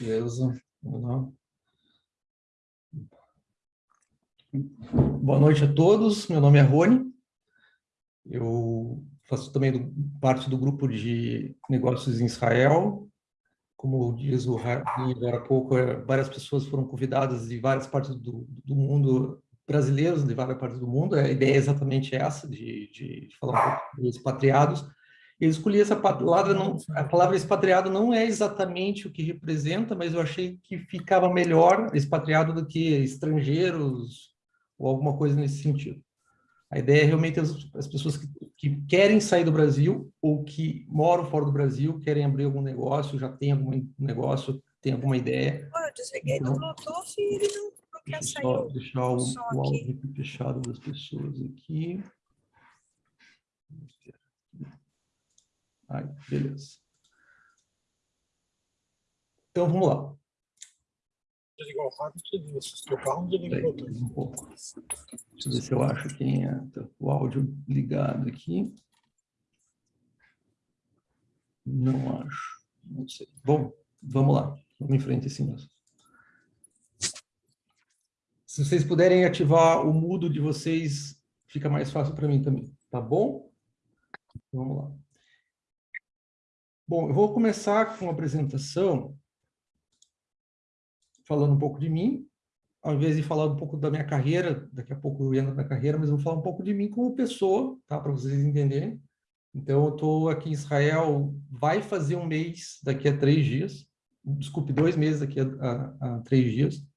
Beleza. Boa noite a todos, meu nome é Rony, eu faço também do, parte do grupo de negócios em Israel, como diz o Rabi agora há pouco, é, várias pessoas foram convidadas de várias partes do, do, mundo, brasileiros de várias partes do mundo, a ideia é exatamente essa, de, de, de falar um pouco dos expatriados, eu escolhi essa palavra, não, a palavra expatriado não é exatamente o que representa, mas eu achei que ficava melhor expatriado do que estrangeiros ou alguma coisa nesse sentido. A ideia é realmente as, as pessoas que, que, querem sair do Brasil ou que moram fora do Brasil, querem abrir algum negócio, já tem algum negócio, tem alguma ideia. eu desliguei então, do Bluetooth e ele não, não quer sair. Só deixar o, o áudio fechado das pessoas aqui. Aí, beleza. Então, vamos lá. Desligar o carro, Um pouco. Deixa eu ver se eu acho quem é o áudio ligado aqui. Não acho. Não sei. Bom, vamos lá. Vamos em frente assim mesmo. Se vocês puderem ativar o mudo de vocês, fica mais fácil para mim também. Tá bom? Vamos lá. Bom, eu vou começar com uma apresentação falando um pouco de mim, ao invés de falar um pouco da minha carreira, daqui a pouco eu entro na carreira, mas eu vou falar um pouco de mim como pessoa, tá? Para vocês entenderem. Então, eu estou aqui em Israel, vai fazer um mês daqui a três dias, desculpe, dois meses daqui a, a, a três dias.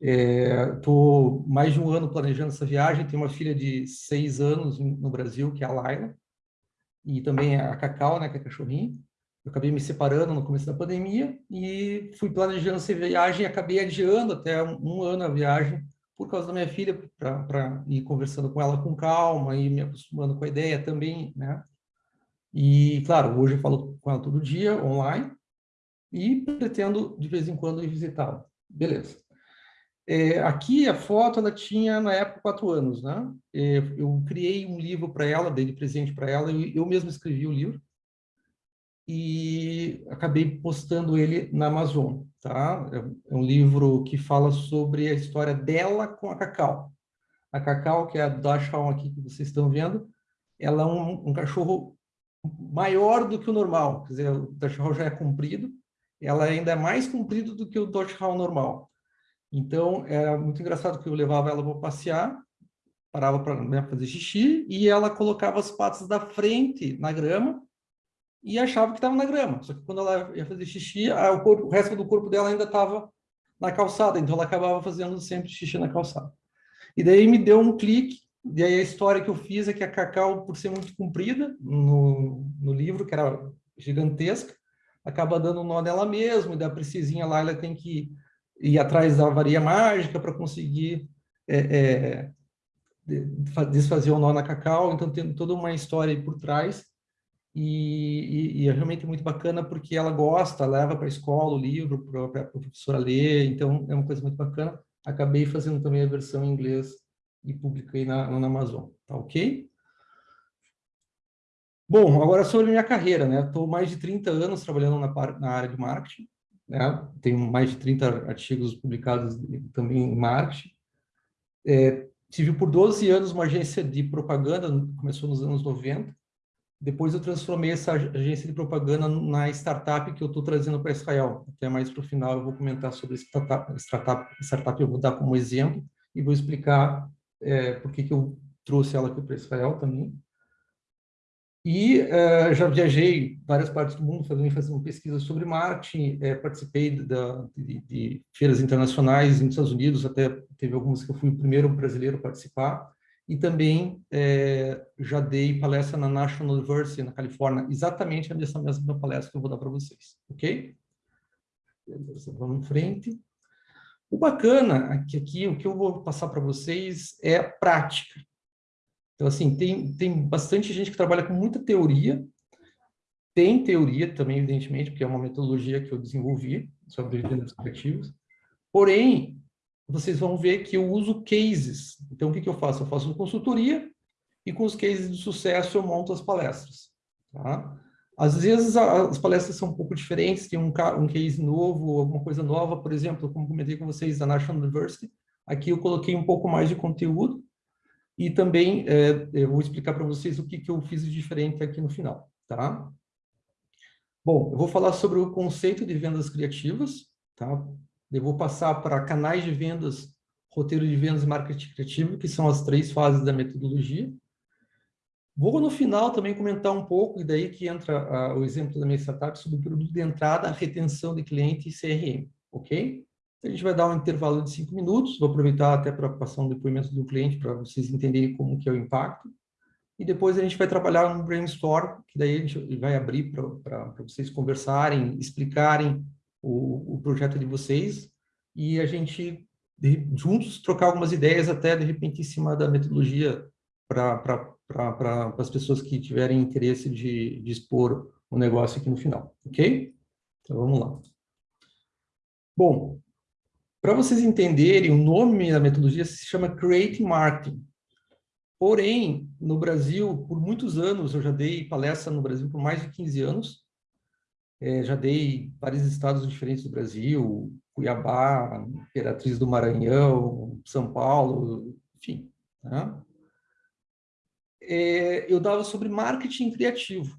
Estou é, mais de um ano planejando essa viagem, tenho uma filha de seis anos no Brasil, que é a Laila, e também a Cacau, né, que é cachorrinho. Eu acabei me separando no começo da pandemia e fui planejando essa viagem e acabei adiando até um, um ano a viagem por causa da minha filha, para ir conversando com ela com calma e me acostumando com a ideia também, né? E, claro, hoje eu falo com ela todo dia, online, e pretendo, de vez em quando, ir visitá-la. Beleza. É, aqui a foto ela tinha na época quatro anos, né? É, eu criei um livro para ela, dei de presente para ela, eu, eu mesmo escrevi o livro e acabei postando ele na Amazon, tá? É, é um livro que fala sobre a história dela com a Cacau. A Cacau, que é a Dachshund aqui que vocês estão vendo, ela é um, um cachorro maior do que o normal, quer dizer, o Dachshund já é comprido, ela ainda é mais comprido do que o Dachshund normal. Então, era muito engraçado que eu levava ela para passear, parava para né, fazer xixi, e ela colocava as patas da frente na grama e achava que estava na grama. Só que quando ela ia fazer xixi, o, corpo, o resto do corpo dela ainda estava na calçada, então ela acabava fazendo sempre xixi na calçada. E daí me deu um clique, e aí a história que eu fiz é que a Cacau, por ser muito comprida no, no livro, que era gigantesca, acaba dando um nó nela mesma, e da precisinha lá ela tem que ir atrás da varia mágica para conseguir é, é, desfazer o nó na cacau, então tem toda uma história por trás, e, e, e, é realmente muito bacana porque ela gosta, leva para a escola o livro para a professora ler, então é uma coisa muito bacana. Acabei fazendo também a versão em inglês e publiquei na, na Amazon, tá ok? Bom, agora sobre minha carreira, né? Estou mais de 30 anos trabalhando na, na área de marketing, né? tenho mais de 30 artigos publicados também em marketing. É, tive por 12 anos uma agência de propaganda, começou nos anos 90. Depois eu transformei essa agência de propaganda na startup que eu estou trazendo para Israel. Até mais para o final eu vou comentar sobre startup, startup, startup eu vou dar como exemplo e vou explicar é, por que, que eu trouxe ela aqui para Israel também. E uh, já viajei várias partes do mundo fazendo, fazendo pesquisa sobre marketing, é, participei de, de, feiras internacionais nos Estados Unidos, até teve algumas que eu fui o primeiro brasileiro a participar, e também é, já dei palestra na National University, na Califórnia, exatamente nessa mesma palestra que eu vou dar para vocês, ok? Vamos em frente. O bacana aqui, aqui o que eu vou passar para vocês é a prática. Então, assim, tem, tem bastante gente que trabalha com muita teoria, tem teoria também, evidentemente, porque é uma metodologia que eu desenvolvi sobre vendas criativas, porém, vocês vão ver que eu uso cases. Então, o que, que eu faço? Eu faço consultoria e com os cases de sucesso eu monto as palestras. Tá? Às vezes as palestras são um pouco diferentes, tem um, um case novo, alguma coisa nova, por exemplo, como comentei com vocês, da National University, aqui eu coloquei um pouco mais de conteúdo, e também é, eu vou explicar para vocês o que, que eu fiz de diferente aqui no final, tá? Bom, eu vou falar sobre o conceito de vendas criativas, tá? Eu vou passar para canais de vendas, roteiro de vendas e marketing criativo, que são as três fases da metodologia. Vou, no final, também comentar um pouco, e daí que entra uh, o exemplo da minha startup, sobre o produto de entrada, retenção de cliente e CRM, ok? A gente vai dar um intervalo de cinco minutos, vou aproveitar até para passar um depoimento do cliente, para vocês entenderem como que é o impacto. E depois a gente vai trabalhar um brainstorm, que daí a gente vai abrir para vocês conversarem, explicarem o, o projeto de vocês, e a gente, de, juntos, trocar algumas ideias, até, de repente, em cima da metodologia para para as pessoas que tiverem interesse de, de expor o negócio aqui no final, ok? Então, vamos lá. Bom, para vocês entenderem, o nome da metodologia se chama Create Marketing. Porém, no Brasil, por muitos anos, eu já dei palestra no Brasil por mais de 15 anos, é, já dei vários estados diferentes do Brasil, Cuiabá, Imperatriz do Maranhão, São Paulo, enfim. Né? é, eu dava sobre marketing criativo.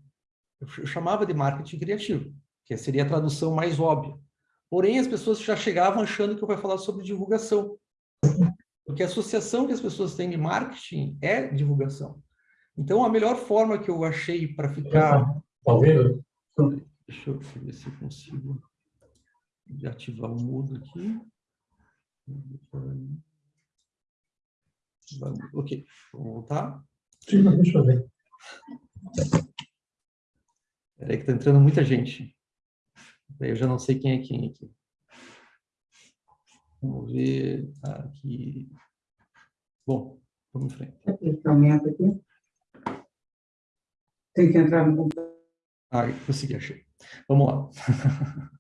Eu chamava de marketing criativo, que seria a tradução mais óbvia. Porém, as pessoas já chegavam achando que eu ia falar sobre divulgação. Porque a associação que as pessoas têm de marketing é divulgação. Então, a melhor forma que eu achei para ficar... Ouvindo? Deixa eu ver se eu consigo ativar o mudo aqui. Ok, vamos voltar. Deixa eu ver. Peraí que está entrando muita gente. Eu já não sei quem é quem aqui. Vamos ver aqui. Bom, vamos em frente. Aumenta aqui. Tem que entrar no computador. Ah, consegui, achei. Vamos lá.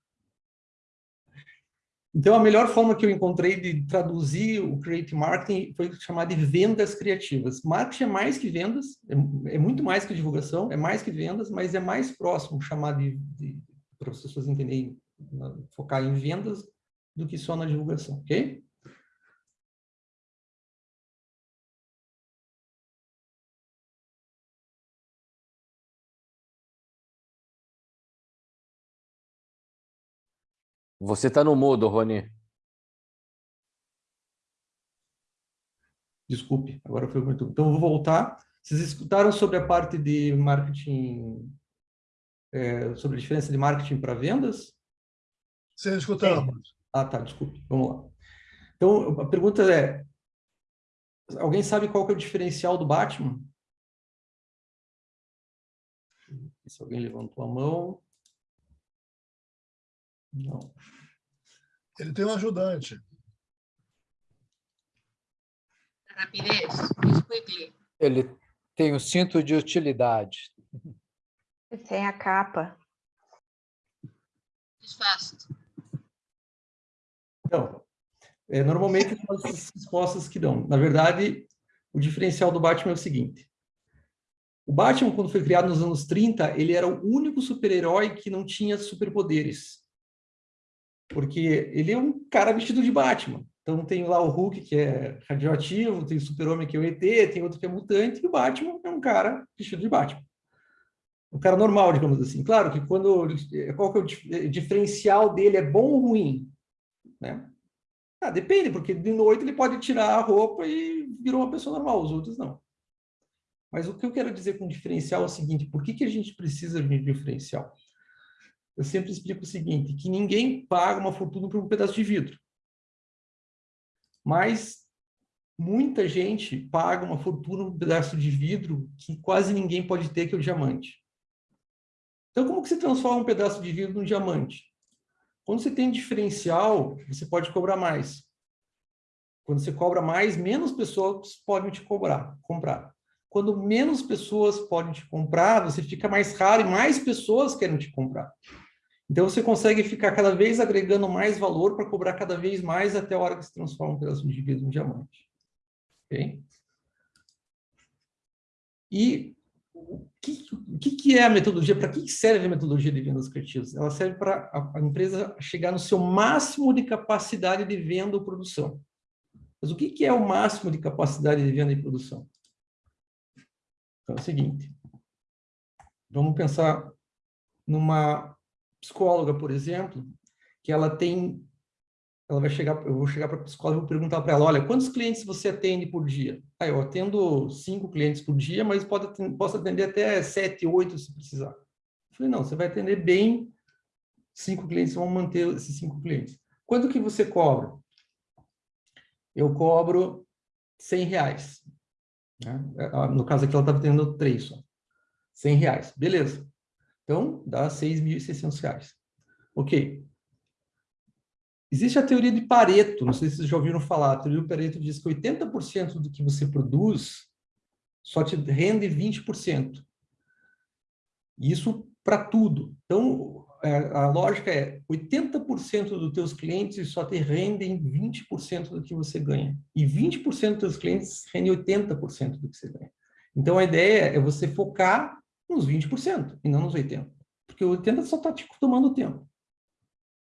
Então, a melhor forma que eu encontrei de traduzir o Create Marketing foi chamar de vendas criativas. Marketing é mais que vendas, é, é muito mais que divulgação, é mais que vendas, mas é mais próximo chamar de, de para as pessoas entenderem, focar em vendas do que só na divulgação, ok? Você está no mudo, Rony. Desculpe, agora foi muito. Então, vou voltar. Vocês escutaram sobre a parte de marketing, é, sobre a diferença de marketing para vendas? Sim, escutamos. Ah, tá, desculpe. Vamos lá. Então, a pergunta é, alguém sabe qual que é o diferencial do Batman? Se alguém levantou a mão. Não. Ele tem um ajudante. Rapidez, quickly. Ele tem o cinto de utilidade. Tem a capa. Fast. Então, é, normalmente são as respostas que dão. Na verdade, o diferencial do Batman é o seguinte. O Batman, quando foi criado nos anos 30, ele era o único super-herói que não tinha superpoderes. Porque ele é um cara vestido de Batman. Então tem lá o Hulk, que é radioativo, tem o Super-Homem, que é o ET, tem outro que é mutante, e o Batman é um cara vestido de Batman. Um cara normal, digamos assim. Claro que quando... Qual que é o diferencial dele? É bom ou ruim? Né? Ah, depende, porque de noite ele pode tirar a roupa e virou uma pessoa normal, os outros não. Mas o que eu quero dizer com diferencial é o seguinte, por que, que a gente precisa de diferencial? eu sempre explico o seguinte, que ninguém paga uma fortuna por um pedaço de vidro. Mas muita gente paga uma fortuna por um pedaço de vidro que quase ninguém pode ter, que é o diamante. Então, como que se transforma um pedaço de vidro num diamante? Quando você tem diferencial, você pode cobrar mais. Quando você cobra mais, menos pessoas podem te cobrar, comprar. Quando menos pessoas podem te comprar, você fica mais raro e mais pessoas querem te comprar. Então, você consegue ficar cada vez agregando mais valor para cobrar cada vez mais até a hora que se transforma um pedaço de vidro em diamante. Okay? E o que, que, que é a metodologia? Para que serve a metodologia de vendas criativas? Ela serve para a, a empresa chegar no seu máximo de capacidade de venda ou produção. Mas o que, que é o máximo de capacidade de venda e produção? Então é o seguinte, vamos pensar numa psicóloga, por exemplo, que ela tem, ela vai chegar, eu vou chegar para a psicóloga e vou perguntar para ela, olha, quantos clientes você atende por dia? Ah, eu atendo cinco clientes por dia, mas pode, posso atender até sete, oito se precisar. Eu falei, não, você vai atender bem cinco clientes, vão manter esses cinco clientes. Quanto que você cobra? Eu cobro 100 reais. Né? No caso aqui, ela estava tendo três só. 100 reais. Beleza. Então, dá 6.600 reais. Ok. Existe a teoria de Pareto, não sei se vocês já ouviram falar, a teoria de Pareto diz que 80% do que você produz só te rende 20%. Isso para tudo. Então, é, a lógica é 80% dos teus clientes só te rendem 20% do que você ganha. E 20% dos teus clientes rendem 80% do que você ganha. Então, a ideia é você focar nos 20% e não nos 80%. Porque o 80% só está te tomando tempo.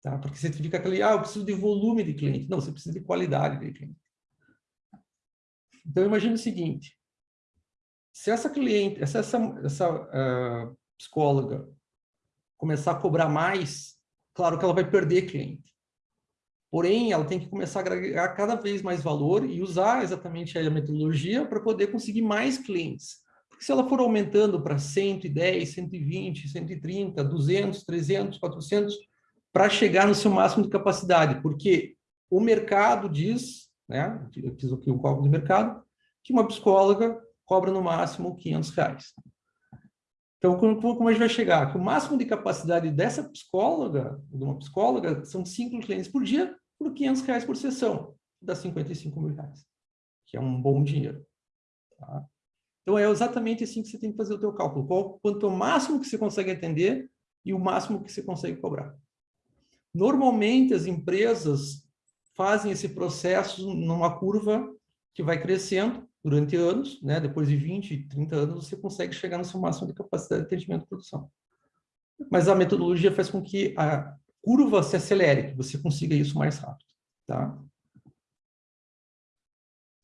Tá? Porque você fica aquele, ah, eu preciso de volume de cliente. Não, você precisa de qualidade de cliente. Então, imagine o seguinte. Se essa cliente, essa, essa uh, psicóloga começar a cobrar mais, claro que ela vai perder cliente. Porém, ela tem que começar a agregar cada vez mais valor e usar exatamente a metodologia para poder conseguir mais clientes. Porque se ela for aumentando para 110, 120, 130, 200, 300, 400, para chegar no seu máximo de capacidade, porque o mercado diz, né, eu fiz aqui um cálculo de mercado, que uma psicóloga cobra no máximo 500 reais. Então, como, como a gente vai chegar? Que o máximo de capacidade dessa psicóloga, de uma psicóloga, são cinco clientes por dia, por 500 reais por sessão, dá 55 mil reais, que é um bom dinheiro. Tá? Então, é exatamente assim que você tem que fazer o teu cálculo. Qual, quanto o máximo que você consegue atender e o máximo que você consegue cobrar. Normalmente, as empresas fazem esse processo numa curva que vai crescendo durante anos, né? depois de 20, 30 anos, você consegue chegar no seu máximo de capacidade de atendimento e produção. Mas a metodologia faz com que a curva se acelere, que você consiga isso mais rápido. Tá?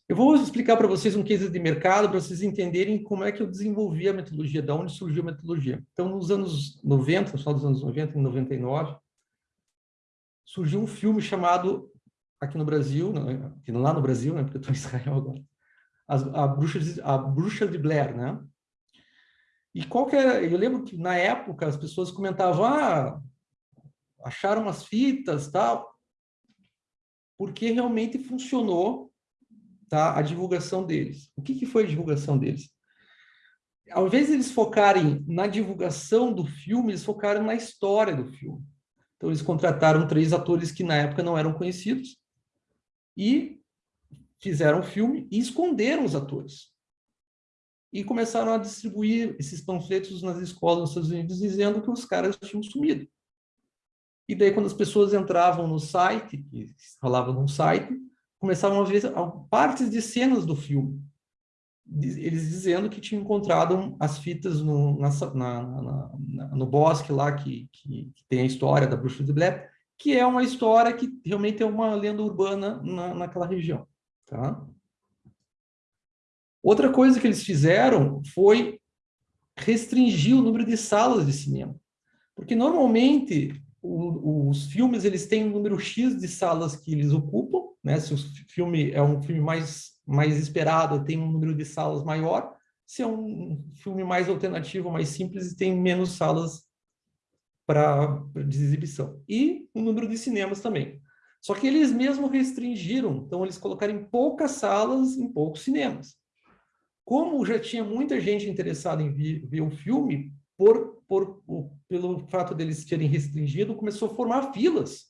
Eu vou explicar para vocês um case de mercado, para vocês entenderem como é que eu desenvolvi a metodologia, de onde surgiu a metodologia. Então, nos anos 90, no final dos anos 90, em 99, surgiu um filme chamado, aqui no Brasil, aqui lá no Brasil, né, porque eu estou em Israel agora, a, a, bruxa de, a Bruxa de Blair, né? E qual que era, eu lembro que na época as pessoas comentavam, ah, acharam umas fitas, tal, porque realmente funcionou tá, a divulgação deles. O que, que foi a divulgação deles? Ao invés de eles focarem na divulgação do filme, eles focaram na história do filme. Então, eles contrataram três atores que na época não eram conhecidos e fizeram o filme e esconderam os atores. E começaram a distribuir esses panfletos nas escolas nos Estados Unidos dizendo que os caras tinham sumido. E daí, quando as pessoas entravam no site, que rolava num site, começavam a ver partes de cenas do filme eles dizendo que tinham encontrado as fitas no, na, na, na, no bosque lá que, que, que, tem a história da bruxa de Blair, que é uma história que realmente é uma lenda urbana naquela região. Tá? Outra coisa que eles fizeram foi restringir o número de salas de cinema. Porque normalmente o, os filmes eles têm um número X de salas que eles ocupam, né? se o filme é um filme mais mais esperado, tem um número de salas maior. Se é um filme mais alternativo, mais simples, tem menos salas para exibição. E o número de cinemas também. Só que eles mesmo restringiram, então eles colocaram em poucas salas, em poucos cinemas. Como já tinha muita gente interessada em ver, o filme, por, por, pelo fato deles terem restringido, começou a formar filas.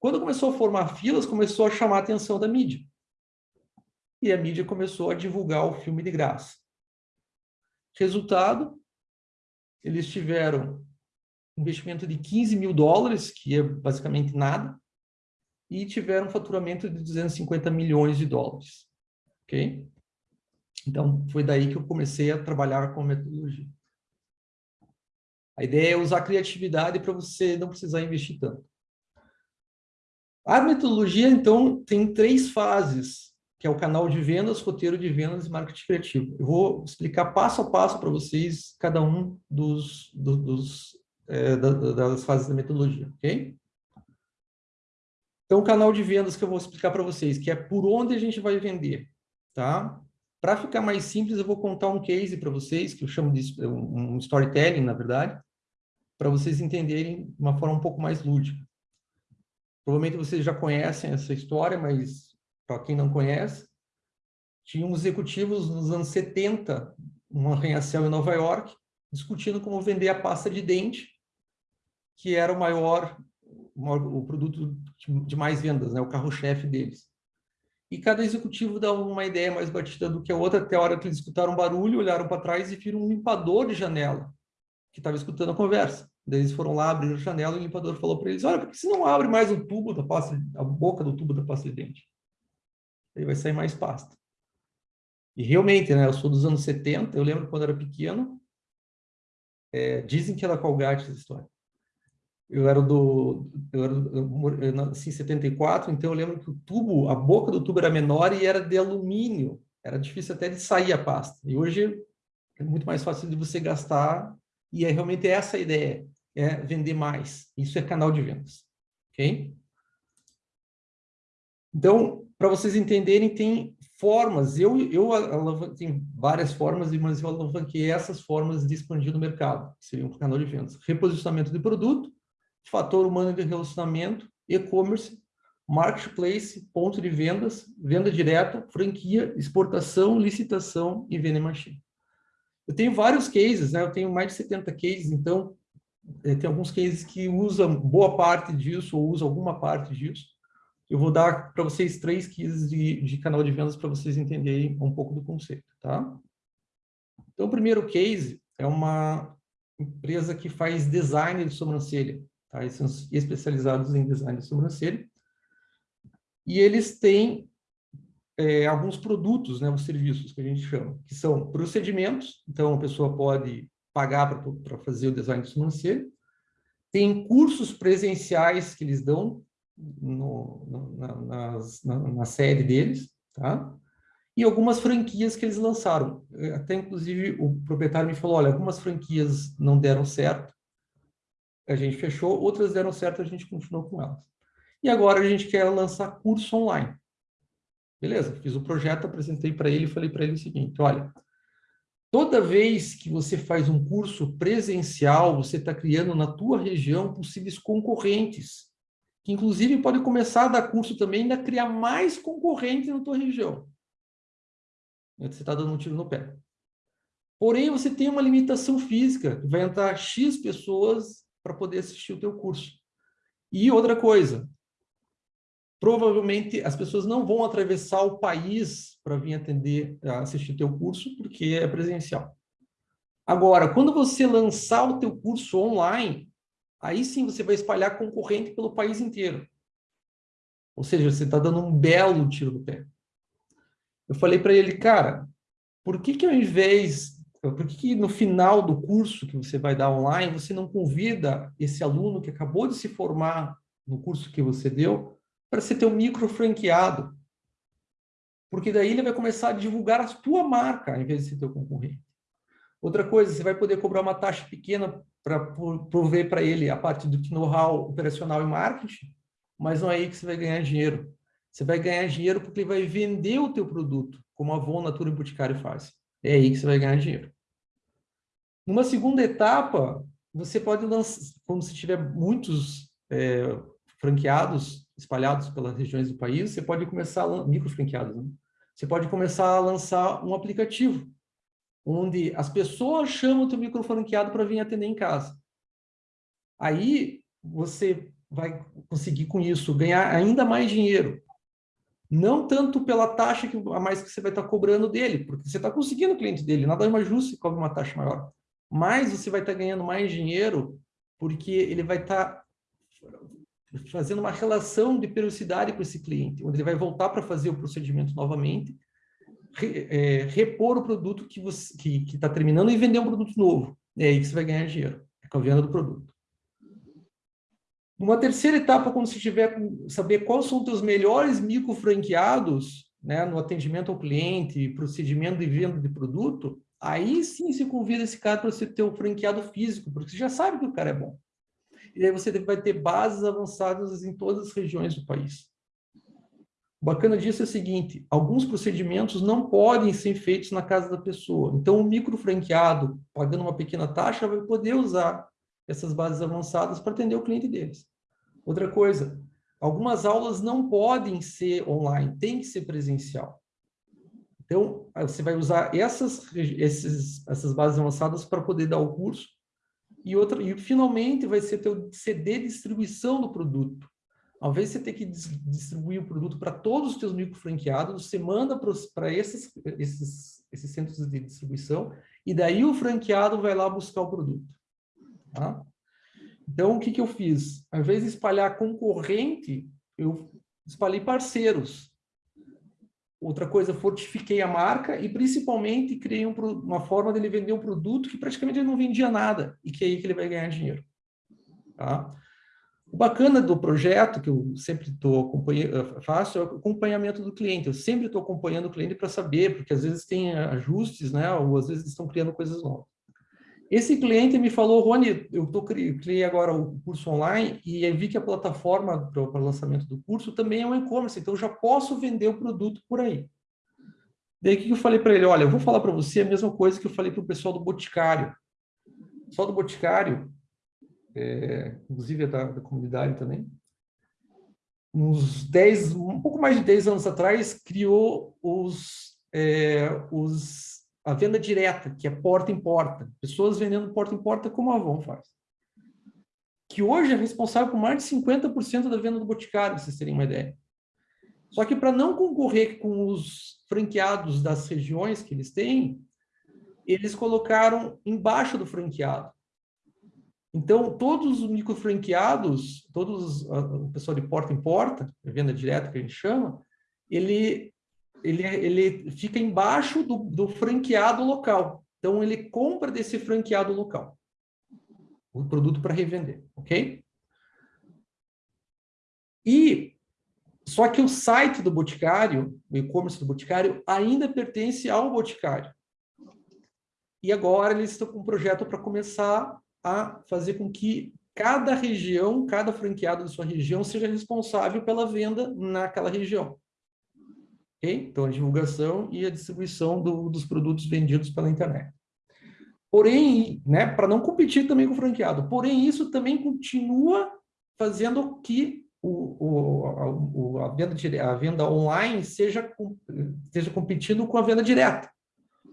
Quando começou a formar filas, começou a chamar a atenção da mídia e a mídia começou a divulgar o filme de graça. Resultado, eles tiveram investimento de 15 mil dólares, que é basicamente nada, e tiveram um faturamento de 250 milhões de dólares. Ok? Então, foi daí que eu comecei a trabalhar com metodologia. A ideia é usar criatividade para você não precisar investir tanto. A metodologia, então, tem três fases, que é o canal de vendas, roteiro de vendas e marketing criativo. Eu vou explicar passo a passo para vocês cada um dos, dos, dos é, das fases da metodologia, ok? Então, o canal de vendas que eu vou explicar para vocês, que é por onde a gente vai vender, tá? Para ficar mais simples, eu vou contar um case para vocês, que eu chamo de um storytelling, na verdade, para vocês entenderem de uma forma um pouco mais lúdica. Provavelmente vocês já conhecem essa história, mas para quem não conhece, tinham executivos nos anos 70, um arranha-céu em Nova York, discutindo como vender a pasta de dente, que era o maior, o produto de mais vendas, né? o carro-chefe deles. E cada executivo dava uma ideia mais batida do que a outra, até a hora que eles escutaram um barulho, olharam para trás e viram um limpador de janela, que estava escutando a conversa. Daí eles foram lá, abriram a janela e o limpador falou para eles, olha, por que você não abre mais o tubo da pasta, a boca do tubo da pasta de dente? Aí vai sair mais pasta. E realmente, né, eu sou dos anos 70, eu lembro quando era pequeno, é, dizem que era Colgate essa história. Eu era do, eu era eu nasci em 74, então eu lembro que o tubo, a boca do tubo era menor e era de alumínio. Era difícil até de sair a pasta. E hoje é muito mais fácil de você gastar e é realmente essa a ideia é vender mais. Isso é canal de vendas. Ok? Então, para vocês entenderem, tem formas. Eu, eu tem várias formas, mas eu alavanquei essas formas de expandir no mercado, que seriam um canal de vendas. Reposicionamento de produto, fator humano de relacionamento, e-commerce, marketplace, ponto de vendas, venda direta, franquia, exportação, licitação e venda machine. Eu tenho vários cases, né? Eu tenho mais de 70 cases, então é, tem alguns cases que usam boa parte disso ou usam alguma parte disso. Eu vou dar para vocês três cases de, de canal de vendas para vocês entenderem um pouco do conceito, tá? Então, o primeiro case é uma empresa que faz design de sobrancelha, tá? Eles são especializados em design de sobrancelha. E eles têm é, alguns produtos, né, os serviços que a gente chama, que são procedimentos, então a pessoa pode pagar para fazer o design de sobrancelha, tem cursos presenciais que eles dão no, no, na, nas, na, na, sede deles, tá? E algumas franquias que eles lançaram. Até, inclusive, o proprietário me falou, olha, algumas franquias não deram certo, a gente fechou, outras deram certo, a gente continuou com elas. E agora a gente quer lançar curso online. Beleza, fiz o projeto, apresentei para ele e falei para ele o seguinte, olha, toda vez que você faz um curso presencial, você está criando na tua região possíveis concorrentes, que inclusive pode começar a dar curso também, ainda criar mais concorrentes na tua região. Você está dando um tiro no pé. Porém, você tem uma limitação física, vai entrar X pessoas para poder assistir o teu curso. E outra coisa, provavelmente as pessoas não vão atravessar o país para vir atender, assistir o teu curso, porque é presencial. Agora, quando você lançar o teu curso online, aí sim você vai espalhar concorrente pelo país inteiro. Ou seja, você está dando um belo tiro no pé. Eu falei para ele, cara, por que que ao invés, por que que no final do curso que você vai dar online, você não convida esse aluno que acabou de se formar no curso que você deu para ser teu micro franqueado. Porque daí ele vai começar a divulgar a tua marca, em vez de ser teu concorrente. Outra coisa, você vai poder cobrar uma taxa pequena para prover para ele a parte do know-how operacional e marketing, mas não é aí que você vai ganhar dinheiro. Você vai ganhar dinheiro porque ele vai vender o teu produto, como a Avon, Natura e Boticário faz. É aí que você vai ganhar dinheiro. Numa segunda etapa, você pode lançar, quando você tiver muitos é, franqueados, espalhados pelas regiões do país, você pode começar, micro franqueados, né? você pode começar a lançar um aplicativo, onde as pessoas chamam o teu micro franqueado para vir atender em casa. Aí você vai conseguir com isso ganhar ainda mais dinheiro. Não tanto pela taxa que, a mais que você vai estar cobrando dele, porque você está conseguindo o cliente dele, nada mais justo se cobra uma taxa maior. Mas você vai estar ganhando mais dinheiro porque ele vai estar fazendo uma relação de periodicidade com esse cliente, onde ele vai voltar para fazer o procedimento novamente é, repor o produto que você que está terminando e vender um produto novo. É aí que você vai ganhar dinheiro, é com a venda do produto. Uma terceira etapa, quando você tiver saber quais são os teus melhores micro franqueados, né, no atendimento ao cliente, procedimento de venda de produto, aí sim se convida esse cara para você ter o franqueado físico, porque você já sabe que o cara é bom. E aí você vai ter bases avançadas em todas as regiões do país. O bacana disso é o seguinte, alguns procedimentos não podem ser feitos na casa da pessoa. Então, o micro franqueado, pagando uma pequena taxa, vai poder usar essas bases avançadas para atender o cliente deles. Outra coisa, algumas aulas não podem ser online, tem que ser presencial. Então, você vai usar essas, esses, essas bases avançadas para poder dar o curso. E, outra, e finalmente vai ser teu CD distribuição do produto. Ao invés de você ter que dis- distribuir o produto para todos os teus micro franqueados, você manda para esses, esses, esses centros de distribuição e daí o franqueado vai lá buscar o produto. Tá? Então, o que, que eu fiz? Ao invés de espalhar concorrente, eu espalhei parceiros. Outra coisa, fortifiquei a marca e principalmente criei um uma forma dele vender um produto que praticamente ele não vendia nada e que é aí que ele vai ganhar dinheiro. Tá? O bacana do projeto, que eu sempre estou acompanhando, faço, é o acompanhamento do cliente. Eu sempre estou acompanhando o cliente para saber, porque às vezes tem ajustes, né? Ou às vezes estão criando coisas novas. Esse cliente me falou, Rony, eu tô, cri- criei agora o curso online e vi que a plataforma para o lançamento do curso também é um e-commerce, então eu já posso vender o produto por aí. Daí que eu falei para ele? Olha, eu vou falar para você a mesma coisa que eu falei para o pessoal do Boticário. Pessoal do Boticário, é, inclusive é da, da comunidade também, uns 10, um pouco mais de 10 anos atrás, criou os, é, os, a venda direta, que é porta em porta. Pessoas vendendo porta em porta como a Avon faz. Que hoje é responsável por mais de 50% da venda do Boticário, vocês terem uma ideia. Só que para não concorrer com os franqueados das regiões que eles têm, eles colocaram embaixo do franqueado. Então, todos os micro franqueados, todos o pessoal de porta em porta, venda direta que a gente chama, ele ele, ele fica embaixo do, do franqueado local. Então, ele compra desse franqueado local o produto para revender, ok? E só que o site do Boticário, o e-commerce do Boticário, ainda pertence ao Boticário. E agora eles estão com um projeto para começar a fazer com que cada região, cada franqueado da sua região seja responsável pela venda naquela região. Ok? Então, a divulgação e a distribuição do- dos produtos vendidos pela internet. Porém, né, para não competir também com o franqueado, porém, isso também continua fazendo que o, o, a, venda, a venda online seja, esteja competindo com a venda direta.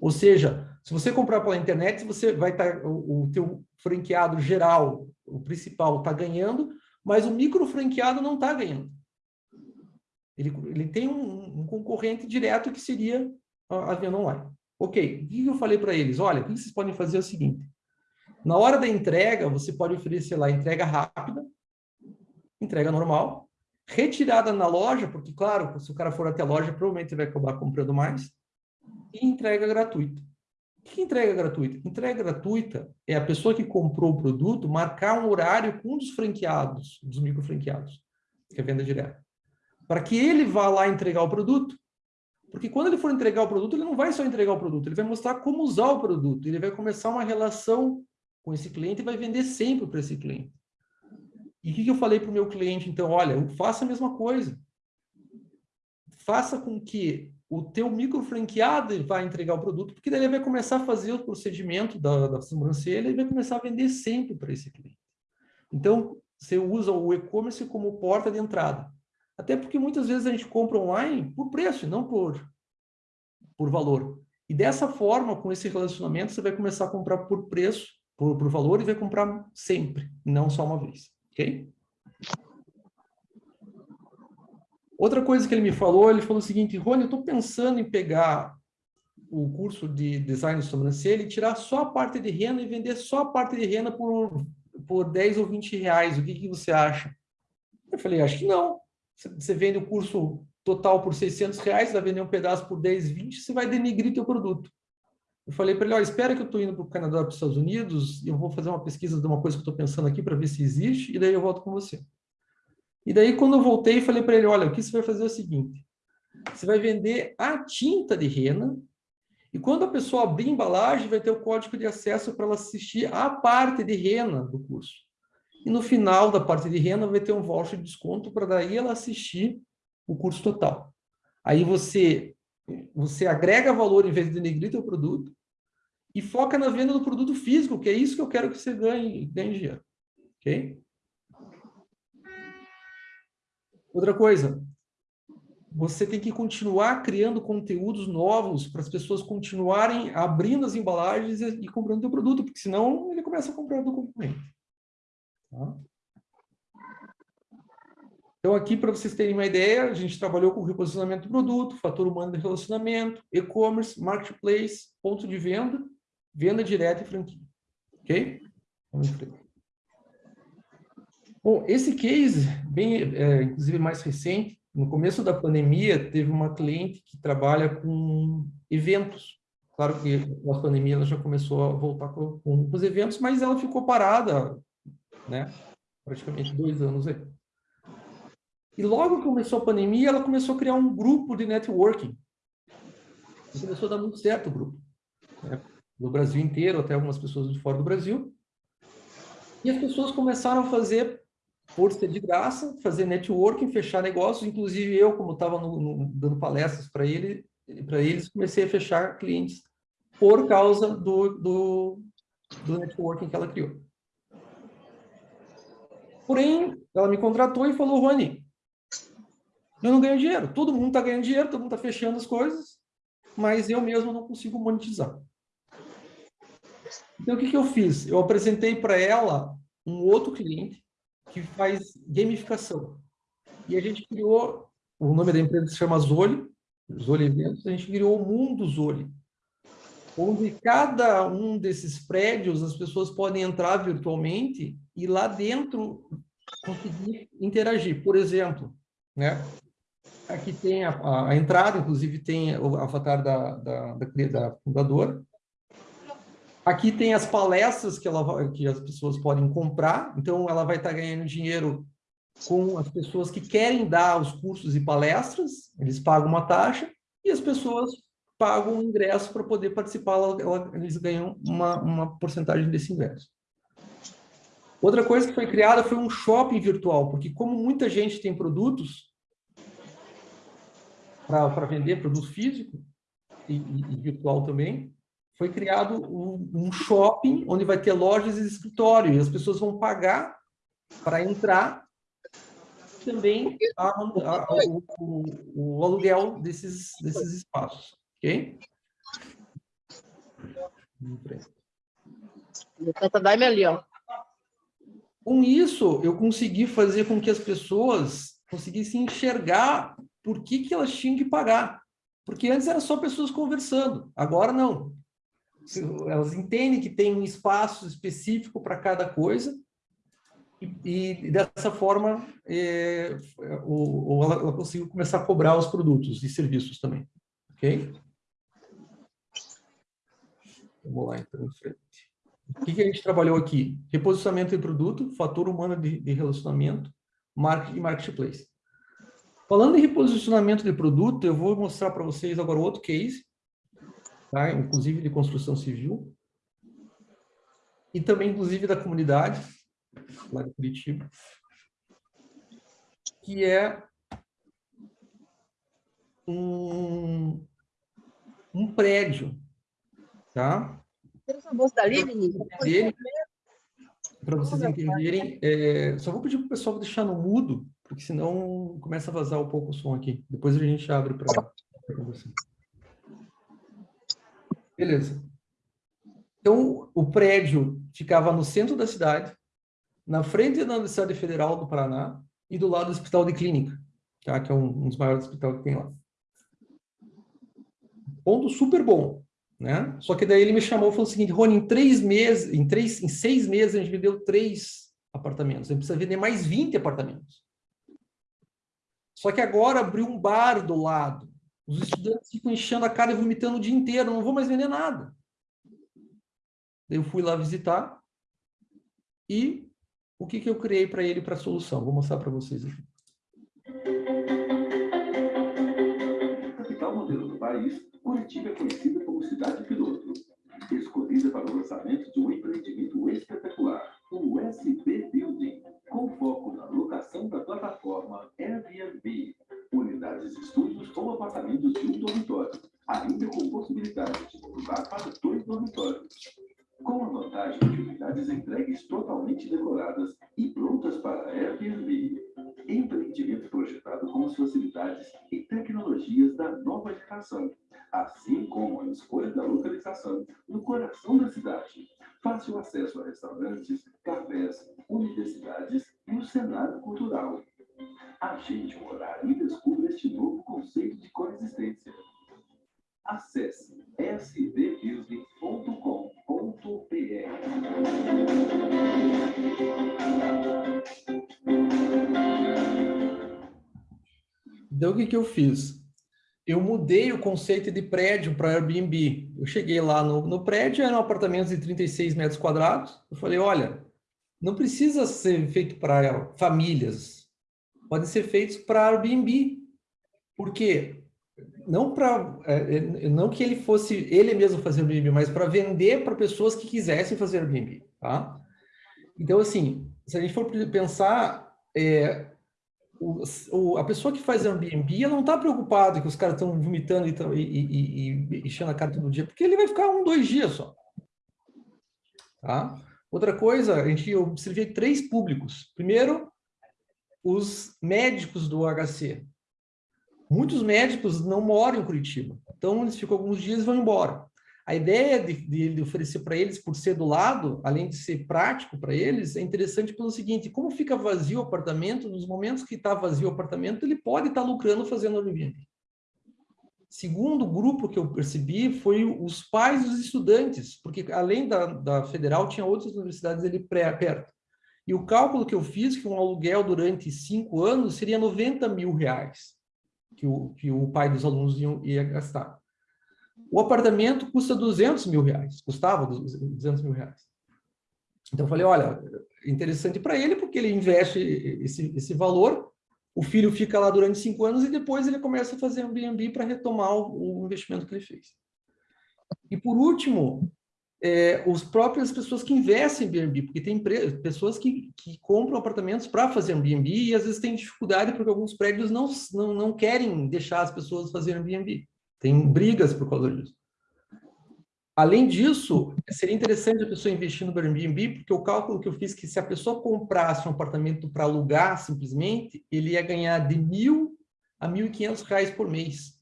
Ou seja, se você comprar pela internet, você vai estar, o, o teu franqueado geral, o principal, está ganhando, mas o micro franqueado não está ganhando. Ele, ele tem um, um concorrente direto que seria a, a venda online. Ok, o que eu falei para eles? Olha, o que vocês podem fazer é o seguinte. Na hora da entrega, você pode oferecer lá entrega rápida, entrega normal, retirada na loja, porque, claro, se o cara for até a loja, provavelmente vai acabar comprando mais, e entrega gratuita. O que entrega gratuita? Entrega gratuita é a pessoa que comprou o produto marcar um horário com um dos franqueados, dos micro franqueados, que é venda direta, para que ele vá lá entregar o produto. Porque quando ele for entregar o produto, ele não vai só entregar o produto, ele vai mostrar como usar o produto, ele vai começar uma relação com esse cliente e vai vender sempre para esse cliente. E o que que eu falei para o meu cliente, então? Olha, faça a mesma coisa. Faça com que o teu micro franqueado vá entregar o produto, porque daí ele vai começar a fazer o procedimento da, da sobrancelha e vai começar a vender sempre para esse cliente. Então, você usa o e-commerce como porta de entrada. Até porque muitas vezes a gente compra online por preço, não por, por valor. E dessa forma, com esse relacionamento, você vai começar a comprar por preço, por, por valor, e vai comprar sempre, não só uma vez. Ok? Outra coisa que ele me falou, ele falou o seguinte, Rony, eu estou pensando em pegar o curso de design de sobrancelha e tirar só a parte de renda e vender só a parte de renda por, por 10 ou 20 reais. O que, que você acha? Eu falei, acho que não. Você- vende o curso total por 600 reais, vai vender um pedaço por 10, 20, você vai denegrir teu produto. Eu falei para ele, olha, espera que eu estou indo para o Canadá, para os Estados Unidos, eu vou fazer uma pesquisa de uma coisa que eu estou pensando aqui para ver se existe, e daí eu volto com você. E daí, quando eu voltei, falei para ele, olha, o que você vai fazer é o seguinte, você vai vender a tinta de rena, e quando a pessoa abrir a embalagem, vai ter o código de acesso para ela assistir a parte de rena do curso. E no final da parte de rena, vai ter um voucher de desconto para daí ela assistir o curso total. Aí você, você agrega valor em vez de denegrir teu produto e foca na venda do produto físico, que é isso que eu quero que você ganhe, ganhe dinheiro. Ok? Outra coisa, você tem que continuar criando conteúdos novos para as pessoas continuarem abrindo as embalagens e, comprando o produto, porque senão ele começa a comprar do concorrente. Tá? Então, aqui, para vocês terem uma ideia, a gente trabalhou com reposicionamento do produto, fator humano de relacionamento, e-commerce, marketplace, ponto de venda, venda direta e franquia. Ok? Vamos em frente. Bom, esse case, bem, é, inclusive mais recente, no começo da pandemia, teve uma cliente que trabalha com eventos. Claro que a pandemia ela já começou a voltar com, com os eventos, mas ela ficou parada, né? Praticamente dois anos aí. E logo que começou a pandemia, ela começou a criar um grupo de networking. E começou a dar muito certo o grupo. Né? Brasil inteiro, até algumas pessoas de fora do Brasil. E as pessoas começaram a fazer ser de graça, fazer networking, fechar negócios. Inclusive eu, como estava dando palestras para ele, para eles, comecei a fechar clientes por causa do, do, do networking que ela criou. Porém, ela me contratou e falou, Rony, eu não ganho dinheiro. Todo mundo está ganhando dinheiro, todo mundo está fechando as coisas, mas eu mesmo não consigo monetizar. Então, o que, que eu fiz? Eu apresentei para ela um outro cliente que faz gamificação. E a gente criou, o nome da empresa se chama Zoli, Zoli Eventos, a gente criou o Mundo Zoli, onde cada um desses prédios as pessoas podem entrar virtualmente e lá dentro conseguir interagir. Por exemplo, né? Aqui tem a, a entrada, inclusive tem o avatar da, da, da, da fundadora. Aqui tem as palestras que, ela, que as pessoas podem comprar, então ela vai estar ganhando dinheiro com as pessoas que querem dar os cursos e palestras, eles pagam uma taxa, e as pessoas pagam um ingresso para poder participar, ela, ela, eles ganham uma, uma porcentagem desse ingresso. Outra coisa que foi criada foi um shopping virtual, porque como muita gente tem produtos, para vender produto físico e, e, virtual também, foi criado um, shopping onde vai ter lojas e escritório, e as pessoas vão pagar para entrar também a, a, o, o, o, aluguel desses, desses espaços, ok? Dá-me ali, ó. Com isso, eu consegui fazer com que as pessoas conseguissem enxergar por que, que elas tinham que pagar. Porque antes era só pessoas conversando, agora não. Elas entendem que tem um espaço específico para cada coisa e, e dessa forma é, o, ela, ela conseguiu começar a cobrar os produtos e serviços também. Ok? Vamos lá, então, em frente. O que, que a gente trabalhou aqui? Reposicionamento de produto, fator humano de, de relacionamento, marketing e marketplace. Falando em reposicionamento de produto, eu vou mostrar para vocês agora outro case, tá? inclusive de construção civil, e também, inclusive, da comunidade, lá de Curitiba, que é um, um prédio, tá? Para vocês entenderem, é, só vou pedir para o pessoal deixar no mudo, porque senão começa a vazar um pouco o som aqui. Depois a gente abre para conversar. Beleza. Então, o prédio ficava no centro da cidade, na frente da Universidade Federal do Paraná e do lado do Hospital de Clínica, tá? que é um, um dos maiores hospitais que tem lá. Ponto super bom. Né? Só que daí ele me chamou e falou o seguinte, Rony, em três meses, em, três, em seis meses a gente vendeu três apartamentos, a gente precisa vender mais 20 apartamentos. Só que agora abriu um bar do lado. Os estudantes ficam enchendo a cara e vomitando o dia inteiro, não vou mais vender nada. Daí eu fui lá visitar e o que, que eu criei para ele para a solução? Vou mostrar para vocês aqui. capital modelo do país, Curitiba é conhecida como cidade piloto. Escolhida para o lançamento de um empreendimento espetacular, o SB Building, com foco na locação da plataforma Airbnb. Unidades de estúdios ou apartamentos de um dormitório, ainda com possibilidade de mudar para dois dormitórios. Com a vantagem de unidades entregues totalmente decoradas e prontas para Airbnb. Empreendimento projetado com as facilidades e tecnologias da nova geração, assim como a escolha da localização no coração da cidade. Fácil acesso a restaurantes, cafés, universidades e o cenário cultural. Agende um horário e descubra este novo conceito de coexistência. Acesse Então, o que, que eu fiz? Eu mudei o conceito de prédio para Airbnb. Eu cheguei lá no, no prédio, eram apartamentos de 36 metros quadrados. Eu falei, olha, não precisa ser feito para famílias. Podem ser feitos para Airbnb. Por quê? Não, para, é, não que ele fosse ele mesmo fazer Airbnb, mas para vender para pessoas que quisessem fazer Airbnb. Tá? Então, assim, se a gente for pensar, é, o, o, a pessoa que faz Airbnb, ela não está preocupada que os caras estão vomitando e, enchendo a cara todo dia, porque ele vai ficar um, dois dias só. Tá? Outra coisa, a gente observei três públicos. Primeiro, os médicos do HC. Muitos médicos não moram em Curitiba, então eles ficam alguns dias e vão embora. A ideia de, de oferecer para eles, por ser do lado, além de ser prático para eles, é interessante pelo seguinte, como fica vazio o apartamento, nos momentos que está vazio o apartamento, ele pode estar tá lucrando fazendo Airbnb. Segundo grupo que eu percebi foi os pais dos estudantes, porque além da, da federal, tinha outras universidades ali pré, perto. E o cálculo que eu fiz, que um aluguel durante cinco anos seria 90 mil reais, que o, que o pai dos alunos ia, ia gastar. O apartamento custa 200 mil reais, custava 200 mil reais. Então eu falei, olha, interessante para ele porque ele investe esse, esse valor, o filho fica lá durante cinco anos e depois ele começa a fazer um B&B para retomar o, o, investimento que ele fez. E por último, é, os próprias pessoas que investem em B&B, porque tem pessoas que, que compram apartamentos para fazer B&B e às vezes tem dificuldade porque alguns prédios não, não, não querem deixar as pessoas fazerem B&B. Tem brigas por causa disso. Além disso, seria interessante a pessoa investir no Airbnb, porque o cálculo que eu fiz é que se a pessoa comprasse um apartamento para alugar simplesmente, ele ia ganhar de mil a mil e quinhentos reais por mês.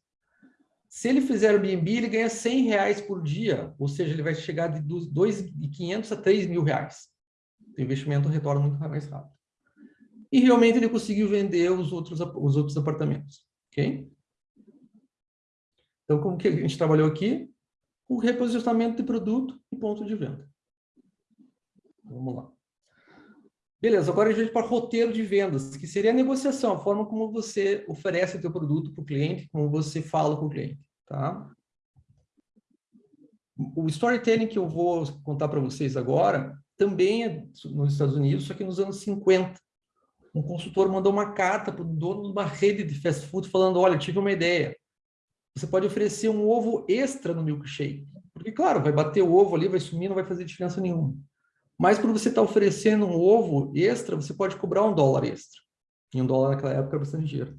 Se ele fizer Airbnb, ele ganha cem reais por dia, ou seja, ele vai chegar de dois e quinhentos a três mil reais. O investimento retorna muito mais rápido. E realmente ele conseguiu vender os outros, os outros apartamentos. ok? Então, como que a gente trabalhou aqui? O reposicionamento de produto e ponto de venda. Vamos lá. Beleza, agora a gente para roteiro de vendas, que seria a negociação, a forma como você oferece o teu produto para o cliente, como você fala com o cliente, tá? O storytelling que eu vou contar para vocês agora também é nos Estados Unidos, só que nos anos 50. Um consultor mandou uma carta para o dono de uma rede de fast food falando, olha, tive uma ideia, você pode oferecer um ovo extra no milkshake. Porque, claro, vai bater o ovo ali, vai sumir, não vai fazer diferença nenhuma. Mas para você estar tá oferecendo um ovo extra, você pode cobrar um dólar extra. E um dólar naquela época era bastante dinheiro.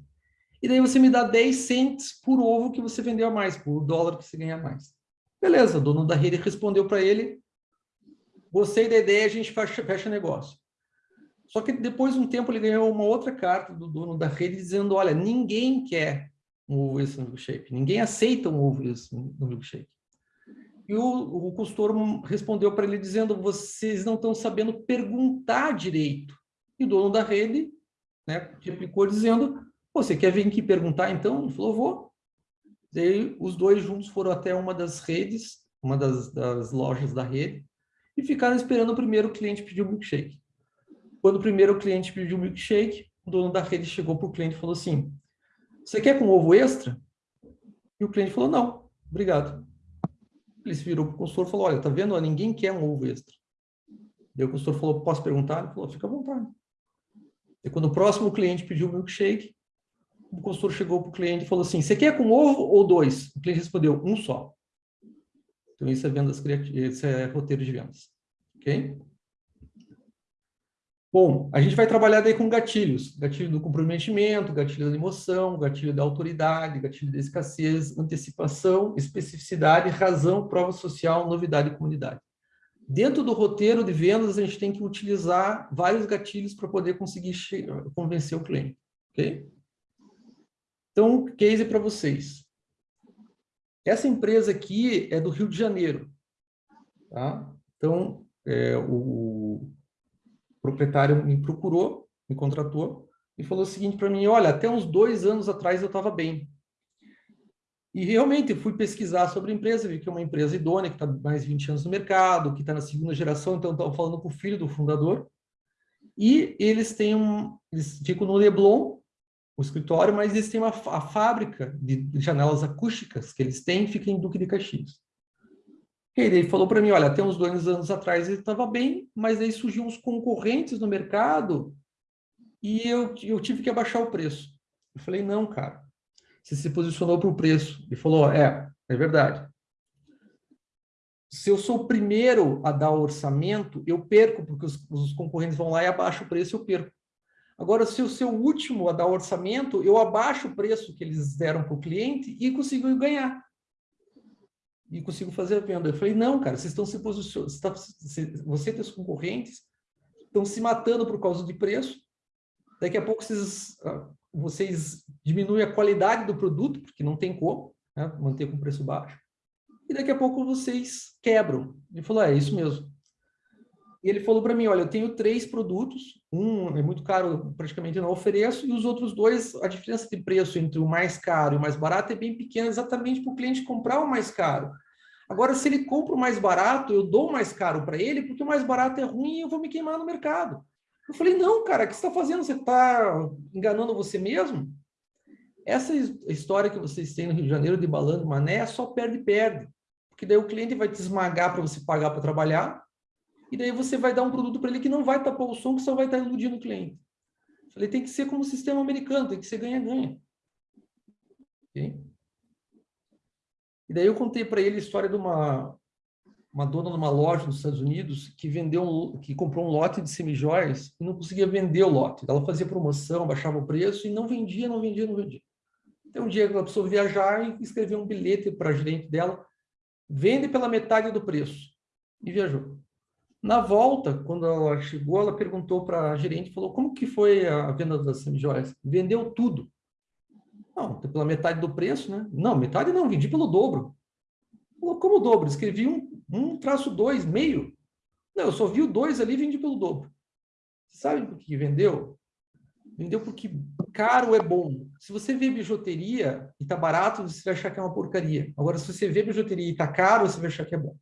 E daí você me dá 10 cents por ovo que você vendeu a mais, por dólar que você ganha a mais. Beleza, o dono da rede respondeu para ele, gostei da ideia, a gente fecha, fecha negócio. Só que depois de um tempo ele ganhou uma outra carta do dono da rede dizendo, olha, ninguém quer um ovo esse no milkshake. Ninguém aceita um ovo esse no milkshake. E o, o respondeu para ele dizendo, vocês não estão sabendo perguntar direito. E o dono da rede né, replicou dizendo, você quer vir aqui perguntar então? Ele falou, vou. Daí os dois juntos foram até uma das redes, uma das, das lojas da rede, e ficaram esperando o primeiro cliente pedir o um milkshake. Quando o primeiro cliente pediu o um milkshake, o dono da rede chegou para o cliente e falou assim, você quer com ovo extra? E o cliente falou, não, obrigado. Ele se virou para o consultor e falou, olha, tá vendo? Ninguém quer um ovo extra. Daí o consultor falou, posso perguntar? Ele falou, fica à vontade. E quando o próximo cliente pediu o milkshake, o consultor chegou para o cliente e falou assim, você quer com ovo ou dois? O cliente respondeu, um só. Então, isso é vendas criativas, isso é roteiro de vendas. Ok? Bom, a gente vai trabalhar daí com gatilhos. Gatilho do comprometimento, gatilho da emoção, gatilho da autoridade, gatilho da escassez, antecipação, especificidade, razão, prova social, novidade e comunidade. Dentro do roteiro de vendas, a gente tem que utilizar vários gatilhos para poder conseguir convencer o cliente. Ok? Então, case para vocês. Essa empresa aqui é do Rio de Janeiro. Tá? Então, é, o proprietário me procurou, me contratou, e falou o seguinte para mim, olha, até uns dois anos atrás eu estava bem. E realmente fui pesquisar sobre a empresa, vi que é uma empresa idônea, que está mais de 20 anos no mercado, que está na segunda geração, então estava falando com o filho do fundador. E eles têm um, eles ficam no Leblon, o escritório, mas eles têm uma a fábrica de janelas acústicas que eles têm, fica em Duque de Caxias. Ele falou para mim, olha, até uns dois anos atrás ele estava bem, mas aí surgiu uns concorrentes no mercado e eu, eu tive que abaixar o preço. Eu falei, não, cara, você se posicionou para o preço. Ele falou, é, é verdade. Se eu sou o primeiro a dar o orçamento, eu perco, porque os, os concorrentes vão lá e abaixam o preço, eu perco. Agora, se eu sou o último a dar o orçamento, eu abaixo o preço que eles deram para o cliente e consigo ganhar e consigo fazer a venda. Eu falei, não, cara, vocês estão se posicionando, você e seus concorrentes estão se matando por causa de preço, daqui a pouco vocês, ah, vocês diminuem a qualidade do produto, porque não tem como né, manter com preço baixo, e daqui a pouco vocês quebram. Ele falou, é, é isso mesmo. E ele falou para mim, olha, eu tenho três produtos, um é muito caro, praticamente não ofereço, e os outros dois, a diferença de preço entre o mais caro e o mais barato é bem pequena, exatamente para o cliente comprar o mais caro. Agora, se ele compra o mais barato, eu dou o mais caro para ele, porque o mais barato é ruim e eu vou me queimar no mercado. Eu falei, não, cara, o que você está fazendo? Você está enganando você mesmo? Essa história que vocês têm no Rio de Janeiro de balando mané é só perde-perde. Porque daí o cliente vai te esmagar para você pagar para trabalhar, e daí você vai dar um produto para ele que não vai tapar o som, que só vai estar iludindo o cliente. Falei, tem que ser como o sistema americano, tem que ser ganha-ganha. Okay? E daí eu contei para ele a história de uma, uma dona de uma loja nos Estados Unidos que vendeu um, que comprou um lote de semijóias e não conseguia vender o lote. Ela fazia promoção, baixava o preço e não vendia, não vendia, não vendia. Então um dia ela precisou viajar e escreveu um bilhete para a gerente dela, vende pela metade do preço. E viajou. Na volta, quando ela chegou, ela perguntou para a gerente, falou, como que foi a venda das semijóias? Vendeu tudo. Não, pela metade do preço, né? Não, metade não, vendi pelo dobro. Como o dobro? Escrevi um, um traço dois, meio. Não, eu só vi o dois ali e vendi pelo dobro. Sabe por que vendeu? Vendeu porque caro é bom. Se você vê bijuteria e tá barato, você vai achar que é uma porcaria. Agora, se você vê bijuteria e tá caro, você vai achar que é bom.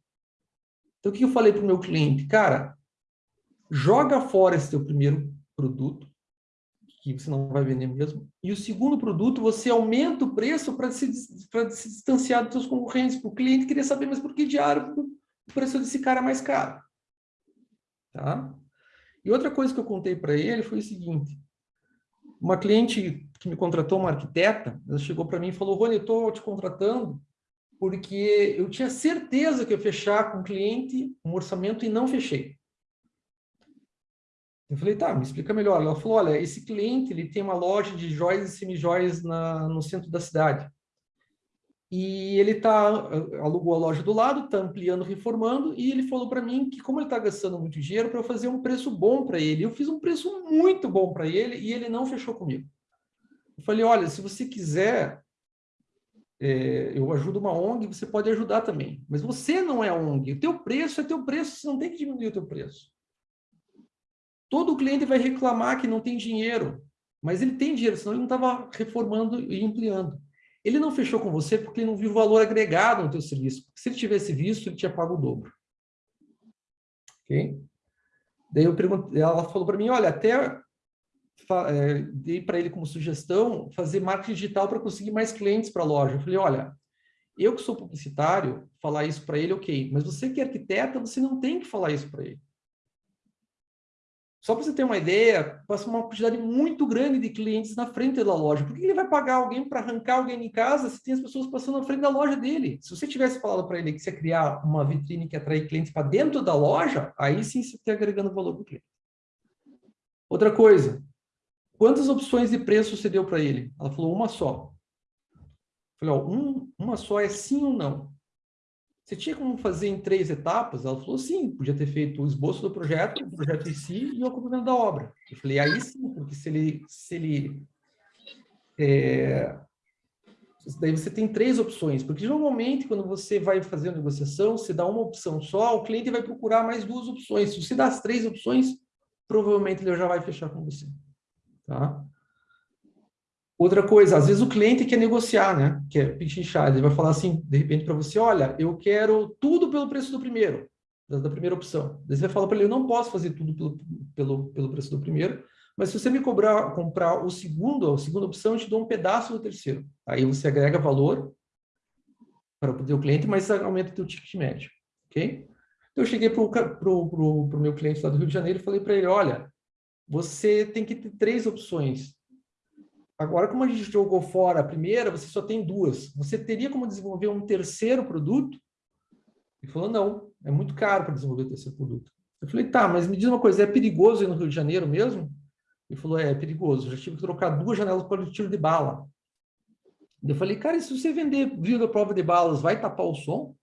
Então, o que eu falei para o meu cliente? Cara, joga fora esse teu primeiro produto, que você não vai vender mesmo. E o segundo produto, você aumenta o preço para se, se distanciar dos seus concorrentes. O cliente queria saber, mas por que diário o preço desse cara é mais caro? Tá? E outra coisa que eu contei para ele foi o seguinte. Uma cliente que me contratou, uma arquiteta, ela chegou para mim e falou, Rony, eu estou te contratando porque eu tinha certeza que ia fechar com o cliente um orçamento e não fechei. Eu falei, tá, me explica melhor. Ela falou, olha, esse cliente ele tem uma loja de joias e semijoias na, no centro da cidade. E ele tá, alugou a loja do lado, está ampliando, reformando, e ele falou para mim que como ele está gastando muito dinheiro, para eu fazer um preço bom para ele. Eu fiz um preço muito bom para ele e ele não fechou comigo. Eu falei, olha, se você quiser, é, eu ajudo uma ONG, você pode ajudar também. Mas você não é ONG, o teu preço é teu preço, você não tem que diminuir o teu preço. Todo cliente vai reclamar que não tem dinheiro, mas ele tem dinheiro, senão ele não estava reformando e ampliando. Ele não fechou com você porque ele não viu valor agregado no teu serviço. Se ele tivesse visto, ele tinha pago o dobro. Ok? Daí eu perguntei, ela falou para mim, olha, até é, dei para ele como sugestão fazer marketing digital para conseguir mais clientes para a loja. Eu falei, olha, eu que sou publicitário, falar isso para ele, ok. Mas você que é arquiteta, você não tem que falar isso para ele. Só para você ter uma ideia, passa uma quantidade muito grande de clientes na frente da loja. Por que ele vai pagar alguém para arrancar alguém em casa se tem as pessoas passando na frente da loja dele? Se você tivesse falado para ele que você ia criar uma vitrine que atrai clientes para dentro da loja, aí sim você está agregando valor para o cliente. Outra coisa, quantas opções de preço você deu para ele? Ela falou uma só. Eu falei, ó, um, uma só é sim ou não? Você tinha como fazer em três etapas? Ela falou, sim, podia ter feito o esboço do projeto, o projeto em si e o acompanhamento da obra. Eu falei, aí sim, porque se ele... Se ele é, daí você tem três opções, porque normalmente quando você vai fazer a negociação, você dá uma opção só, o cliente vai procurar mais duas opções. Se você dá as três opções, provavelmente ele já vai fechar com você. Tá? Outra coisa, às vezes o cliente quer negociar, né? Quer pichinchar, ele vai falar assim, de repente, para você, olha, eu quero tudo pelo preço do primeiro, da, primeira opção. Daí você vai falar para ele, eu não posso fazer tudo pelo, pelo, pelo preço do primeiro, mas se você me cobrar, comprar o segundo, a segunda opção, eu te dou um pedaço do terceiro. Aí você agrega valor para o cliente, mas aumenta o teu ticket médio, ok? Então eu cheguei para o meu cliente lá do Rio de Janeiro e falei para ele, olha, você tem que ter três opções. Agora, como a gente jogou fora a primeira, você só tem duas. Você teria como desenvolver um terceiro produto? Ele falou, não, é muito caro para desenvolver o terceiro produto. Eu falei, tá, mas me diz uma coisa, é perigoso ir no Rio de Janeiro mesmo? Ele falou, é, é perigoso, eu já tive que trocar duas janelas para o tiro de bala. Eu falei, cara, e se você vender vidro à prova de balas, vai tapar o som?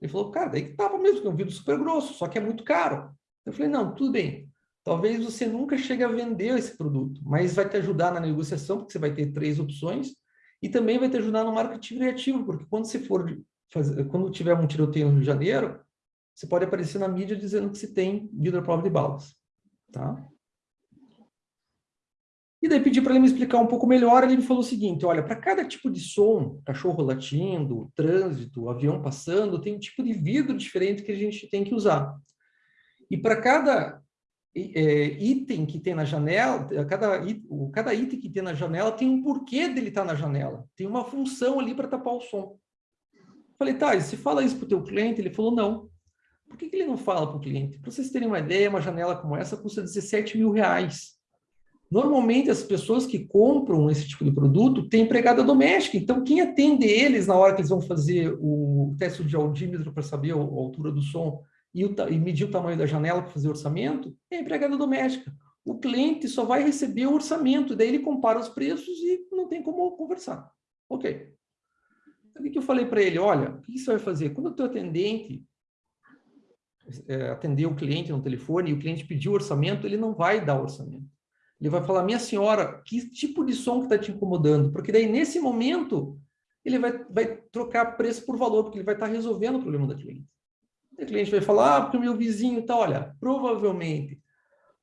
Ele falou, cara, daí que tapa mesmo, porque é um vidro super grosso, só que é muito caro. Eu falei, não, tudo bem. Talvez você nunca chegue a vender esse produto, mas vai te ajudar na negociação, porque você vai ter três opções, e também vai te ajudar no marketing criativo, porque quando você for fazer, quando tiver um tiroteio no Rio de Janeiro, você pode aparecer na mídia dizendo que você tem vidro prova de balas. Tá? E daí pedi para ele me explicar um pouco melhor, ele me falou o seguinte, olha, para cada tipo de som, cachorro latindo, trânsito, avião passando, tem um tipo de vidro diferente que a gente tem que usar. E para cada item que tem na janela, cada, cada item que tem na janela tem um porquê dele estar na janela, tem uma função ali para tapar o som. Falei, tá, se fala isso para o teu cliente? Ele falou, não. Por que, que ele não fala para o cliente? Para vocês terem uma ideia, uma janela como essa custa 17 mil reais. Normalmente, as pessoas que compram esse tipo de produto têm empregada doméstica. Então, quem atende eles na hora que eles vão fazer o teste de audímetro para saber a altura do som e, o, e medir o tamanho da janela para fazer o orçamento é a empregada doméstica. O cliente só vai receber o orçamento, daí ele compara os preços e não tem como conversar. Ok. Então, o que eu falei para ele? Olha, o que você vai fazer? Quando o teu atendente é, atender o cliente no telefone e o cliente pedir o orçamento, ele não vai dar o orçamento. Ele vai falar, minha senhora, que tipo de som que está te incomodando? Porque daí, nesse momento, ele vai, vai trocar preço por valor, porque ele vai estar tá resolvendo o problema da cliente. O cliente vai falar, ah, porque o meu vizinho está, olha, provavelmente,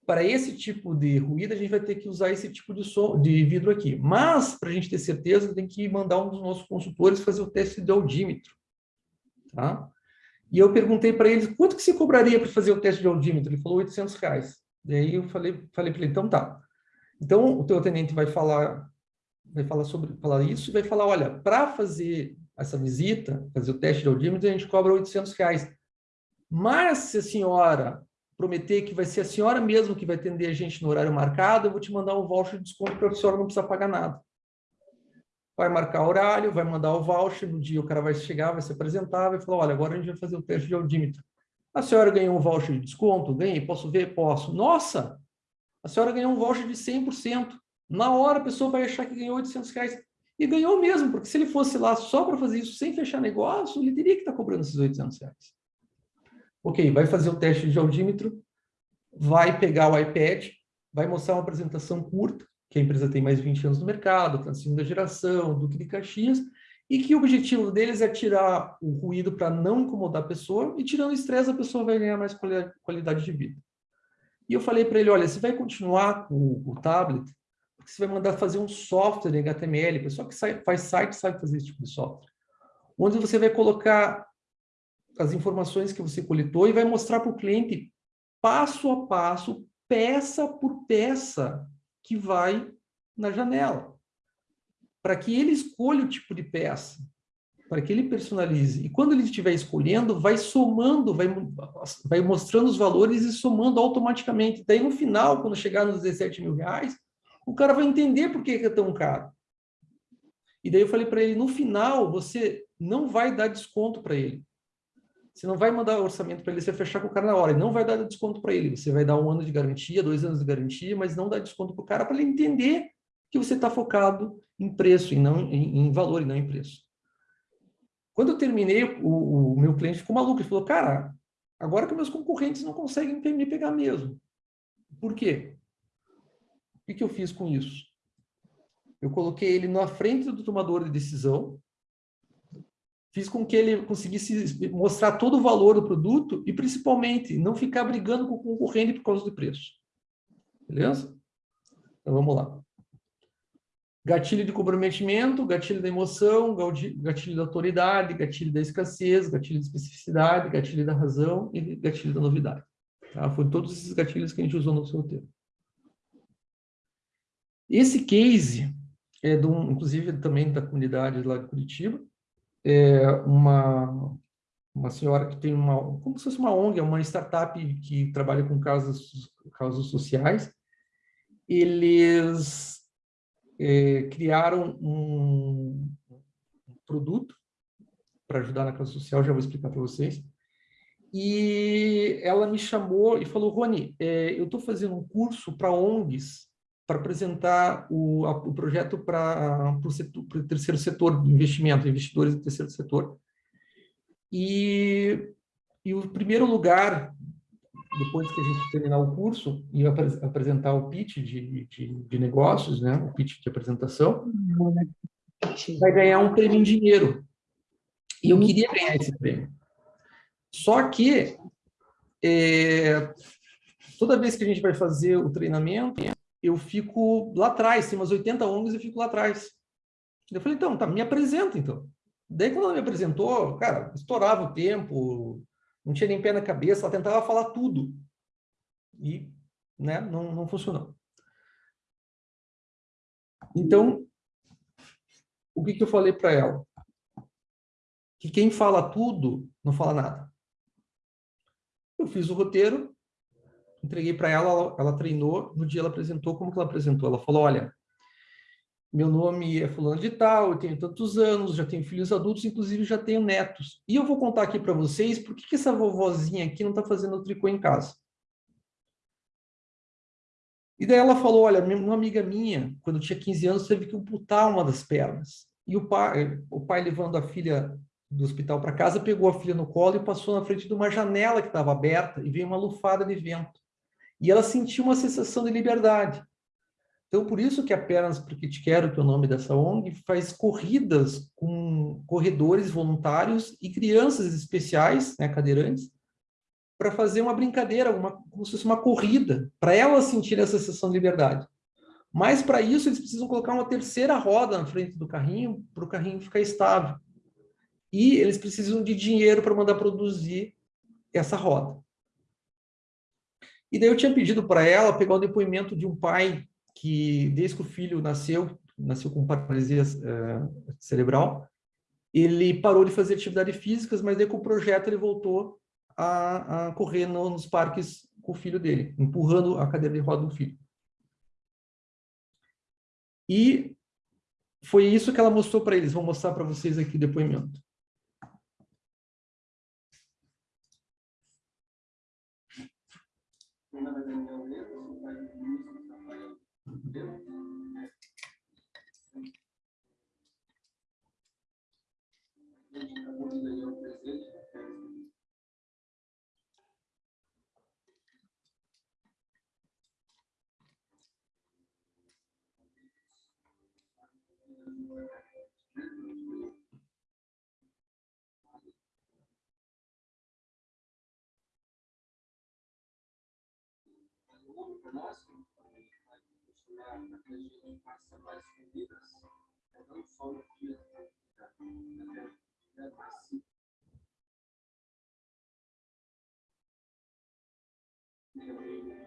para esse tipo de ruído, a gente vai ter que usar esse tipo de, som, de vidro aqui. Mas, para a gente ter certeza, tem que mandar um dos nossos consultores fazer o teste de audímetro. Tá? E eu perguntei para eles, quanto que se cobraria para fazer o teste de audímetro? Ele falou 800 reais. Daí eu falei, falei para ele, então tá. Então, o teu atendente vai falar, vai falar sobre falar isso e vai falar, olha, para fazer essa visita, fazer o teste de audímetro, a gente cobra 800 reais. Mas se a senhora prometer que vai ser a senhora mesmo que vai atender a gente no horário marcado, eu vou te mandar um voucher de desconto para a senhora não precisar pagar nada. Vai marcar horário, vai mandar o voucher, no dia o cara vai chegar, vai se apresentar, vai falar, olha, agora a gente vai fazer o teste de audímetro. A senhora ganhou um voucher de desconto? Ganhei, posso ver? Posso. Nossa, a senhora ganhou um voucher de 100%. Na hora a pessoa vai achar que ganhou 800 reais. E ganhou mesmo, porque se ele fosse lá só para fazer isso sem fechar negócio, ele teria que estar tá cobrando esses 800 reais. Ok, vai fazer o teste de audímetro, vai pegar o iPad, vai mostrar uma apresentação curta, que a empresa tem mais de 20 anos no mercado, está na segunda geração, Duque de Caxias, e que o objetivo deles é tirar o ruído para não incomodar a pessoa, e tirando o estresse, a pessoa vai ganhar mais qualidade de vida. E eu falei para ele, olha, você vai continuar com o, tablet, porque você vai mandar fazer um software em HTML, pessoal que faz site sabe fazer esse tipo de software, onde você vai colocar as informações que você coletou e vai mostrar para o cliente passo a passo, peça por peça, que vai na janela, para que ele escolha o tipo de peça, para que ele personalize. E quando ele estiver escolhendo, vai somando, vai, vai mostrando os valores e somando automaticamente. Daí, no final, quando chegar nos 17 mil reais, o cara vai entender por que é tão caro. E daí eu falei para ele, no final, você não vai dar desconto para ele. Você não vai mandar orçamento para ele, você fechar com o cara na hora. E não vai dar desconto para ele. Você vai dar um ano de garantia, dois anos de garantia, mas não dá desconto para o cara para ele entender que você está focado em preço, e não em, em, valor e não em preço. Quando eu terminei, o, o meu cliente ficou maluco. Ele falou, cara, agora que meus concorrentes não conseguem me pegar mesmo. Por quê? O que, que eu fiz com isso? Eu coloquei ele na frente do tomador de decisão, fiz com que ele conseguisse mostrar todo o valor do produto e, principalmente, não ficar brigando com o concorrente por causa do preço. Beleza? Então, vamos lá. Gatilho de comprometimento, gatilho da emoção, gatilho da autoridade, gatilho da escassez, gatilho da especificidade, gatilho da razão e gatilho da novidade. Tá? Foram todos esses gatilhos que a gente usou no seu roteiro. Esse case é de um, inclusive também da comunidade lá de Curitiba, é uma, uma senhora que tem uma, como se fosse uma ONG, é uma startup que trabalha com causas, causas sociais. Eles é, criaram um, um produto para ajudar na causa social, já vou explicar para vocês. E ela me chamou e falou, Rony, é, eu estou fazendo um curso para ONGs para apresentar o, a, o projeto para o terceiro setor de investimento, investidores do terceiro setor. E, e o primeiro lugar, depois que a gente terminar o curso e apresentar o pitch de, de, de negócios, né, o pitch de apresentação, vai ganhar um prêmio em dinheiro. E eu queria ganhar esse prêmio. Só que, é, toda vez que a gente vai fazer o treinamento, eu fico lá atrás, tem umas 80 ONGs, eu fico lá atrás. Eu falei, então, tá, me apresenta, então. Daí, quando ela me apresentou, cara, estourava o tempo, não tinha nem pé na cabeça, ela tentava falar tudo. E, né, não, não funcionou. Então, o que, que eu falei para ela? Que quem fala tudo, não fala nada. Eu fiz o roteiro, entreguei para ela, ela, ela treinou, no dia ela apresentou, como que ela apresentou? Ela falou, olha, meu nome é fulano de tal, eu tenho tantos anos, já tenho filhos adultos, inclusive já tenho netos. E eu vou contar aqui para vocês por que, que essa vovozinha aqui não está fazendo tricô em casa. E daí ela falou, olha, uma amiga minha, quando tinha 15 anos, teve que amputar uma das pernas. E o pai, o pai levando a filha do hospital para casa, pegou a filha no colo e passou na frente de uma janela que estava aberta e veio uma lufada de vento. E ela sentiu uma sensação de liberdade. Então, por isso que a Pernas Porque Te Quero, que é o nome dessa ONG, faz corridas com corredores voluntários e crianças especiais, né, cadeirantes, para fazer uma brincadeira, uma, como se fosse uma corrida, para elas sentirem essa sensação de liberdade. Mas, para isso, eles precisam colocar uma terceira roda na frente do carrinho, para o carrinho ficar estável. E eles precisam de dinheiro para mandar produzir essa roda. E daí eu tinha pedido para ela pegar o depoimento de um pai que, desde que o filho nasceu, nasceu com paralisia uh, cerebral, ele parou de fazer atividades físicas, mas daí com o projeto ele voltou a, a correr no, nos parques com o filho dele, empurrando a cadeira de roda do filho. E foi isso que ela mostrou para eles. Vou mostrar para vocês aqui o depoimento. Para nós, que vai funcionar para que a gente faça mais corridas, é não só no dia da atividade massiva. Dia a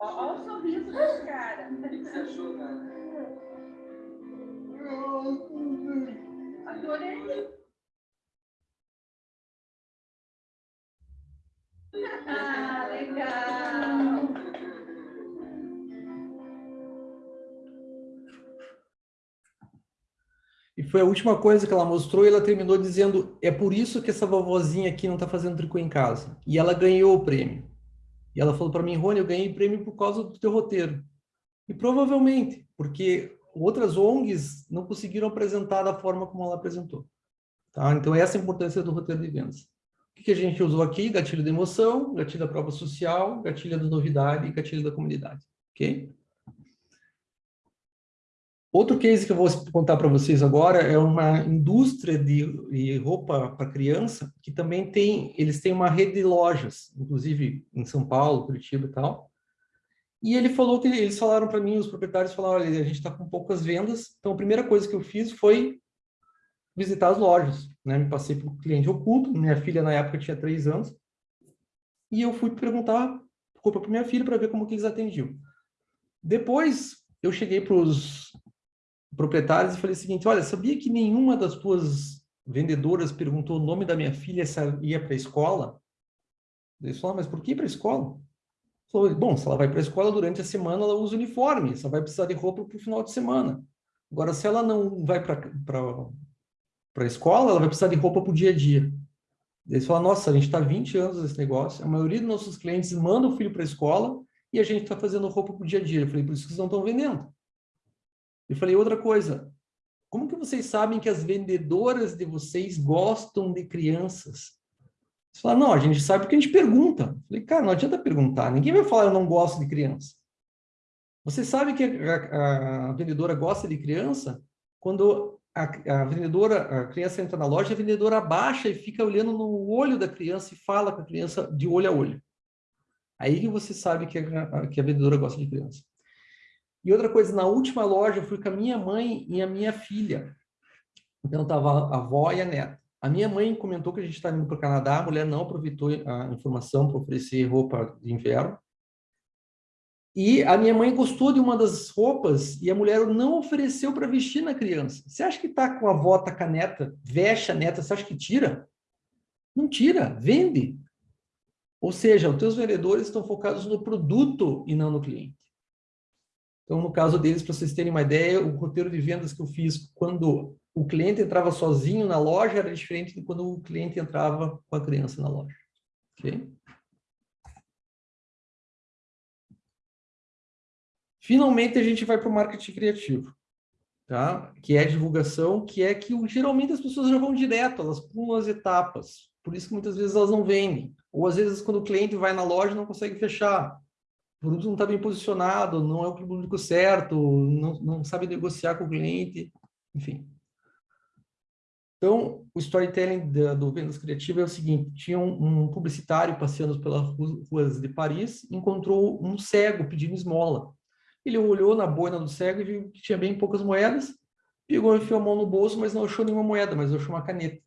Olha o sorriso desse cara. O que você achou, cara? Adorei. Ah, legal. Foi a última coisa que ela mostrou e ela terminou dizendo, é por isso que essa vovozinha aqui não está fazendo tricô em casa. E ela ganhou o prêmio. E ela falou para mim, Rony, eu ganhei prêmio por causa do teu roteiro. E provavelmente, porque outras ONGs não conseguiram apresentar da forma como ela apresentou. Tá? Então, essa é a importância do roteiro de vendas. O que, a gente usou aqui? Gatilho da emoção, gatilho da prova social, gatilho da novidade e gatilho da comunidade. Ok? Outro case que eu vou contar para vocês agora é uma indústria de, roupa para criança que também tem, eles têm uma rede de lojas, inclusive em São Paulo, Curitiba e tal. E ele falou que eles falaram para mim, os proprietários falaram, olha, a gente está com poucas vendas, então a primeira coisa que eu fiz foi visitar as lojas, né? Me passei o cliente oculto, minha filha na época tinha três anos, e eu fui perguntar roupa para minha filha para ver como que eles atendiam. Depois eu cheguei para os proprietários e falei o seguinte, olha, sabia que nenhuma das tuas vendedoras perguntou o nome da minha filha se ela ia para a escola? Eles falaram, mas por que para a escola? Falou, bom, se ela vai para a escola durante a semana, ela usa uniforme, só vai precisar de roupa para o final de semana. Agora, se ela não vai para a escola, ela vai precisar de roupa para o dia a dia. Eles falam, nossa, a gente está 20 anos nesse negócio, a maioria dos nossos clientes manda o filho para a escola e a gente está fazendo roupa para o dia a dia. Eu falei, por isso que vocês não estão vendendo. Eu falei, outra coisa, como que vocês sabem que as vendedoras de vocês gostam de crianças? Você fala, não, a gente sabe porque a gente pergunta. Eu falei, cara, não adianta perguntar, ninguém vai falar eu não gosto de criança. Você sabe que a, a vendedora gosta de criança quando a, a, vendedora, a criança entra na loja, a vendedora abaixa e fica olhando no olho da criança e fala com a criança de olho a olho. Aí que você sabe que a, que a vendedora gosta de criança. E outra coisa, na última loja eu fui com a minha mãe e a minha filha. Então estava a avó e a neta. A minha mãe comentou que a gente está indo para o Canadá, a mulher não aproveitou a informação para oferecer roupa de inverno. E a minha mãe gostou de uma das roupas e a mulher não ofereceu para vestir na criança. Você acha que está com a avó, tá com a neta, veste a neta, você acha que tira? Não tira, vende. Ou seja, os teus vendedores estão focados no produto e não no cliente. Então, no caso deles, para vocês terem uma ideia, o roteiro de vendas que eu fiz quando o cliente entrava sozinho na loja era diferente de quando o cliente entrava com a criança na loja. Ok? Finalmente, a gente vai para o marketing criativo, tá? que é a divulgação, que é que geralmente as pessoas já vão direto, elas pulam as etapas. Por isso que muitas vezes elas não vendem. Ou às vezes, quando o cliente vai na loja, não consegue fechar produto não está bem posicionado, não é o público certo, não, não sabe negociar com o cliente, enfim. Então, o storytelling da, do Vendas Criativa é o seguinte, tinha um, um publicitário passeando pelas ruas de Paris, encontrou um cego pedindo esmola. Ele olhou na boina do cego e viu que tinha bem poucas moedas, pegou e enfiou a mão no bolso, mas não achou nenhuma moeda, mas achou uma caneta.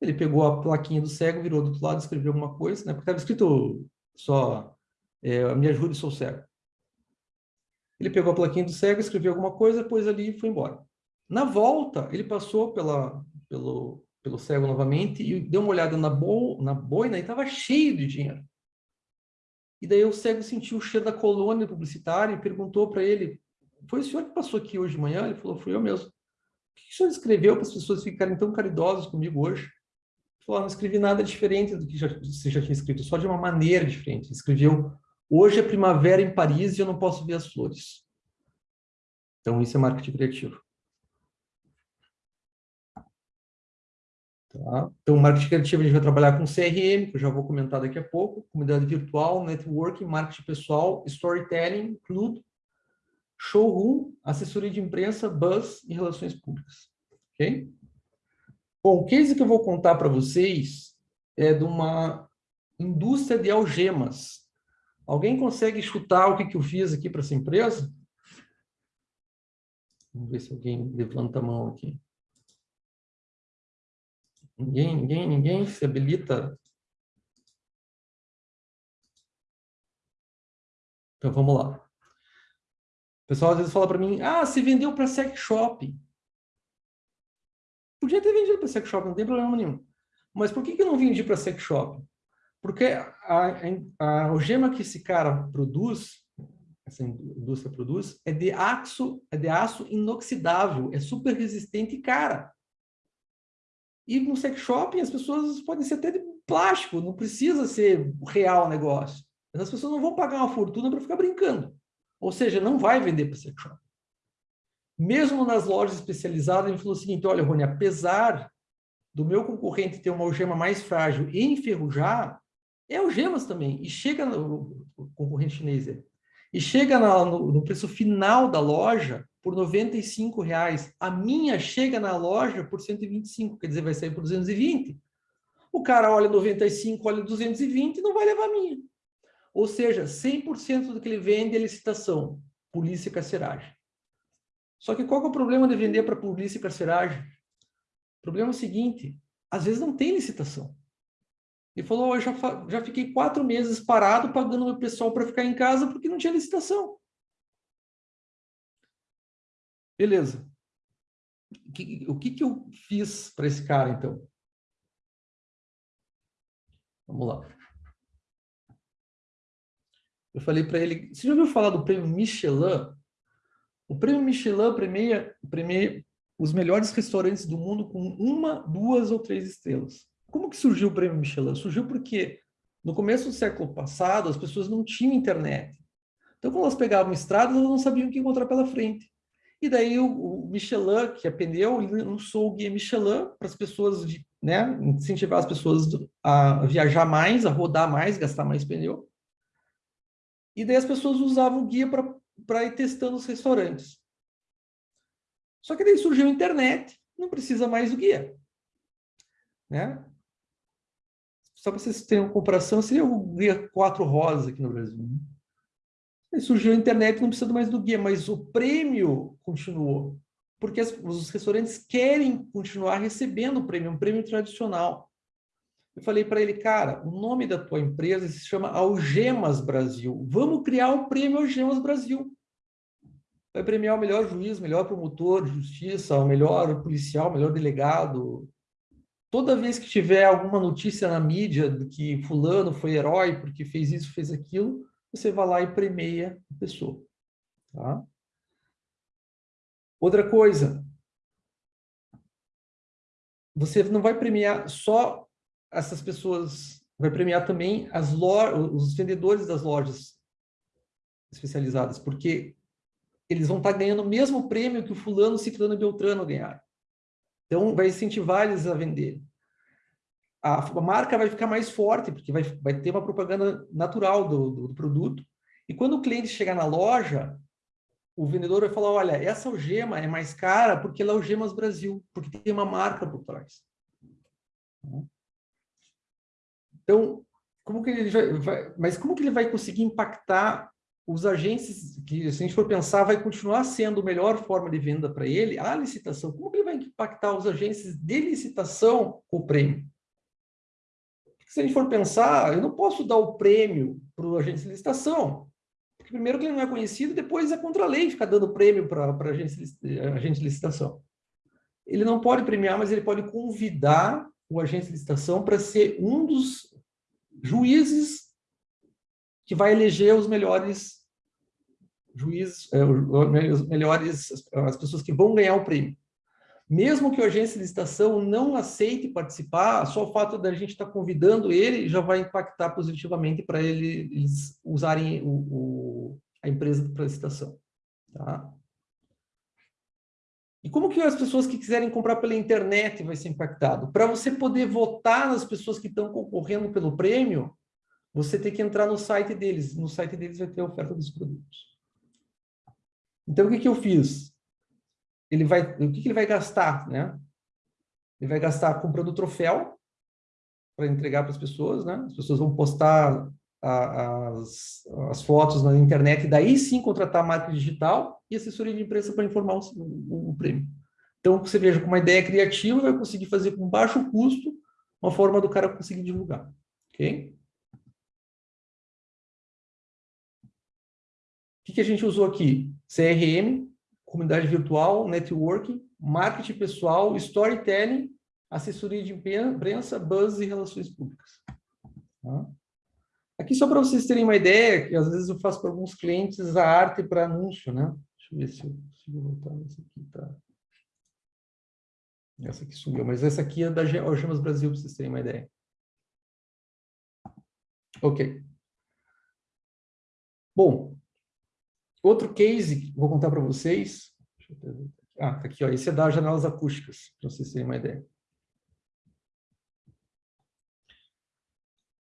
Ele pegou a plaquinha do cego, virou do outro lado, escreveu alguma coisa, né? porque estava escrito só é, me ajude, sou cego. Ele pegou a plaquinha do cego, escreveu alguma coisa, pôs ali e foi embora. Na volta, ele passou pela, pelo, pelo cego novamente e deu uma olhada na, bo, na boina e estava cheio de dinheiro. E daí o cego sentiu o cheiro da colônia publicitária e perguntou para ele, foi o senhor que passou aqui hoje de manhã? Ele falou, fui eu mesmo. O que o senhor escreveu para as pessoas ficarem tão caridosas comigo hoje? Ele falou, ah, não escrevi nada diferente do que já, você já tinha escrito, só de uma maneira diferente. Ele escreveu Hoje é primavera em Paris e eu não posso ver as flores. Então, isso é marketing criativo. Tá? Então, marketing criativo a gente vai trabalhar com CRM, que eu já vou comentar daqui a pouco, comunidade virtual, networking, marketing pessoal, storytelling, clube. showroom, assessoria de imprensa, bus e relações públicas. Ok? Bom, o case que eu vou contar para vocês é de uma indústria de algemas. Alguém consegue chutar o que, que eu fiz aqui para essa empresa? Vamos ver se alguém levanta a mão aqui. Ninguém, ninguém, ninguém se habilita? Então, vamos lá. O pessoal às vezes fala para mim, ah, você vendeu para sex shop. Podia ter vendido para sex shop, não tem problema nenhum. Mas por que, que eu não vendi para sex shop? Porque a, a, algema que esse cara produz, essa indústria produz, é de aço, é de aço inoxidável, é super resistente e cara. E no sex shop as pessoas podem ser até de plástico, não precisa ser real o negócio. As pessoas não vão pagar uma fortuna para ficar brincando. Ou seja, não vai vender para sex shop. Mesmo nas lojas especializadas, ele falou o seguinte, olha, Rony, apesar do meu concorrente ter uma algema mais frágil e enferrujar, é algemas também. E chega, no, o concorrente chinês, é, e chega na, no, no, preço final da loja por 95 reais. A minha chega na loja por 125, quer dizer, vai sair por 220. O cara olha 95, olha 220 e não vai levar a minha. Ou seja, 100% do que ele vende é licitação, polícia e carceragem. Só que qual é o problema de vender para polícia e carceragem? O problema é o seguinte, às vezes não tem licitação. Ele falou, eu já, já fiquei quatro meses parado pagando meu pessoal para ficar em casa porque não tinha licitação. Beleza. O que, o que, que eu fiz para esse cara, então? Vamos lá. Eu falei para ele, você já ouviu falar do prêmio Michelin? O prêmio Michelin premia, premia os melhores restaurantes do mundo com uma, duas ou três estrelas. Como que surgiu o prêmio Michelin? Surgiu porque no começo do século passado as pessoas não tinham internet. Então, quando elas pegavam estradas, elas não sabiam o que encontrar pela frente. E daí o, Michelin, que é pneu, lançou o guia Michelin para as pessoas, né, incentivar as pessoas a viajar mais, a rodar mais, gastar mais pneu. E daí as pessoas usavam o guia para ir testando os restaurantes. Só que daí surgiu a internet, não precisa mais do guia. Né? Só para vocês terem uma comparação, seria o guia quatro rosas aqui no Brasil. Né? Aí surgiu a internet, não precisa mais do guia, mas o prêmio continuou. Porque as, os restaurantes querem continuar recebendo o prêmio, um prêmio tradicional. Eu falei para ele, cara, o nome da tua empresa se chama Algemas Brasil. Vamos criar o prêmio Algemas Brasil. Vai premiar o melhor juiz, melhor promotor de justiça, o melhor policial, o melhor delegado. Toda vez que tiver alguma notícia na mídia de que fulano foi herói porque fez isso, fez aquilo, você vai lá e premia a pessoa. Tá? Outra coisa, você não vai premiar só essas pessoas, vai premiar também as os vendedores das lojas especializadas, porque eles vão estar ganhando o mesmo prêmio que o fulano, ciclano e beltrano ganharam. Então, vai incentivar eles a vender. A, marca vai ficar mais forte, porque vai, vai ter uma propaganda natural do, do, do produto. E quando o cliente chegar na loja, o vendedor vai falar, olha, essa algema é mais cara porque ela é Algemas Brasil, porque tem uma marca por trás. Então, como que ele vai, vai, mas como que ele vai conseguir impactar os agentes, que se a gente for pensar, vai continuar sendo a melhor forma de venda para ele, a licitação. Como que ele vai impactar os agentes de licitação com o prêmio? Se a gente for pensar, eu não posso dar o prêmio para o agente de licitação, porque primeiro ele não é conhecido, depois é contra a lei ficar dando prêmio para agente, agente de licitação. Ele não pode premiar, mas ele pode convidar o agente de licitação para ser um dos juízes que vai eleger os melhores juízes, é, os melhores, as pessoas que vão ganhar o prêmio. Mesmo que o agente de licitação não aceite participar, só o fato da gente estar convidando ele já vai impactar positivamente para ele, eles usarem o, o, a empresa para licitação. Tá? E como que as pessoas que quiserem comprar pela internet vai ser impactado? Para você poder votar nas pessoas que estão concorrendo pelo prêmio, você tem que entrar no site deles. No site deles vai ter a oferta dos produtos. Então, o que, que eu fiz? Ele vai, o que, que ele vai gastar, né? Ele vai gastar comprando troféu para entregar para as pessoas, né? As pessoas vão postar a, as, as fotos na internet e daí sim contratar a marca digital e assessoria de imprensa para informar o, o, o prêmio. Então, você veja, com uma ideia criativa, vai conseguir fazer com baixo custo uma forma do cara conseguir divulgar. Ok? Que, que a gente usou aqui? CRM, comunidade virtual, networking, marketing pessoal, storytelling, assessoria de imprensa, buzz e relações públicas. Tá? Aqui só para vocês terem uma ideia, que às vezes eu faço para alguns clientes a arte para anúncio, né? Deixa eu ver se eu consigo voltar. Essa aqui tá. Essa aqui sumiu, mas essa aqui é da Algemas Brasil, para vocês terem uma ideia. Ok. Bom, outro case que vou contar para vocês. Ah, tá aqui, ó. Esse é das janelas acústicas, para vocês terem uma ideia.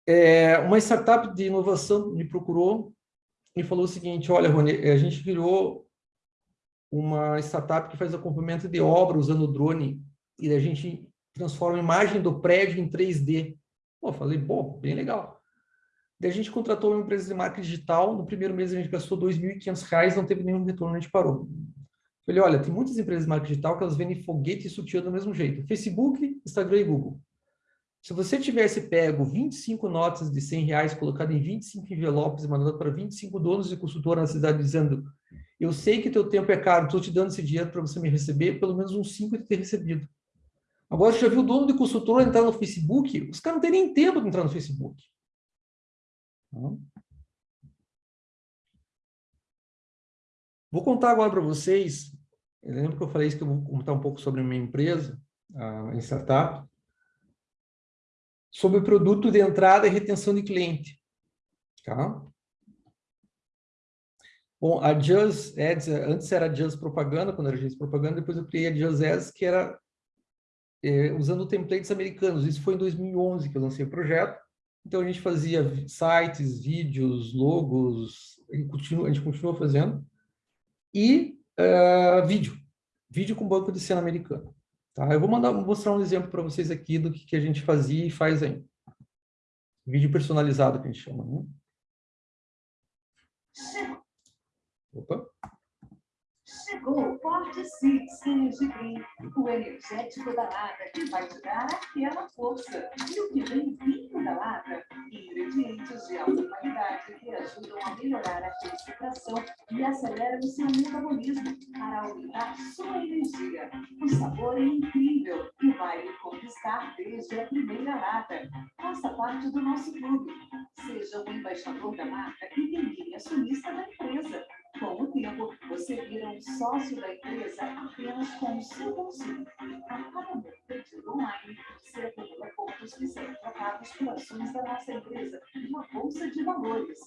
É, uma startup de inovação me procurou e falou o seguinte, olha, Rony, a gente virou uma startup que faz acompanhamento de obra usando drone e a gente transforma a imagem do prédio em 3D. Pô, falei, bom, bem legal. Daí a gente contratou uma empresa de marketing digital, no primeiro mês a gente gastou R$ 2.500, não teve nenhum retorno, a gente parou. Falei, olha, tem muitas empresas de marketing digital que elas vendem foguete e sutiã do mesmo jeito. Facebook, Instagram e Google. Se você tivesse pego 25 notas de 100 reais, colocado em 25 envelopes e mandado para 25 donos de consultora na cidade, dizendo eu sei que teu tempo é caro, estou te dando esse dinheiro para você me receber, pelo menos uns 5 de ter recebido. Agora, já viu o dono de consultora entrar no Facebook? Os caras não têm nem tempo de entrar no Facebook. Vou contar agora para vocês, eu lembro que eu falei isso, que eu vou contar um pouco sobre a minha empresa, a startup sobre o produto de entrada e retenção de cliente. Tá? Bom, a Just Ads, antes era Just Propaganda, quando era Just Propaganda, depois eu criei a Just Ads, que era é, usando templates americanos. Isso foi em 2011 que eu lancei o projeto. Então, a gente fazia sites, vídeos, logos, a gente continua, a gente continua fazendo. E uh, vídeo. Vídeo com banco de cena americano. Tá? Eu vou mandar, mostrar um exemplo para vocês aqui do que, que a gente fazia e faz aí. Vídeo personalizado que a gente chama. Né? Opa. Chegou o Forte Six Energy o energético da lata que vai te dar aquela força. E o que vem vindo da lata? Ingredientes de alta qualidade que ajudam a melhorar a concentração e aceleram o seu metabolismo para aumentar sua energia. O sabor é incrível e vai lhe conquistar desde a primeira lata. Faça parte do nosso clube. Seja um embaixador da marca e termine acionista da empresa. Com o tempo, você vira um sócio da empresa apenas com o seu bolsinho. A cada pedido online, você acumula pontos que serão trocados por ações da nossa empresa uma bolsa de valores.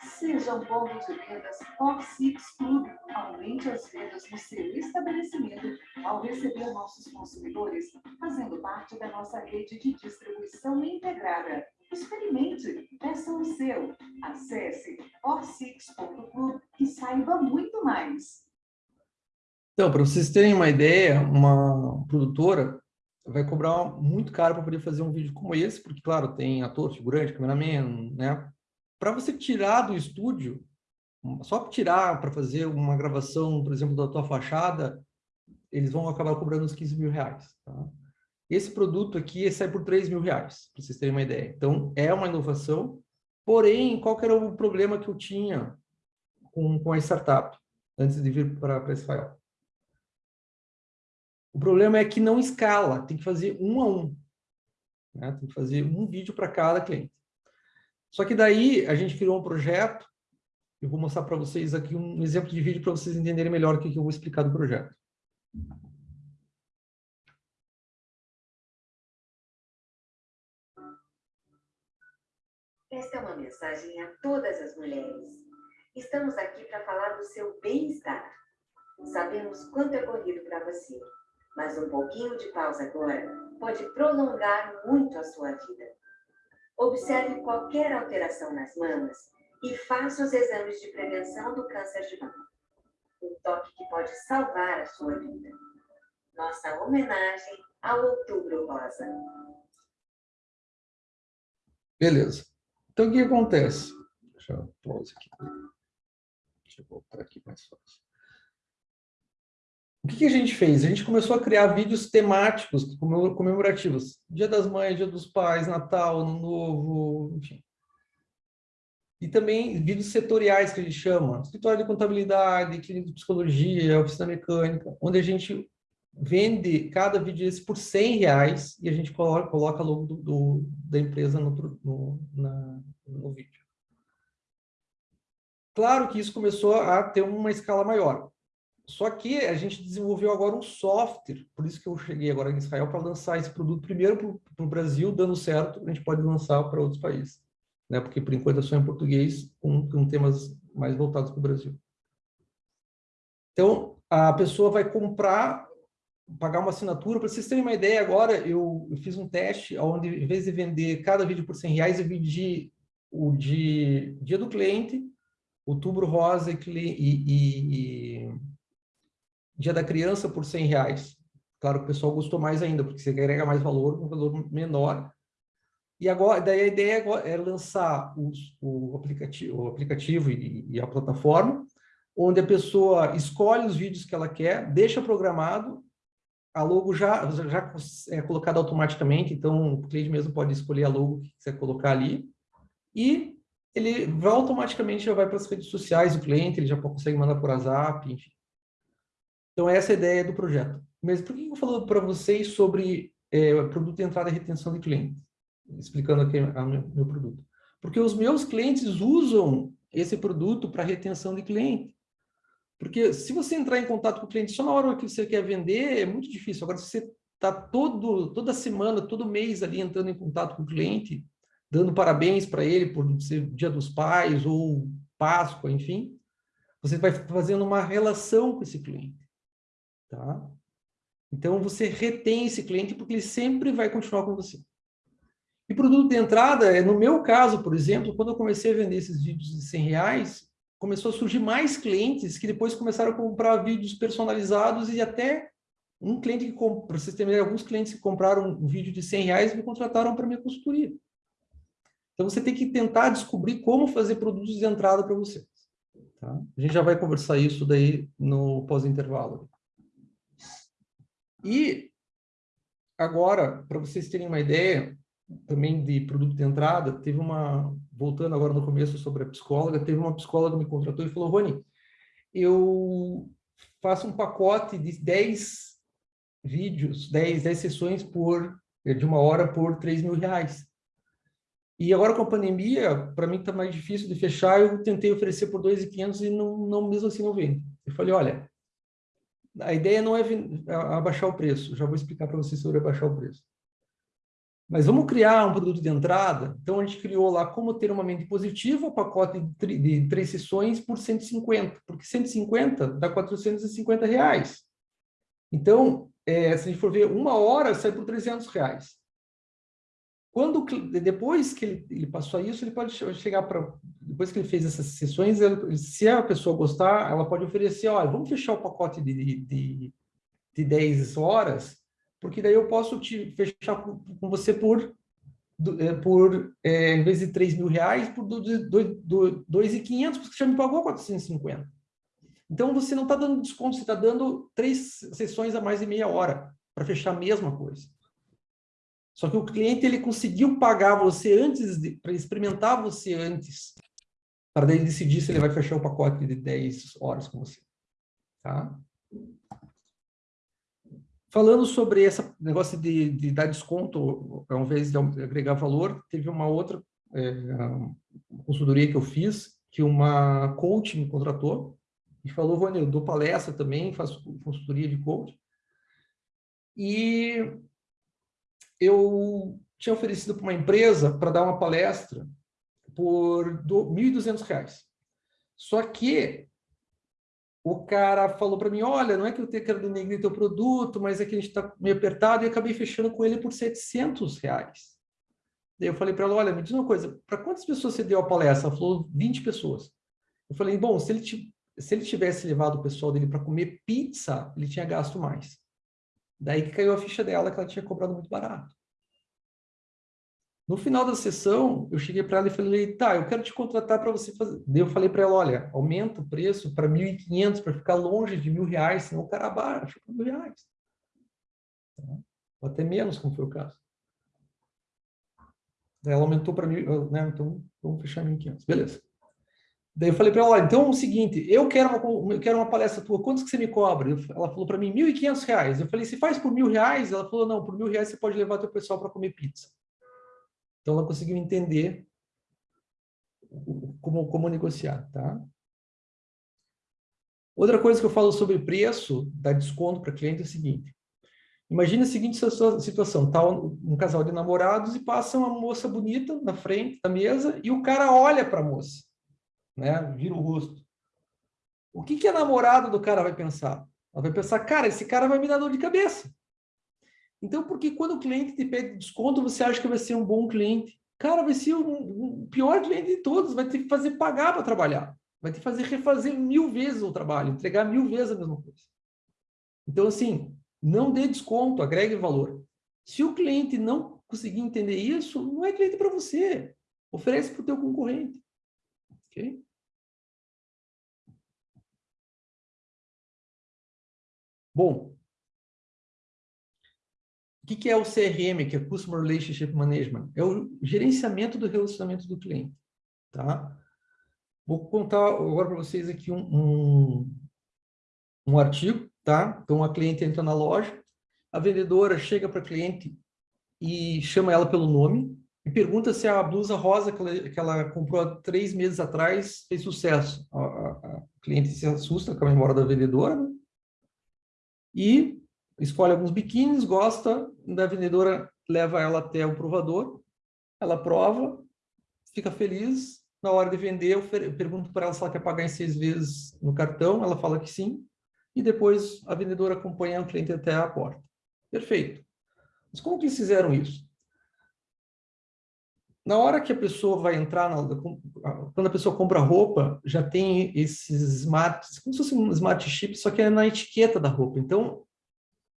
Seja um ponto de vendas Fox Six Club. Aumente as vendas no seu estabelecimento ao receber nossos consumidores, fazendo parte da nossa rede de distribuição integrada. Experimente, peça o seu. Acesse orsix.club saiba muito mais. Então, para vocês terem uma ideia, uma produtora vai cobrar muito caro para poder fazer um vídeo como esse, porque, claro, tem ator, figurante, cameraman, né? Para você tirar do estúdio, só tirar para fazer uma gravação, por exemplo, da tua fachada, eles vão acabar cobrando uns 15 mil reais, tá? Esse produto aqui sai por 3 mil reais, para vocês terem uma ideia. Então, é uma inovação, porém, qual era o problema que eu tinha com, com a startup, antes de vir para Israel? O problema é que não escala, tem que fazer um a um. Né? Tem que fazer um vídeo para cada cliente. Só que daí a gente criou um projeto, eu vou mostrar para vocês aqui um exemplo de vídeo para vocês entenderem melhor o que, que eu vou explicar do projeto. Esta é uma mensagem a todas as mulheres. Estamos aqui para falar do seu bem-estar. Sabemos quanto é corrido para você, mas um pouquinho de pausa agora pode prolongar muito a sua vida. Observe qualquer alteração nas mamas e faça os exames de prevenção do câncer de mama. um toque que pode salvar a sua vida. Nossa homenagem ao Outubro Rosa. Beleza. Então, o que acontece? Deixa eu pause aqui. Deixa eu voltar aqui mais fácil. O que, a gente fez? A gente começou a criar vídeos temáticos, comemorativos. Dia das Mães, Dia dos Pais, Natal, Ano Novo, enfim. E também vídeos setoriais, que a gente chama. Escritório de Contabilidade, Clínica de Psicologia, Oficina Mecânica, onde a gente vende cada vídeo desse por 100 reais e a gente coloca, coloca logo do, do, da empresa no, no, na, no vídeo. Claro que isso começou a ter uma escala maior. Só que a gente desenvolveu agora um software, por isso que eu cheguei agora em Israel para lançar esse produto primeiro para o Brasil, dando certo, a gente pode lançar para outros países. Né? Porque, por enquanto, é só em português, com, com temas mais voltados para o Brasil. Então, a pessoa vai comprar, pagar uma assinatura. Para vocês terem uma ideia, agora eu, eu, fiz um teste onde, em vez de vender cada vídeo por 100 reais, eu vendi o de dia do cliente, outubro rosa e, e, e Dia da Criança por 100 reais. Claro que o pessoal gostou mais ainda, porque você agrega mais valor, um valor menor. E agora, daí a ideia é lançar os, o aplicativo, o aplicativo e, e, a plataforma, onde a pessoa escolhe os vídeos que ela quer, deixa programado, a logo já, já é colocada automaticamente, então o cliente mesmo pode escolher a logo que quiser colocar ali, e ele automaticamente já vai para as redes sociais do cliente, ele já consegue mandar por WhatsApp, enfim. Então, essa é a ideia do projeto. Mas por que eu falo para vocês sobre é, produto de entrada e retenção de clientes? Explicando aqui o meu, meu produto. Porque os meus clientes usam esse produto para retenção de cliente. Porque se você entrar em contato com o cliente só na hora que você quer vender, é muito difícil. Agora, se você está toda semana, todo mês ali entrando em contato com o cliente, dando parabéns para ele por ser Dia dos Pais ou Páscoa, enfim, você vai fazendo uma relação com esse cliente. Tá? Então, você retém esse cliente porque ele sempre vai continuar com você. E produto de entrada, é no meu caso, por exemplo, quando eu comecei a vender esses vídeos de 100 reais, começou a surgir mais clientes que depois começaram a comprar vídeos personalizados e até um cliente que, para vocês terem alguns clientes que compraram um vídeo de 100 reais me contrataram para minha consultoria. Então, você tem que tentar descobrir como fazer produtos de entrada para você. Tá? A gente já vai conversar isso daí no pós-intervalo. E agora, para vocês terem uma ideia também de produto de entrada, teve uma, voltando agora no começo sobre a psicóloga, teve uma psicóloga que me contratou e falou, Rony, eu faço um pacote de 10 vídeos, 10, 10 sessões por, de uma hora por 3 mil reais. E agora com a pandemia, para mim está mais difícil de fechar, eu tentei oferecer por 2.500 e não, não, mesmo assim não vende. Eu falei, olha, a ideia não é abaixar o preço, já vou explicar para vocês sobre abaixar o preço. Mas vamos criar um produto de entrada, então a gente criou lá como ter uma mente positiva, pacote de três sessões por 150, porque 150 dá 450 reais. Então, é, se a gente for ver, uma hora sai por 300 reais. Quando, depois que ele, passou isso, ele pode chegar para... Depois que ele fez essas sessões, ele, se a pessoa gostar, ela pode oferecer, olha, vamos fechar o pacote de, de, de 10 horas, porque daí eu posso te fechar com, você por, é, por é, em vez de 3 mil reais, por 2.500, porque você já me pagou 450. Então, você não está dando desconto, você está dando três sessões a mais de meia hora para fechar a mesma coisa. Só que o cliente ele conseguiu pagar você antes, para experimentar você antes, para daí decidir se ele vai fechar o pacote de 10 horas com você. Tá? Falando sobre esse negócio de, de dar desconto ao invés de agregar valor, teve uma outra é, consultoria que eu fiz, que uma coach me contratou e falou, Vânia, eu dou palestra também, faço consultoria de coach. E eu tinha oferecido para uma empresa para dar uma palestra por R$ 1.200. Só que o cara falou para mim, olha, não é que eu quero denegrir teu produto, mas é que a gente está meio apertado, e acabei fechando com ele por 700 reais. Daí eu falei para ela, olha, me diz uma coisa, para quantas pessoas você deu a palestra? Ela falou, 20 pessoas. Eu falei, bom, se ele se ele tivesse levado o pessoal dele para comer pizza, ele tinha gasto mais. Daí que caiu a ficha dela que ela tinha cobrado muito barato. No final da sessão, eu cheguei para ela e falei, tá, eu quero te contratar para você fazer. Daí eu falei para ela, olha, aumenta o preço para 1.500 para ficar longe de mil reais, senão o cara baixa para mil reais. Tá? Ou até menos, como foi o caso. Daí ela aumentou para mil, né? Então, vamos fechar 1.500. Beleza. Daí eu falei para ela, olha, então é o seguinte, eu quero uma, eu quero uma palestra tua, quantos que você me cobra? Ela falou para mim, R$ 1.500. Eu falei, se faz por mil reais? Ela falou, não, por mil reais você pode levar teu pessoal para comer pizza. Então, ela conseguiu entender como, como negociar, tá? Outra coisa que eu falo sobre preço, dar desconto para cliente é o seguinte. Imagina a seguinte situação, tá um casal de namorados e passa uma moça bonita na frente da mesa e o cara olha para a moça, né? Vira o rosto. O que, que a namorada do cara vai pensar? Ela vai pensar, cara, esse cara vai me dar dor de cabeça. Então, porque quando o cliente te pede desconto, você acha que vai ser um bom cliente? Cara, vai ser o um, pior cliente de todos, vai ter que fazer pagar para trabalhar. Vai ter que fazer refazer mil vezes o trabalho, entregar mil vezes a mesma coisa. Então, assim, não dê desconto, agregue valor. Se o cliente não conseguir entender isso, não é cliente para você. Oferece para o teu concorrente. Ok? Bom, o que, é o CRM, que é Customer Relationship Management? É o gerenciamento do relacionamento do cliente. Tá? Vou contar agora para vocês aqui um, um, um, artigo. Tá? Então, a cliente entra na loja, a vendedora chega para a cliente e chama ela pelo nome e pergunta se a blusa rosa que ela, que ela comprou há três meses atrás fez sucesso. A, a, a cliente se assusta com a memória da vendedora né? E escolhe alguns biquínis, gosta, da vendedora leva ela até o provador, ela prova, fica feliz, na hora de vender eu pergunto para ela se ela quer pagar em seis vezes no cartão, ela fala que sim, e depois a vendedora acompanha o cliente até a porta. Perfeito. Mas como que eles fizeram isso? Na hora que a pessoa vai entrar, na, quando a pessoa compra roupa, já tem esses smart, como se fosse um smart chip, só que é na etiqueta da roupa. Então,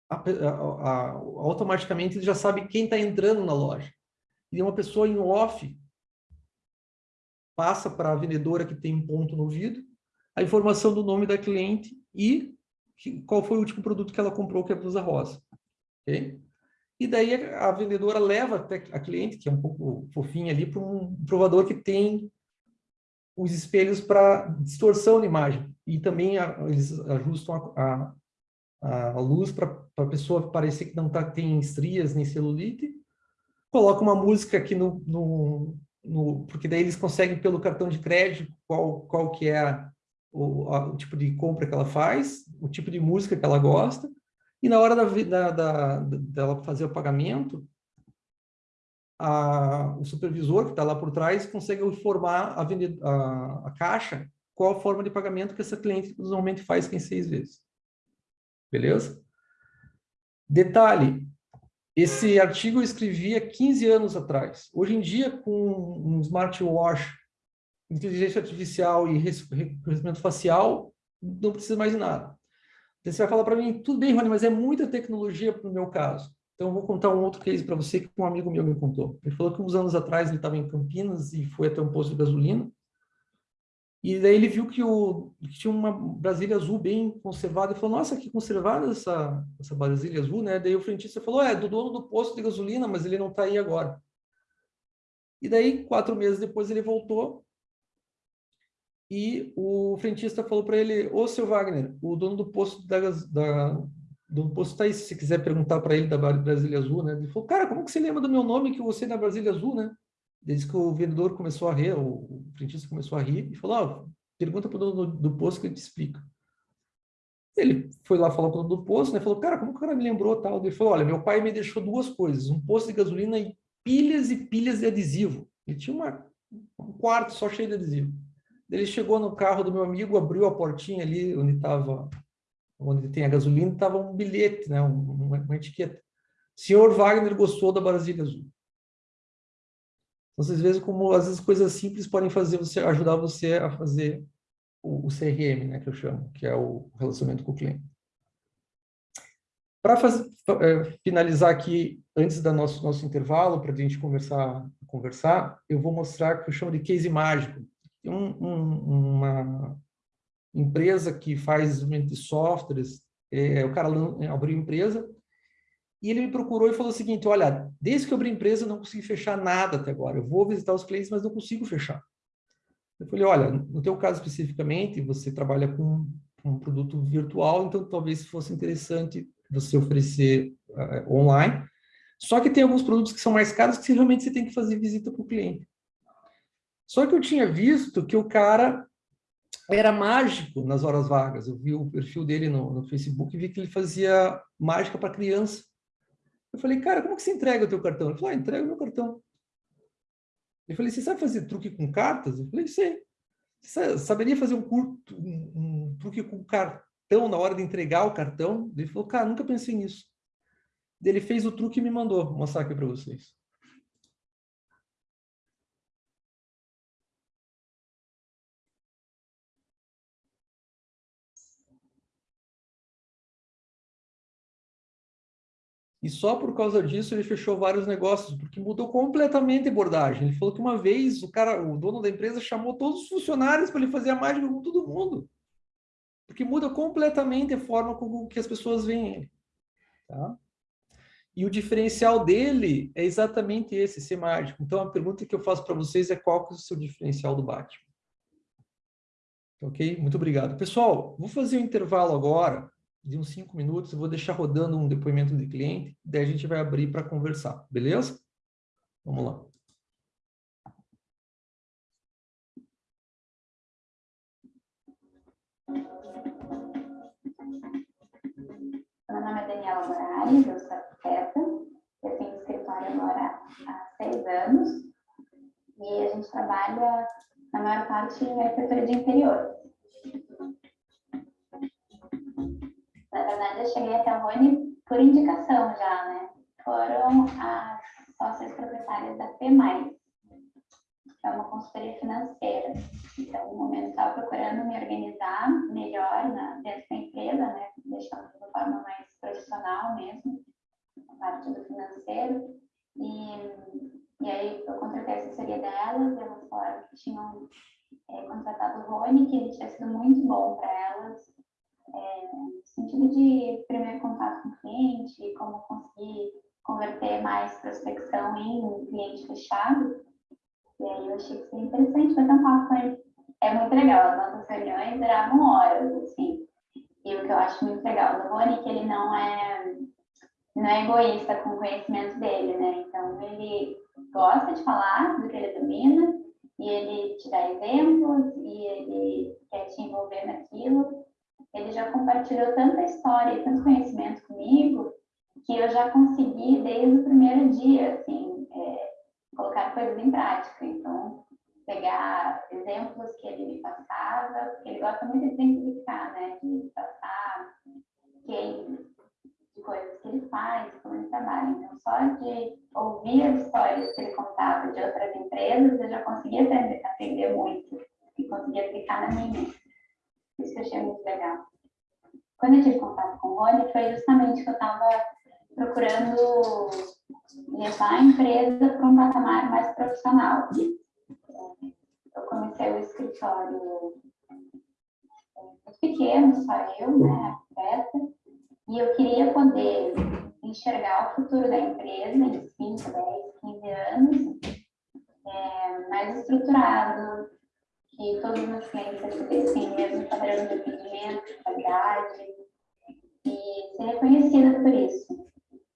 a, a, a, automaticamente ele já sabe quem está entrando na loja. E uma pessoa em off passa para a vendedora que tem um ponto no ouvido, a informação do nome da cliente e que, qual foi o último produto que ela comprou, que é a blusa rosa. Okay? E daí a, a vendedora leva até a cliente, que é um pouco fofinha ali, para um provador que tem os espelhos para distorção de imagem. E também a, eles ajustam a, a luz para a pessoa parecer que não tá, tem estrias nem celulite. Coloca uma música aqui no, no, no, Porque daí eles conseguem, pelo cartão de crédito, qual, qual que é o, a, o tipo de compra que ela faz, o tipo de música que ela gosta. E na hora da, da, da, dela fazer o pagamento, a, o supervisor que está lá por trás consegue informar a, a, a caixa qual a forma de pagamento que essa cliente normalmente faz em seis vezes. Beleza? Detalhe, esse artigo eu escrevi há 15 anos atrás. Hoje em dia, com um smartwatch, inteligência artificial e reconhecimento facial, não precisa mais de nada. Você vai falar para mim, tudo bem, Rony, mas é muita tecnologia para o meu caso. Então, eu vou contar um outro case para você que um amigo meu me contou. Ele falou que uns anos atrás ele estava em Campinas e foi até um posto de gasolina e daí ele viu que, o, que tinha uma Brasília azul bem conservada e falou, nossa, que conservada essa, essa Brasília azul, né? Daí o frentista falou, é, do dono do posto de gasolina, mas ele não está aí agora. E daí, quatro meses depois, ele voltou e o frentista falou para ele, ô, seu Wagner, o dono do posto da, da do posto aí, se quiser perguntar para ele da Brasília Azul, né? Ele falou, cara, como que você lembra do meu nome que você é da Brasília Azul, né? Desde que o vendedor começou a rir, o frentista começou a rir e falou, ah, pergunta para o dono do, do posto que ele te explica. Ele foi lá falar com o dono do posto, né? Falou, cara, como que o cara me lembrou tal? Ele falou, olha, meu pai me deixou duas coisas, um posto de gasolina e pilhas e pilhas de adesivo. Ele tinha uma, um quarto só cheio de adesivo. Ele chegou no carro do meu amigo, abriu a portinha ali onde estava, onde tem a gasolina, estava um bilhete, né? Uma, uma etiqueta. Senhor Wagner gostou da Brasília Azul. Então, vocês veem como às vezes coisas simples podem fazer você ajudar você a fazer o, o CRM, né, que eu chamo, que é o relacionamento com o cliente. Para é, finalizar aqui, antes do nosso, nosso intervalo, para a gente conversar, conversar, eu vou mostrar o que eu chamo de case mágico. Tem um, um, uma empresa que faz desenvolvimento de softwares, é, o cara abriu empresa, e ele me procurou e falou o seguinte, olha, desde que eu abri empresa eu não consegui fechar nada até agora, eu vou visitar os clientes, mas não consigo fechar. Eu falei, olha, no teu caso especificamente, você trabalha com um produto virtual, então talvez fosse interessante você oferecer uh, online. Só que tem alguns produtos que são mais caros que realmente você tem que fazer visita para o cliente. Só que eu tinha visto que o cara era mágico nas horas vagas. Eu vi o perfil dele no, no Facebook e vi que ele fazia mágica para criança. Eu falei, cara, como que você entrega o teu cartão? Ele falou, ah, entrega o meu cartão. Eu falei, você sabe fazer truque com cartas? Eu falei, sei. Você saberia fazer um, curto, um, um truque com cartão na hora de entregar o cartão? Ele falou, cara, nunca pensei nisso. Ele fez o truque e me mandou. Vou mostrar aqui para vocês. E só por causa disso ele fechou vários negócios, porque mudou completamente a abordagem. Ele falou que uma vez o cara, o dono da empresa chamou todos os funcionários para ele fazer a mágica com todo mundo. Porque muda completamente a forma com que as pessoas veem ele. Tá? E o diferencial dele é exatamente esse, ser mágico. Então a pergunta que eu faço para vocês é qual que é o seu diferencial do Batman? Ok? Muito obrigado. Pessoal, vou fazer um intervalo agora de uns cinco minutos, eu vou deixar rodando um depoimento de cliente, daí a gente vai abrir para conversar, beleza? Vamos lá. Meu nome é Daniela Moraes, eu sou arquiteta, eu tenho escritório agora há seis anos e a gente trabalha, na maior parte, em arquitetura de interior. Na verdade, eu cheguei até a Rony por indicação já, né? Foram as sócias proprietárias da P+, que é uma consultoria financeira. Então, no momento, estava procurando me organizar melhor na, dentro da empresa, né? Deixando de uma forma mais profissional mesmo, a parte do financeiro. E, e aí, eu contratei a assessoria delas, elas falaram que tinham é, contratado o Rony, que ele tinha sido muito bom para elas, é, no sentido de primeiro contato com o cliente, como conseguir converter mais prospecção em cliente fechado. E aí eu achei que seria interessante fazer um papo com ele. É muito legal, as nossas reuniões duravam horas, assim. E o que eu acho muito legal do Rony é que ele não é, não é egoísta com o conhecimento dele, né? Então, ele gosta de falar do que ele domina, e ele te dá exemplos, e ele quer te envolver naquilo, ele já compartilhou tanta história e tanto conhecimento comigo que eu já consegui desde o primeiro dia, assim, é, colocar coisas em prática. Então, pegar exemplos que ele me passava, porque ele gosta muito de exemplificar, né, de passar de coisas que ele faz, como ele trabalha. Então, só de ouvir as histórias que ele contava de outras empresas, eu já conseguia aprender, aprender muito e conseguia aplicar na minha. Isso que eu achei muito legal. Quando eu tive contato com o Rony, foi justamente que eu estava procurando levar a empresa para um patamar mais profissional. Eu comecei o escritório muito pequeno, só eu, né, arquiteta, e eu queria poder enxergar o futuro da empresa em 5, 10, 15 anos, é, mais estruturado, que os meus clientes recebessem mesmo padrão de atendimento, de qualidade, e ser reconhecida por isso.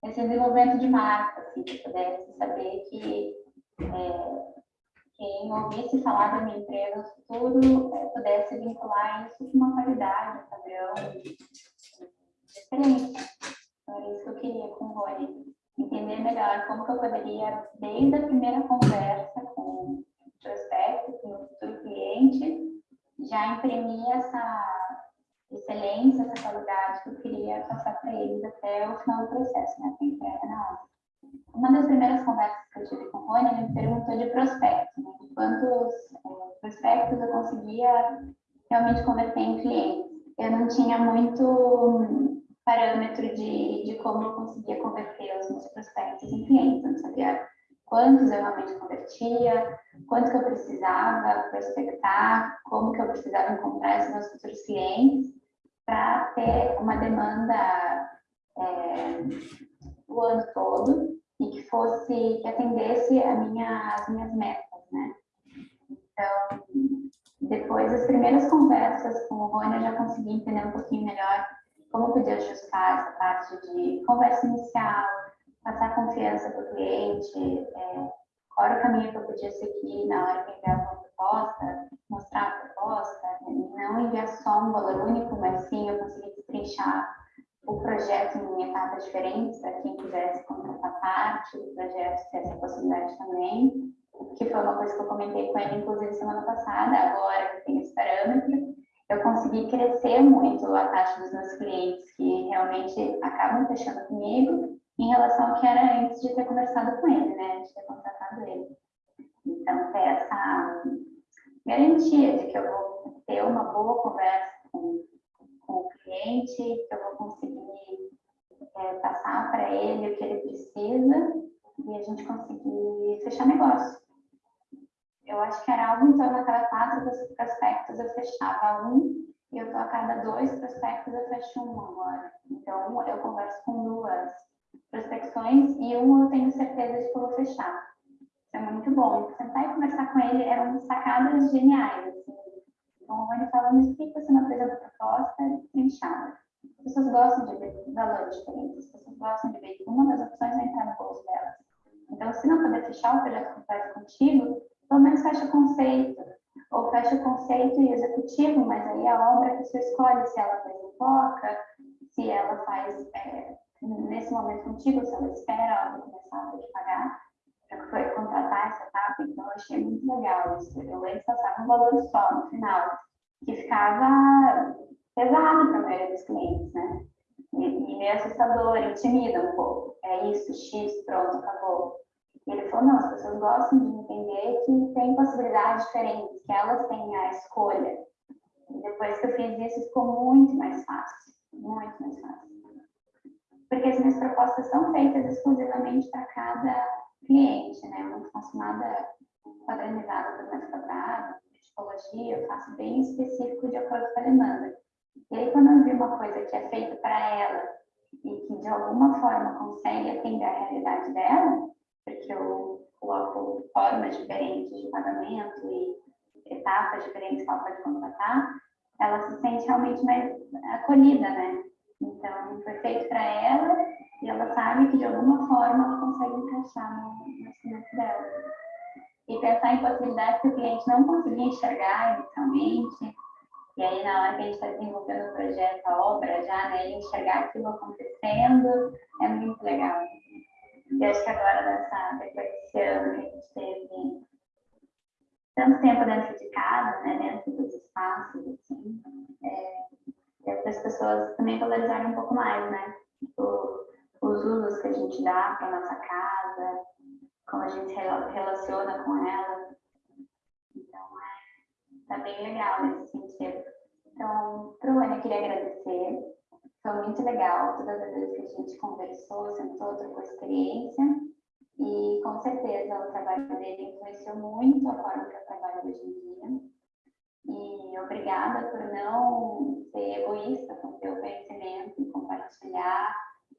Esse desenvolvimento de marca, assim, que pudesse saber que é, quem ouvisse falar da minha empresa no futuro é, pudesse vincular isso com uma qualidade, um padrão diferente. Então, era isso que eu queria com o Rony. Entender melhor como que eu poderia, desde a primeira conversa com prospecto, com o futuro cliente, já imprimir essa excelência, essa qualidade que eu queria passar para eles até o final do processo, né, entrega na hora. Uma das primeiras conversas que eu tive com o Rony, ele me perguntou de prospectos, né, quantos é, prospectos eu conseguia realmente converter em clientes. Eu não tinha muito parâmetro de, de como eu conseguia converter os meus prospectos em clientes. Eu não sabia quantos eu realmente convertia, quanto que eu precisava prospectar, como que eu precisava encontrar esses meus futuros clientes para ter uma demanda é, o ano todo e que fosse, que atendesse a minha, as minhas metas, né? Então, depois das primeiras conversas com o Rony, eu já consegui entender um pouquinho melhor como podia ajustar essa parte de conversa inicial, passar confiança para o cliente, é, qual era o caminho que eu podia seguir na hora que enviava uma proposta, mostrar a proposta, não enviar só um valor único, mas sim eu consegui destrinchar o projeto em etapas diferentes, para quem quisesse contratar parte do projeto, ter essa possibilidade também, que foi uma coisa que eu comentei com ele, inclusive, semana passada, agora que tem esse parâmetro, eu consegui crescer muito a taxa dos meus clientes que realmente acabam fechando comigo em relação ao que era antes de ter conversado com ele, né, de ter contratado ele. Então, ter essa garantia de que eu vou ter uma boa conversa com, com o cliente, que eu vou conseguir é, passar para ele o que ele precisa e a gente conseguir fechar negócio. Eu acho que era algo em torno a cada quatro prospectos eu fechava um e eu tô a cada dois prospectos eu fecho um agora. Então, eu converso com duas prospecções e um eu tenho certeza de que vou fechar. Isso é muito bom. Sentar e conversar com ele eram sacadas geniais. Assim. Então, o Rony falando, explica se uma coisa da proposta trinchada. As pessoas gostam de ver valores diferentes, as pessoas gostam de ver que uma das opções vai entrar no bolso delas. Então, se não puder fechar o projeto completo contigo, pelo menos fecha o conceito. Ou fecha o conceito e executivo, mas aí a obra que você escolhe, se ela faz em se ela faz é, nesse momento contigo, se ela espera a obra começar a que pagar, foi contratar essa etapa, então eu achei muito legal isso. Eu antes passava um valor só no final, que ficava pesado para a maioria dos clientes, né? E, e meio assustador, intimida um pouco. É isso, X, pronto, acabou. E ele falou, não, as pessoas gostam de entender que tem possibilidades diferentes, que elas têm a escolha. E depois que eu fiz isso, ficou muito mais fácil, muito mais fácil. Porque as minhas propostas são feitas exclusivamente para cada cliente, né? Faço nada padronizado para mais quadrado, tipologia, eu faço bem específico de acordo com a demanda. E aí, quando eu vi uma coisa que é feita para ela e que de alguma forma consegue atender a realidade dela, porque eu coloco formas diferentes de pagamento e etapas diferentes que ela pode contratar, ela se sente realmente mais acolhida, né? Então, foi feito para ela e ela sabe que de alguma forma ela consegue encaixar no, no dela. E pensar em possibilidades que o cliente não conseguia enxergar inicialmente, e aí na hora que a gente está desenvolvendo o projeto, a obra já, né, enxergar aquilo acontecendo, é muito legal. E acho que agora, nessa, depois desse ano que a gente teve tanto tempo dentro de casa, né, dentro dos espaços, assim, é, as pessoas também valorizaram um pouco mais, né, tipo, os usos que a gente dá para nossa casa, como a gente relaciona com ela. Então, é, tá bem legal nesse sentido. Então, Bruno, eu queria agradecer. Foi muito legal todas as vezes que a gente conversou, sentou, trocou experiência. E, com certeza, o trabalho dele influenciou muito a forma que eu trabalho hoje em dia. E obrigada por não ser egoísta com o seu conhecimento compartilhar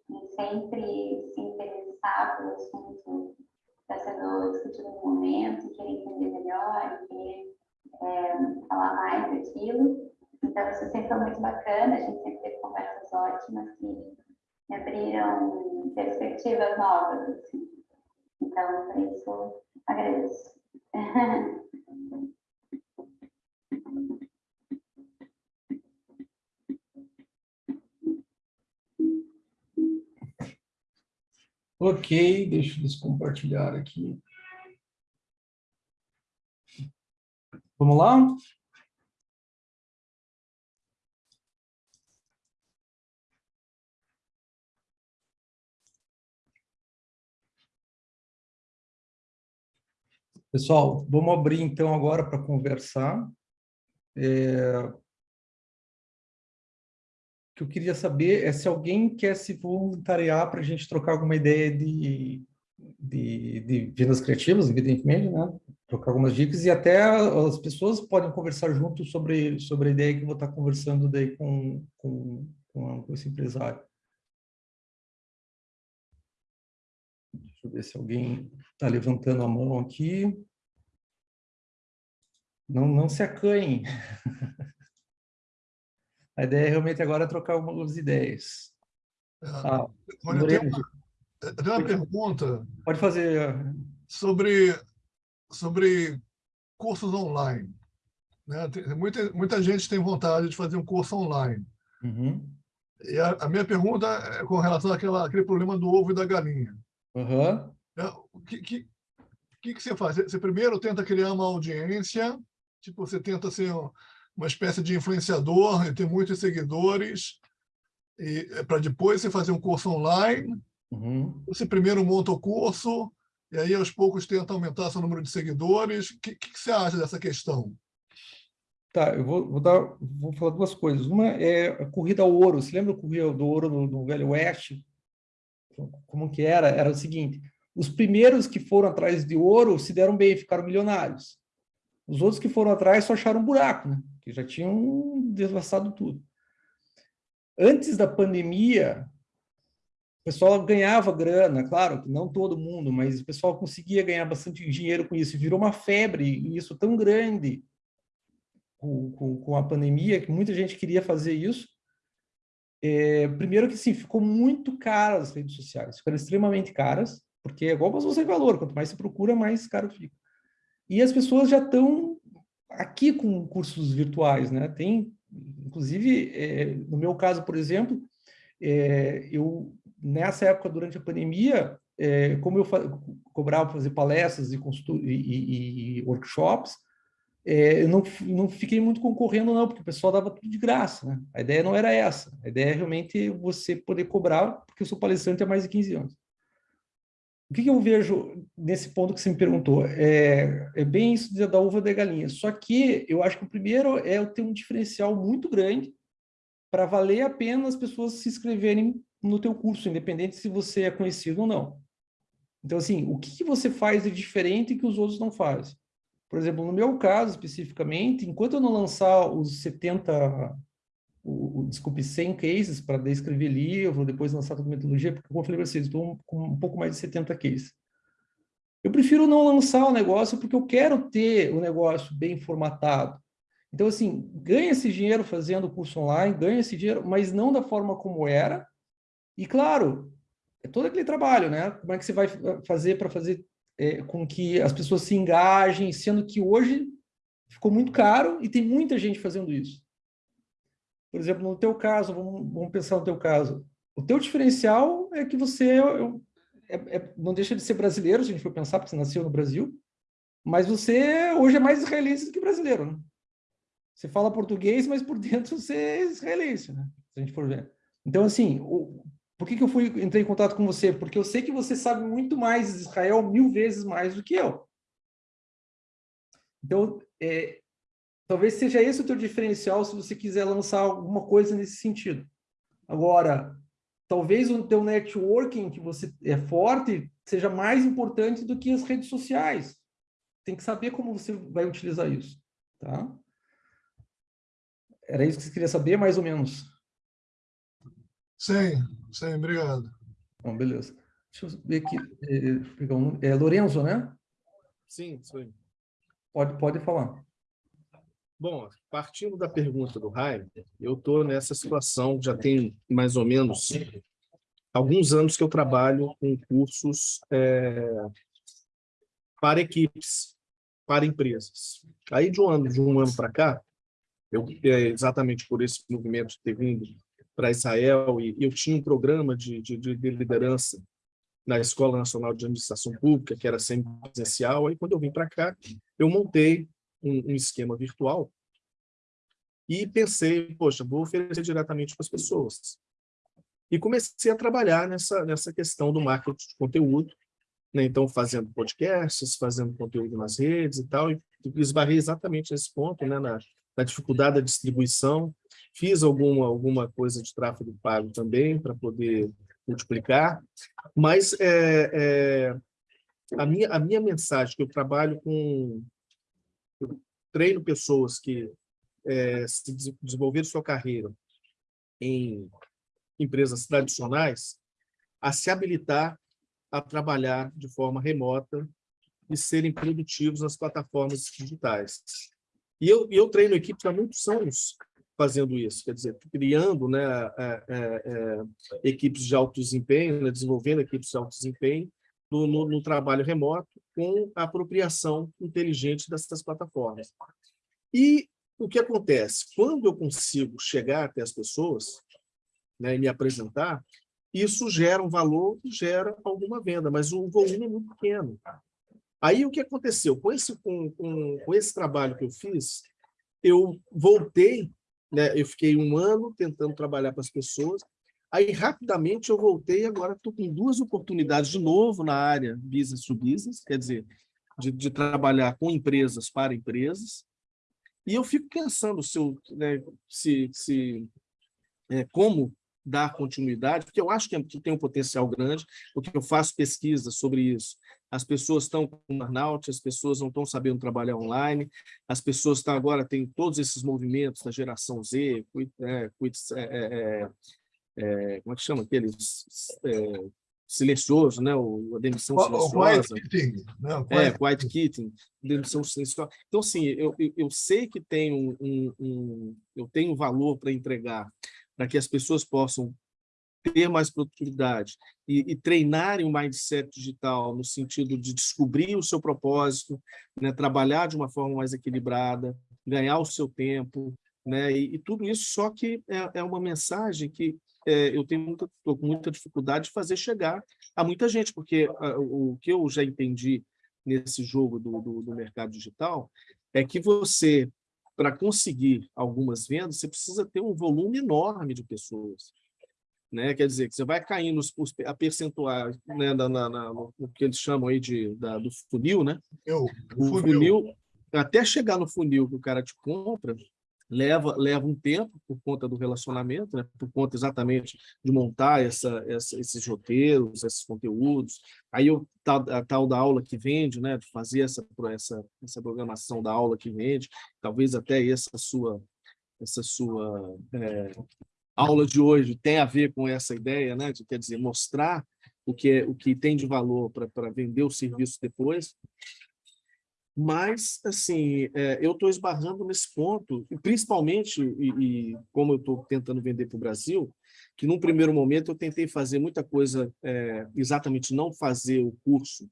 e sempre se interessar pelo assunto que está sendo discutido no momento, querer entender melhor, querer é, falar mais daquilo. Então, isso sempre foi muito bacana, a gente sempre teve conversas ótimas que me abriram perspectivas novas. Assim. Então, por isso, agradeço. Ok, deixa eu descompartilhar aqui. Vamos lá? Pessoal, vamos abrir então agora para conversar. É, O que eu queria saber é se alguém quer se voluntariar para a gente trocar alguma ideia de, de, de vendas criativas, evidentemente, né? Trocar algumas dicas e até as pessoas podem conversar junto sobre, sobre a ideia que eu vou estar conversando daí com, com, com, esse empresário. Deixa eu ver se alguém está levantando a mão aqui. Não, não se acanhem. A ideia realmente agora é trocar algumas ideias. Ah, Olha, eu tenho uma, eu tenho uma pergunta pode fazer. sobre, sobre cursos online. Né? Tem- Muita, muita gente tem vontade de fazer um curso online. Uhum. E a, a minha pergunta é com relação àquela, àquele problema do ovo e da galinha. Né? O que, que, que, que você faz? Você primeiro tenta criar uma audiência, tipo, você tenta ser um- uma espécie de influenciador e ter muitos seguidores, e para depois você fazer um curso online. Uhum. Você primeiro monta o curso, e aí aos poucos tenta aumentar seu número de seguidores. O que, que você acha dessa questão? Tá, eu vou, vou dar, vou falar duas coisas. Uma é a corrida ao ouro. Você lembra a corrida do ouro no, no Velho Oeste? Como que era? Era o seguinte: os primeiros que foram atrás de ouro se deram bem, ficaram milionários. Os outros que foram atrás só acharam um buraco, né? Que já tinham devastado tudo. Antes da pandemia, o pessoal ganhava grana, claro, que não todo mundo, mas o pessoal conseguia ganhar bastante dinheiro com isso. Virou uma febre, e isso tão grande com, com, com a pandemia, que muita gente queria fazer isso. É, primeiro que, sim, ficou muito caras as redes sociais, ficaram extremamente caras, porque é igual você valor, quanto mais você procura, mais caro fica. E as pessoas já estão aqui com cursos virtuais, né? Tem, inclusive, é, no meu caso, por exemplo, é, eu, nessa época, durante a pandemia, é, como eu cobrava para fazer palestras e, e, e, workshops, é, eu não, não fiquei muito concorrendo, não, porque o pessoal dava tudo de graça. Né? A ideia não era essa. A ideia é realmente você poder cobrar, porque eu sou palestrante há mais de 15 anos. O que, eu vejo nesse ponto que você me perguntou? É, é bem isso da uva da galinha. Só que eu acho que o primeiro é eu ter um diferencial muito grande para valer a pena as pessoas se inscreverem no teu curso, independente se você é conhecido ou não. Então, assim, o que você faz de diferente que os outros não fazem? Por exemplo, no meu caso, especificamente, enquanto eu não lançar os 70, o, o, desculpe, 100 cases para descrever livro, depois lançar toda a metodologia, porque, como eu falei para vocês, estou com um pouco mais de 70 cases. Eu prefiro não lançar o negócio porque eu quero ter o negócio bem formatado. Então, assim, ganha esse dinheiro fazendo curso online, ganha esse dinheiro, mas não da forma como era. E, claro, é todo aquele trabalho, né? Como é que você vai fazer para fazer é, com que as pessoas se engajem, sendo que hoje ficou muito caro e tem muita gente fazendo isso. Por exemplo, no teu caso, vamos, vamos pensar no teu caso, o teu diferencial é que você é, é, não deixa de ser brasileiro, se a gente for pensar, porque você nasceu no Brasil, mas você hoje é mais israelense do que brasileiro, né? Você fala português, mas por dentro você é israelense, né? Se a gente for ver. Então, assim, o, por que, que eu fui, entrei em contato com você? Porque eu sei que você sabe muito mais de Israel, mil vezes mais do que eu. Então, é, talvez seja esse o teu diferencial se você quiser lançar alguma coisa nesse sentido. Agora, talvez o teu networking, que você é forte, seja mais importante do que as redes sociais. Tem que saber como você vai utilizar isso, tá? Era isso que você queria saber, mais ou menos? Sim, sim, obrigado. Bom, beleza. Deixa eu ver aqui. É, é Lorenzo, né? Sim, sim. Pode, pode falar. Bom, partindo da pergunta do Raio, eu estou nessa situação, já tem mais ou menos alguns anos que eu trabalho com cursos é, para equipes, para empresas. Aí, de um ano, de um ano para cá, eu, é, exatamente por esse movimento ter vindo para Israel, e eu tinha um programa de, de, de liderança na Escola Nacional de Administração Pública, que era sempre presencial. Aí, quando eu vim para cá, eu montei um, um, esquema virtual e pensei, poxa, vou oferecer diretamente para as pessoas. E comecei a trabalhar nessa, nessa questão do marketing de conteúdo, né? então fazendo podcasts, fazendo conteúdo nas redes e tal, e esbarrei exatamente nesse ponto, né? na, da dificuldade da distribuição. Fiz alguma, alguma coisa de tráfego pago também para poder multiplicar, mas é, é, a, minha, a minha mensagem, que eu trabalho com... Treino pessoas que é, se desenvolveram sua carreira em empresas tradicionais, a se habilitar a trabalhar de forma remota e serem produtivos nas plataformas digitais. E eu, eu treino equipes há muitos anos fazendo isso, quer dizer, criando né, é, é, é, equipes de alto desempenho, né, desenvolvendo equipes de alto desempenho no, no, no, trabalho remoto com a apropriação inteligente dessas plataformas. E o que acontece? Quando eu consigo chegar até as pessoas né, e me apresentar, isso gera um valor, gera alguma venda, mas o volume é muito pequeno. Aí o que aconteceu? Com esse, com, com, com esse trabalho que eu fiz, eu voltei, né, eu fiquei um ano tentando trabalhar para as pessoas, aí rapidamente eu voltei, agora estou com duas oportunidades de novo na área business to business, quer dizer, de, de trabalhar com empresas para empresas, e eu fico pensando se, eu, né, se, se é, como dar continuidade, porque eu acho que tem um potencial grande, porque eu faço pesquisa sobre isso. As pessoas estão com burnout, as pessoas não estão sabendo trabalhar online, as pessoas estão agora, tem todos esses movimentos da geração Z, é, é, é, é, como é que chama aqueles é, silencioso, né? O, a demissão silenciosa. O quiet quitting. Né? O quiet... É, quiet quitting, demissão silenciosa. Então, assim, eu, eu, eu sei que tem um, um, um eu tenho valor para entregar para que as pessoas possam ter mais produtividade e, e treinarem o mindset digital no sentido de descobrir o seu propósito, né, trabalhar de uma forma mais equilibrada, ganhar o seu tempo, né, e, e tudo isso só que é, é uma mensagem que é, eu tenho muita, com muita dificuldade de fazer chegar a muita gente, porque a, o que eu já entendi nesse jogo do, do, do mercado digital é que você para conseguir algumas vendas, você precisa ter um volume enorme de pessoas. Né? Quer dizer, que você vai caindo os, a percentual né, na, na, na, no que eles chamam aí de, da, do funil, né? Eu, o funil. funil, até chegar no funil que o cara te compra, leva, leva um tempo por conta do relacionamento, né? por conta exatamente de montar essa, essa, esses roteiros, esses conteúdos. Aí o tal, a tal da aula que vende, né? de fazer essa, essa, essa programação da aula que vende, talvez até essa sua, essa sua é, aula de hoje tenha a ver com essa ideia, né? de, quer dizer, mostrar o que, é, o que tem de valor para vender o serviço depois. Mas, assim, é, eu estou esbarrando nesse ponto, principalmente, e, e como eu estou tentando vender para o Brasil, que num primeiro momento eu tentei fazer muita coisa, é, exatamente não fazer o curso,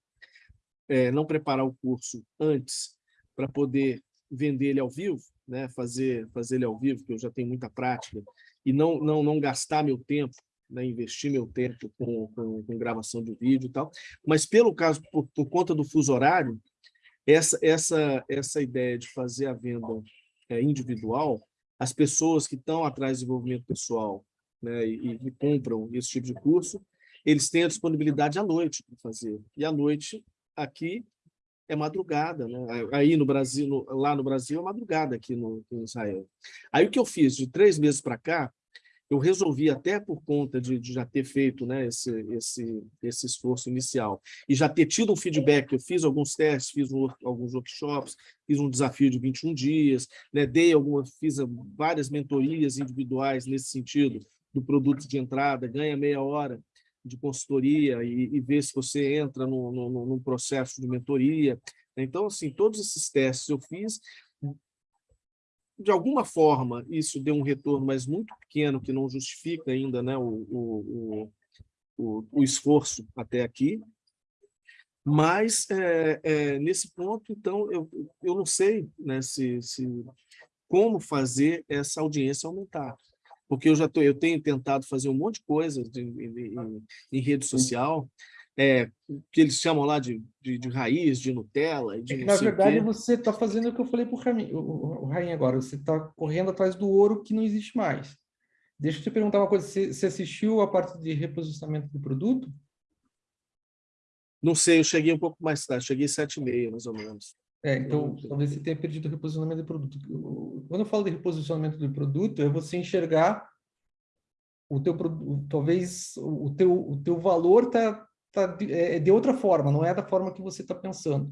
é, não preparar o curso antes para poder vender ele ao vivo, né, fazer, fazer ele ao vivo, que eu já tenho muita prática, e não, não, não gastar meu tempo, né, investir meu tempo com, com, com gravação de vídeo e tal, mas pelo caso, por, por conta do fuso horário, essa, essa, essa ideia de fazer a venda é, individual, as pessoas que estão atrás do desenvolvimento pessoal né, e, e compram esse tipo de curso, eles têm a disponibilidade à noite para fazer. E à noite, aqui, é madrugada. Né? Aí no Brasil, no, lá no Brasil, é madrugada aqui no Israel. Aí o que eu fiz? De três meses para cá, eu resolvi até por conta de, de, já ter feito né, esse, esse, esse esforço inicial e já ter tido um feedback, eu fiz alguns testes, fiz um, alguns workshops, fiz um desafio de 21 dias, né, dei algumas, fiz várias mentorias individuais nesse sentido, do produto de entrada, ganha meia hora de consultoria e, e vê se você entra no, no, num processo de mentoria. Então, assim, todos esses testes eu fiz de alguma forma, isso deu um retorno, mas muito pequeno, que não justifica ainda né, o, o, o, o esforço até aqui. Mas, é, é, nesse ponto, então, eu, eu não sei né, se, se, como fazer essa audiência aumentar. Porque eu já tô, eu tenho tentado fazer um monte de coisa de, em, em rede social, é, que eles chamam lá de, de, de raiz, de Nutella. De é na verdade, você está fazendo o que eu falei para o Rainha agora, você está correndo atrás do ouro que não existe mais. Deixa eu te perguntar uma coisa, você, você assistiu a parte de reposicionamento do produto? Não sei, eu cheguei um pouco mais tarde, cheguei sete e meia, mais ou menos. É, então, talvez você tenha perdido o reposicionamento de produto. Quando eu falo de reposicionamento de produto, é você enxergar o teu produto, talvez o teu, o teu valor tá, tá de, é de outra forma, não é da forma que você está pensando.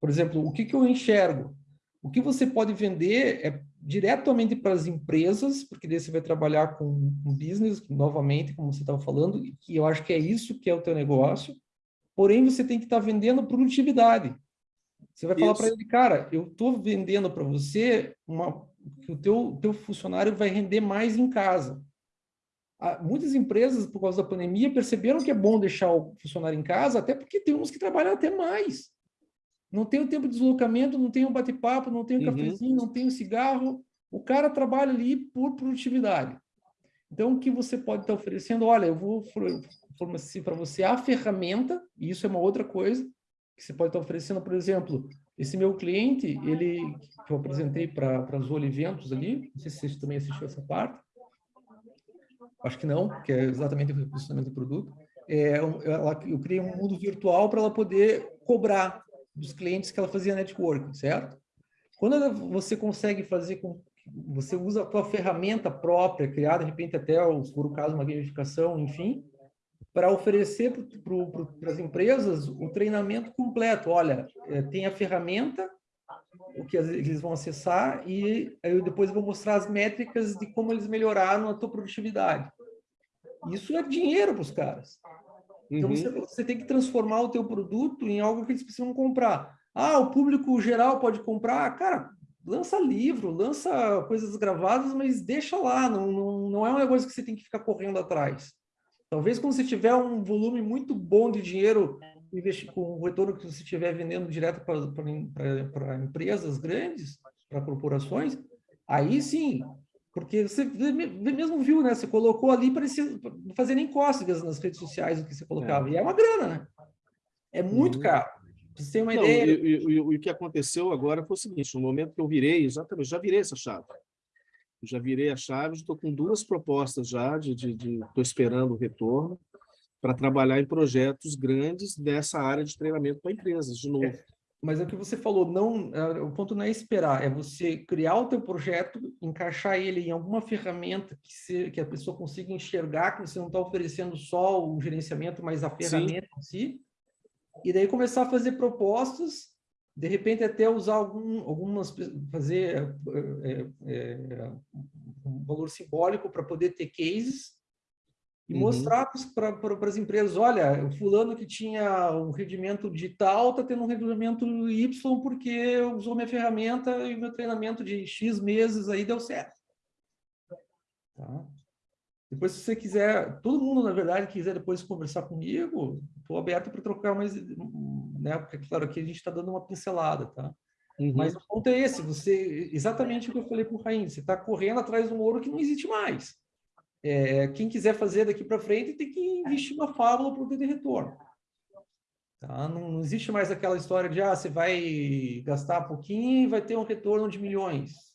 Por exemplo, o que, que eu enxergo? O que você pode vender é diretamente para as empresas, porque daí você vai trabalhar com, com business, novamente, como você estava falando, e que eu acho que é isso que é o teu negócio, porém você tem que estar vendendo produtividade. Você vai falar para ele, cara, eu estou vendendo para você uma, que o teu, teu funcionário vai render mais em casa. Ah, Muitas empresas, por causa da pandemia, perceberam que é bom deixar o funcionário em casa, até porque tem uns que trabalham até mais. Não tem o tempo de deslocamento, não tem o bate-papo, não tem o Uhum. cafezinho, não tem o cigarro. O cara trabalha ali por produtividade. Então, o que você pode estar oferecendo? Olha, eu vou for- fornecer para você a ferramenta, e isso é uma outra coisa, que você pode estar oferecendo, por exemplo, esse meu cliente, ele que eu apresentei para a Zoli Eventos ali, não sei se você também assistiu essa parte, acho que não, que é exatamente o reposicionamento do produto. É, ela, eu criei um mundo virtual para ela poder cobrar dos clientes que ela fazia networking, certo? Quando ela- você consegue fazer com você usa a tua ferramenta própria, criada de repente até, se for o caso, uma gamificação, enfim, para oferecer para as empresas o treinamento completo. Olha, eh, tem a ferramenta, o que eles vão acessar, e aí eu depois vou mostrar as métricas de como eles melhoraram a tua produtividade. Isso é dinheiro para os caras. Então, Uhum. você, você tem que transformar o teu produto em algo que eles precisam comprar. Ah, o público geral pode comprar? Cara, lança livro, lança coisas gravadas, mas deixa lá, não, não, não é uma coisa que você tem que ficar correndo atrás. Talvez quando você tiver um volume muito bom de dinheiro, com o retorno que você estiver vendendo direto para empresas grandes, para corporações, aí sim, porque você mesmo viu, né? Você colocou ali, parecia não fazer nem cócegas nas redes sociais o que você colocava. E é uma grana, né? É muito Uhum. caro. Pra você ter uma Não, ideia. e, o que aconteceu agora foi o seguinte, no momento que eu virei, exatamente, já virei essa chave. Já virei a chave, estou com duas propostas já, de estou esperando o retorno, para trabalhar em projetos grandes dessa área de treinamento para empresas, de novo. Mas é o que você falou, não, é, o ponto não é esperar, é você criar o teu projeto, encaixar ele em alguma ferramenta que, se, que a pessoa consiga enxergar que você não está oferecendo só o gerenciamento, mas a ferramenta em si, e daí começar a fazer propostas, de repente até usar algum, algumas, fazer é, é, um valor simbólico para poder ter cases, e Uhum. mostrar para as empresas, olha, o fulano que tinha um rendimento digital está tendo um rendimento Y porque usou minha ferramenta e meu treinamento de X meses aí deu certo. Tá? Depois, se você quiser, todo mundo, na verdade, quiser depois conversar comigo, estou aberto para trocar mais, né? Porque, claro, aqui a gente está dando uma pincelada, tá? Uhum. Mas o ponto é esse, você, exatamente o que eu falei para o Raim, você está correndo atrás de um ouro que não existe mais. É, quem quiser fazer daqui para frente tem que investir uma fábula para ter retorno. Tá? Não, não existe mais aquela história de ah, você vai gastar pouquinho e vai ter um retorno de milhões.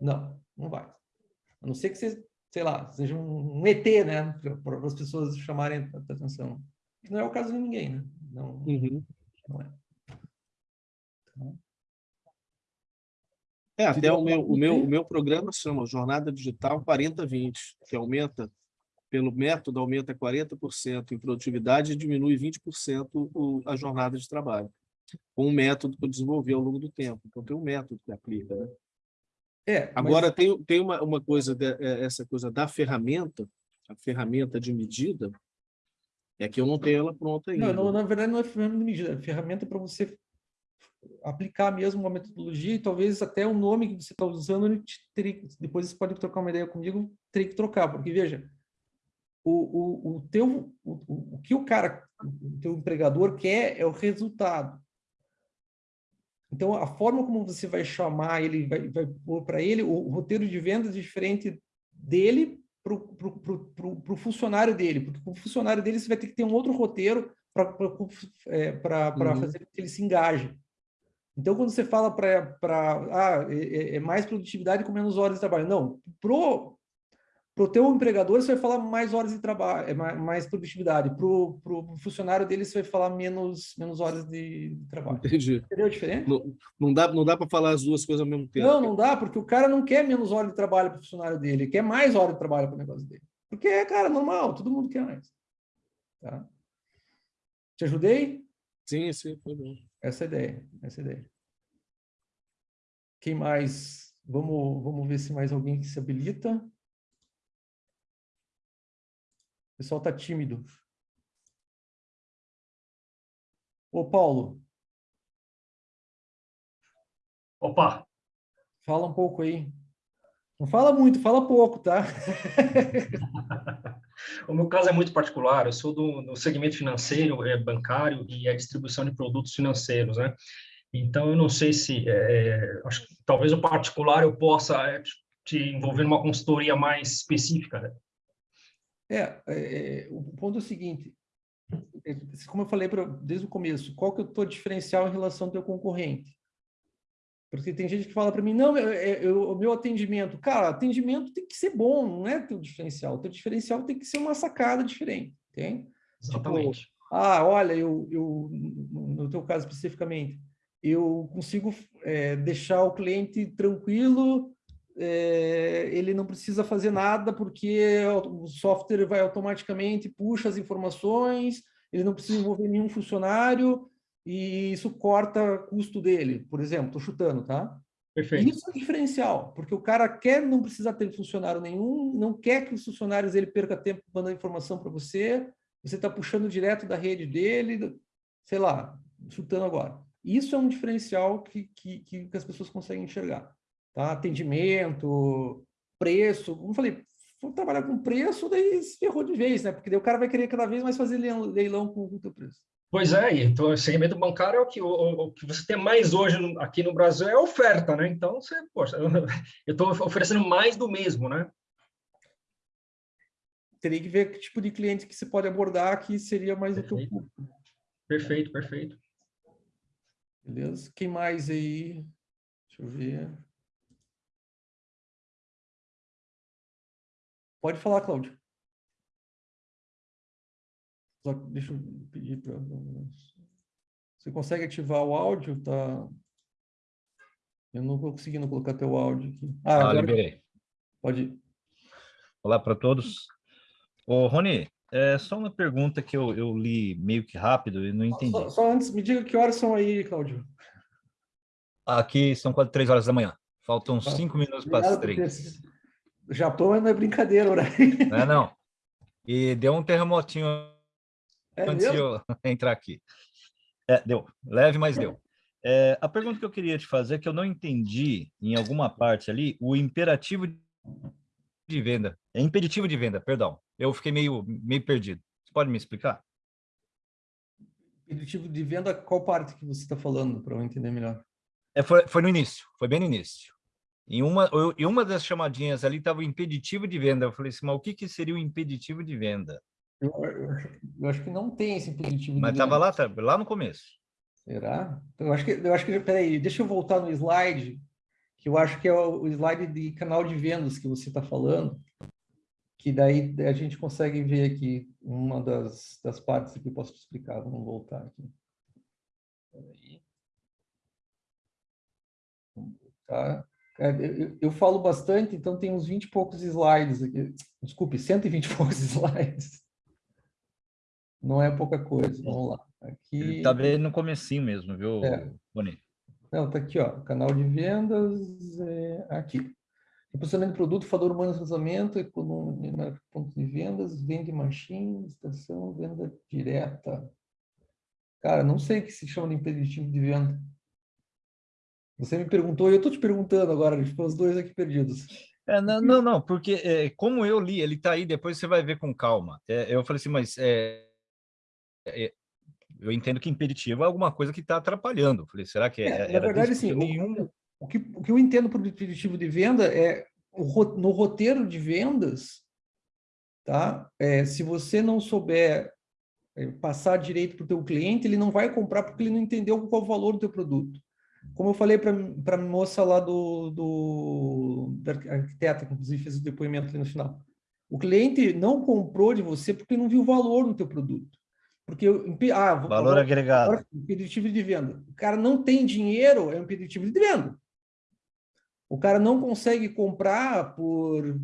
Não, não vai. A não ser que você, sei lá, seja um, ET, né? Para as pessoas chamarem a atenção. Que não é o caso de ninguém, né? Não, Uhum. não é. Tá? É, até o meu, o meu, o meu programa chama Jornada Digital 4020, que aumenta, pelo método, aumenta 40% em produtividade e diminui 20% o, a jornada de trabalho. Com um método que eu desenvolvi ao longo do tempo. Então, tem um método que aplica. Né? É, mas- Agora, tem, tem uma, uma coisa, de- é, essa coisa da ferramenta, a ferramenta de medida, é que eu não tenho ela pronta ainda. Não, não, na verdade não é ferramenta de medida, é ferramenta para você aplicar mesmo uma metodologia e talvez até o nome que você está usando, depois você pode trocar uma ideia comigo, teria que trocar, porque veja, o, o, o teu, o, o que o cara, o teu empregador quer é o resultado. Então, a forma como você vai chamar ele, vai, vai pôr para ele, o, o roteiro de vendas é diferente dele para o funcionário dele, porque com o funcionário dele você vai ter que ter um outro roteiro para é, Uhum. fazer com que ele se engaje. Então, quando você fala para ah, é, é mais produtividade com menos horas de trabalho, não, pro Para o teu empregador, você vai falar mais horas de trabalho, é mais, produtividade. Para o funcionário dele, você vai falar menos, menos horas de, de trabalho. Entendi. Entendeu a diferença? Não, não dá, não dá para falar as duas coisas ao mesmo tempo. Não, não dá, porque o cara não quer menos horas de trabalho para o funcionário dele, ele quer mais horas de trabalho para o negócio dele. Porque é, cara, normal, todo mundo quer mais. Tá? Te ajudei? Sim, sim, foi bom. Essa é a ideia, essa é a ideia. Quem mais? Vamos, vamos ver se mais alguém se habilita. O pessoal está tímido. Ô, Paulo. Opa! Fala um pouco aí. Não fala muito, fala pouco, tá? o meu caso é muito particular. Eu sou do, do segmento financeiro, é, bancário e a distribuição de produtos financeiros, né? Então, eu não sei se... É, acho que talvez o particular eu possa é, te envolver numa consultoria mais específica, né? É, é, o ponto é o seguinte, é, como eu falei pra, desde o começo, qual que é o teu diferencial em relação ao teu concorrente? Porque tem gente que fala para mim, não, eu, eu, o meu atendimento, cara, atendimento tem que ser bom, não é teu diferencial. O teu diferencial tem que ser uma sacada diferente, tem? Exatamente. Tipo, ah, olha, eu, eu, no teu caso especificamente, eu consigo é, deixar o cliente tranquilo, é, ele não precisa fazer nada porque o software vai automaticamente, puxa as informações, ele não precisa envolver nenhum funcionário, e isso corta custo dele, por exemplo, estou chutando, tá? Perfeito. Isso é diferencial, porque o cara quer não precisar ter funcionário nenhum, não quer que os funcionários ele perca tempo mandando informação para você, você está puxando direto da rede dele, sei lá, chutando agora. Isso é um diferencial que, que, que as pessoas conseguem enxergar. Tá? Atendimento, preço, como eu falei, for trabalhar com preço, daí se ferrou de vez, né? Porque daí o cara vai querer cada vez mais fazer leilão com o teu preço. Pois é, então o segmento bancário é o que, o, o que você tem mais hoje no, aqui no Brasil é oferta, né? Então, você, poxa, eu estou oferecendo mais do mesmo, né? Teria que ver que tipo de cliente que você pode abordar que seria mais perfeito. o teu público. Perfeito, perfeito. Beleza? Quem mais aí? Deixa eu ver. Pode falar, Cláudio. Só deixa eu pedir para... Você consegue ativar o áudio? Tá... Eu não estou conseguindo colocar teu áudio aqui. Ah, ah agora... liberei. Pode ir. Olá para todos. Ô, Rony, é só uma pergunta que eu, eu li meio que rápido e não entendi. Só, só, antes, me diga que horas são aí, Cláudio. Aqui são quase três horas da manhã. Faltam tá. cinco minutos para as três. Japão não é brincadeira, horário. Não é, não. E deu um terremotinho é antes mesmo? de eu entrar aqui. É, deu. Leve, mas deu. É, a pergunta que eu queria te fazer é que eu não entendi, em alguma parte ali, o imperativo de venda. É impeditivo de venda, perdão. Eu fiquei meio, meio perdido. Você pode me explicar? Impeditivo de venda, qual parte que você está falando, para eu entender melhor? É, foi, foi no início, foi bem no início. Em uma, eu, em uma das chamadinhas ali estava o impeditivo de venda. Eu falei assim, mas o que, que seria o impeditivo de venda? Eu, eu, acho que não tem esse impeditivo Mas estava lá, tá, lá no começo. Será? Eu acho que, eu acho que, peraí, deixa eu voltar no slide, que eu acho que é o, o slide de canal de vendas que você está falando, que daí a gente consegue ver aqui uma das, das partes que eu posso te explicar. Vamos voltar aqui. Peraí. Vamos voltar. É, eu, eu, falo bastante, então tem uns 20 e poucos slides aqui. Desculpe, 120 e poucos slides. Não é pouca coisa, vamos lá. Aqui... Está bem no comecinho mesmo, viu, é. Boni? Não, tá aqui, ó, canal de vendas, é, aqui. Reposicionamento de produto, fator humano de lançamento, economia, ponto de vendas, vende machine, estação, venda direta. Cara, não sei o que se chama de impeditivo de venda. Você me perguntou e eu estou te perguntando agora, ficou os dois aqui perdidos. É, não, não, não, porque é, como eu li, ele está aí, depois você vai ver com calma. É, eu falei assim, mas é, eu entendo que impeditivo é alguma coisa que está atrapalhando. falei, será que é, Na verdade, sim, nenhum... o, que, o que eu entendo por impeditivo de venda é no roteiro de vendas, tá? É, se você não souber é, passar direito para o teu cliente, ele não vai comprar porque ele não entendeu qual o valor do teu produto. Como eu falei para a moça lá do, do da arquiteta, que inclusive fez o depoimento ali no final. O cliente não comprou de você porque não viu valor no teu produto. Porque ah, Valor agora- agregado. agora, impeditivo de venda. O cara não tem dinheiro, é um impeditivo de venda. O cara não consegue comprar por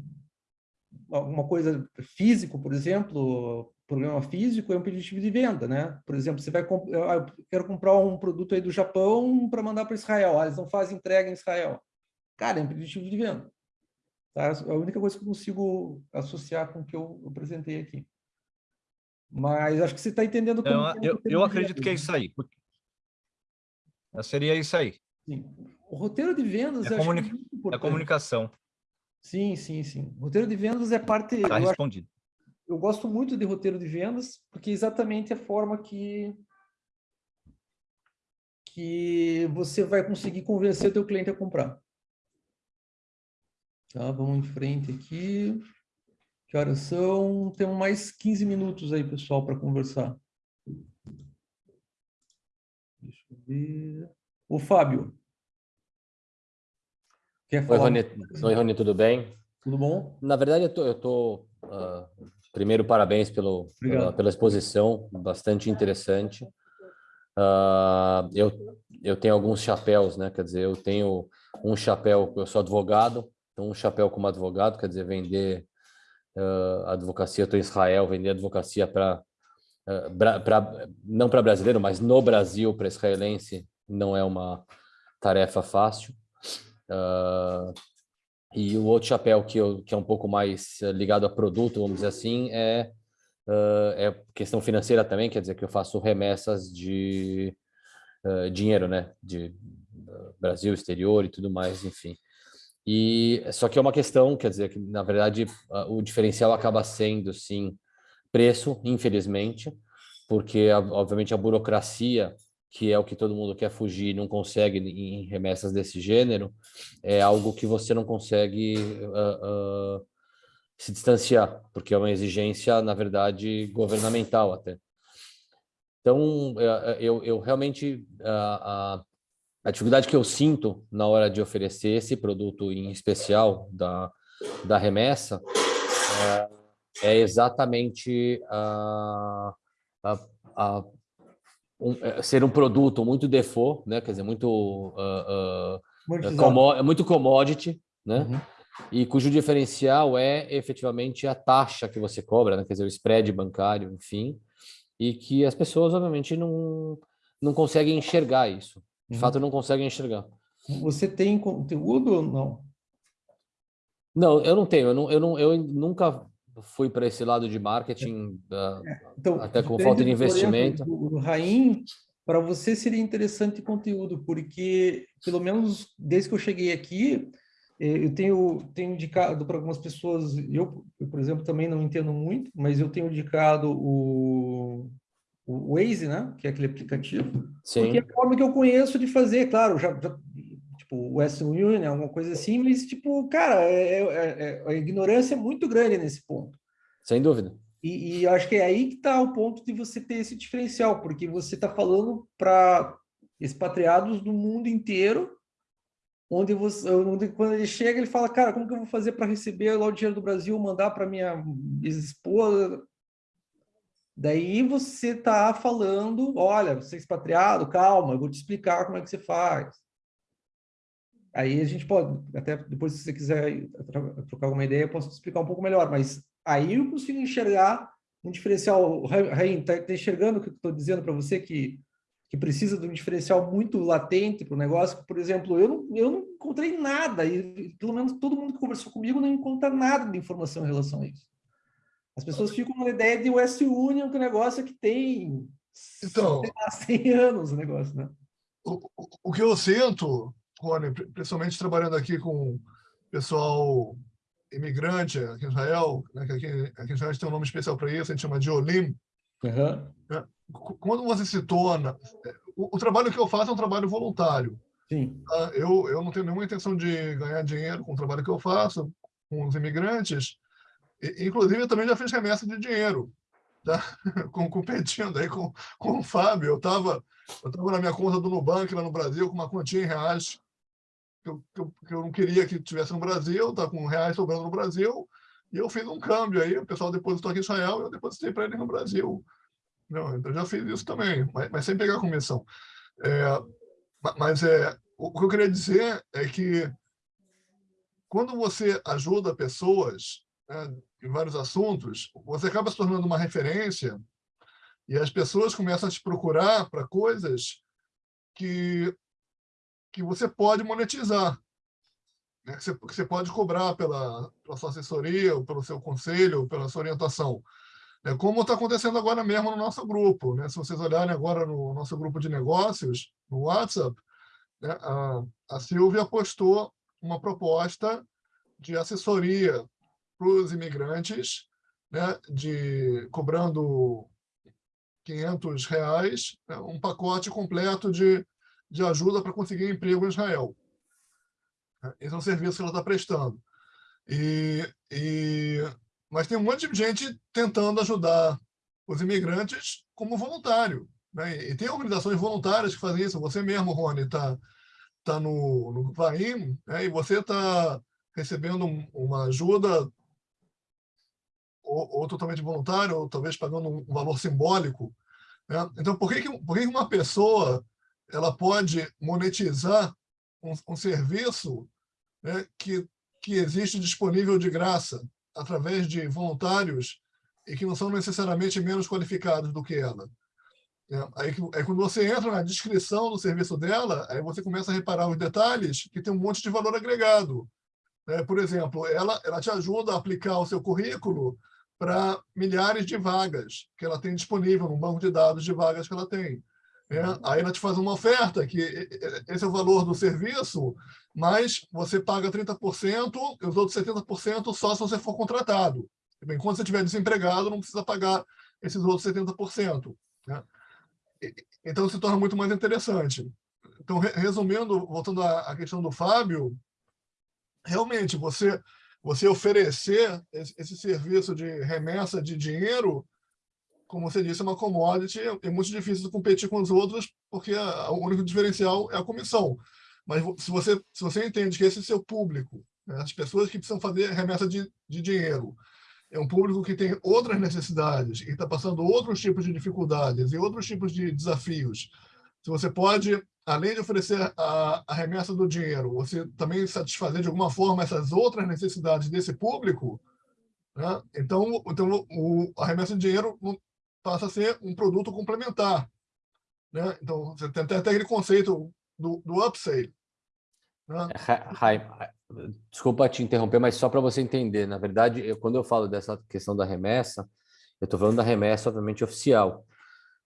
alguma coisa físico, por exemplo, problema físico é um impeditivo de venda, né? Por exemplo, você vai comp- eu, ah, eu quero comprar um produto aí do Japão para mandar para Israel, ah, eles não fazem entrega em Israel. Cara, é um impeditivo de venda. Tá? É a única coisa que eu consigo associar com o que eu apresentei aqui. Mas acho que você está entendendo como Então, que é eu, eu acredito que é isso aí. Seria isso aí. Sim. O roteiro de vendas É, eu que comuni- é comunicação. Sim, sim, sim. O roteiro de vendas é parte. Está eu respondido. eu gosto muito de roteiro de vendas, porque é exatamente a forma que que você vai conseguir convencer o teu cliente a comprar. Tá, vamos em frente aqui. Que horas são? Temos mais 15 minutos aí, pessoal, para conversar. Deixa eu ver. O Fábio. Quer Oi, falar? Rony. Oi, Rony, tudo bem? Tudo bom? Na verdade, eu eu tô ah, primeiro parabéns pelo, pela, pela exposição, bastante interessante. Ah, eu, eu tenho alguns chapéus, né? Quer dizer, eu tenho um chapéu, eu sou advogado, então um chapéu como advogado, quer dizer, vender ah, advocacia, estou em Israel, vender advocacia para não para brasileiro, mas no Brasil, para israelense, não é uma tarefa fácil. Ah, e o outro chapéu que, eu, que é um pouco mais ligado a produto, vamos dizer assim, é, é questão financeira também, quer dizer que eu faço remessas de dinheiro, né? De Brasil, exterior e tudo mais, enfim. E só que é uma questão, quer dizer, que na verdade o diferencial acaba sendo, sim, preço, infelizmente, porque obviamente a burocracia, que é o que todo mundo quer fugir, não consegue em remessas desse gênero, é algo que você não consegue ah, ah, se distanciar, porque é uma exigência, na verdade, governamental até. Então, eh, eu, eu realmente a, a, dificuldade que eu sinto na hora de oferecer esse produto em especial da, da remessa eh, é, exatamente a, a, a um, é, ser um produto muito default, né? Quer dizer, muito ah, ah, Monetizado. como- muito commodity, né? E cujo diferencial é efetivamente a taxa que você cobra, né? Quer dizer, o spread bancário, enfim, e que as pessoas obviamente não não conseguem enxergar isso. De Uhum. fato, não conseguem enxergar. Você tem conteúdo ou não? Não, eu não tenho. Eu não, eu não, eu nunca fui para esse lado de marketing, da- Então, até com falta de investimento. Do Raim, para você seria interessante conteúdo, porque, pelo menos desde que eu cheguei aqui, eh, eu tenho, tenho indicado para algumas pessoas, eu, eu, por exemplo, também não entendo muito, mas eu tenho indicado o, o Waze, né? que é aquele aplicativo, Sim. porque é a forma que eu conheço de fazer, claro, já, já tipo, Western Union, alguma coisa assim, mas, tipo, cara, é, é- é- a ignorância é muito grande nesse ponto. Sem dúvida. E, e eu acho que é aí que está o ponto de você ter esse diferencial, porque você está falando para expatriados do mundo inteiro, onde você, onde quando ele chega, ele fala, cara, como que eu vou fazer para receber lá o dinheiro do Brasil, mandar para minha ex-esposa? Daí você está falando, olha, você é expatriado, calma, eu vou te explicar como é que você faz. Aí a gente pode, até depois se você quiser tro- trocar alguma ideia, eu posso te explicar um pouco melhor, mas aí eu consigo enxergar um diferencial. Raim, está tá enxergando o que eu estou dizendo para você, que, que precisa de um diferencial muito latente para o negócio? Por exemplo, eu não, eu não encontrei nada, e pelo menos todo mundo que conversou comigo não encontra nada de informação em relação a isso. As pessoas ficam com a ideia de West Union, que o negócio é que tem Então, sei lá, 100 anos o negócio, né? o que eu sinto, Rony, pri- principalmente trabalhando aqui com pessoal imigrante aqui em Israel, né, que aqui, aqui em Israel a gente tem um nome especial para isso, a gente chama de Olim. Uhum. né? Qu- Quando você se torna... é, O, o trabalho que eu faço é um trabalho voluntário. Sim. tá? Eu, eu não tenho nenhuma intenção de ganhar dinheiro com o trabalho que eu faço com os imigrantes. Inclusive, eu também já fiz remessa de dinheiro, tá? com, competindo aí com, com o Fábio. Eu estava eu tava na minha conta do Nubank lá no Brasil com uma quantia em reais que eu, que eu, que eu não queria que tivesse no Brasil, tá com reais sobrando no Brasil, E eu fiz um câmbio aí, o pessoal depositou aqui em Israel, eu depositei para ele no Brasil. Não, então eu já fiz isso também, mas, mas sem pegar comissão. É, mas é, o que eu queria dizer é que quando você ajuda pessoas em vários assuntos, você acaba se tornando uma referência e as pessoas começam a te procurar para coisas que, que você pode monetizar, né? que, você, que você pode cobrar pela, pela sua assessoria, ou pelo seu conselho, ou pela sua orientação. É como está acontecendo agora mesmo no nosso grupo. Né? Se vocês olharem agora no nosso grupo de negócios, no WhatsApp, né? a, a Silvia postou uma proposta de assessoria para os imigrantes, né? de cobrando 500 reais, né? um pacote completo de, de ajuda para conseguir emprego em Israel. Esse é um serviço que ela está prestando. E, e, mas tem um monte de gente tentando ajudar os imigrantes como voluntário. Né? E tem organizações voluntárias que fazem isso. Você mesmo, Rony, está tá no, no VAIM né? e você está recebendo uma ajuda ou, ou, totalmente voluntário, ou talvez pagando um valor simbólico. Né? Então, por que, que, por que uma pessoa ela pode monetizar um, um serviço né, que, que existe disponível de graça através de voluntários e que não são necessariamente menos qualificados do que ela. É, aí, aí, quando você entra na descrição do serviço dela, aí você começa a reparar os detalhes que tem um monte de valor agregado. É, por exemplo, ela, ela te ajuda a aplicar o seu currículo para milhares de vagas que ela tem disponível no banco de dados de vagas que ela tem. É, aí ela te faz uma oferta, que esse é o valor do serviço, mas você paga 30% e os outros 70% só se você for contratado. Enquanto você estiver desempregado, não precisa pagar esses outros 70%. Né? Então, se torna muito mais interessante. Então, resumindo, voltando à questão do Fábio, realmente, você, você oferecer esse, serviço de remessa de dinheiro como você disse, é uma commodity, é muito difícil competir com os outros, porque o único diferencial é a comissão. Mas se você, se você entende que esse é seu público, né, as pessoas que precisam fazer remessa de, de dinheiro, é um público que tem outras necessidades e está passando outros tipos de dificuldades e outros tipos de desafios, se você pode, além de oferecer a, a remessa do dinheiro, você também satisfazer de alguma forma essas outras necessidades desse público, né? então, então o, a remessa de dinheiro passa a ser um produto complementar. Né? Então, você tem até aquele conceito do, do upsell. Né? É, desculpa te interromper, mas só para você entender, na verdade, eu, quando eu falo dessa questão da remessa, eu estou falando da remessa, obviamente, oficial.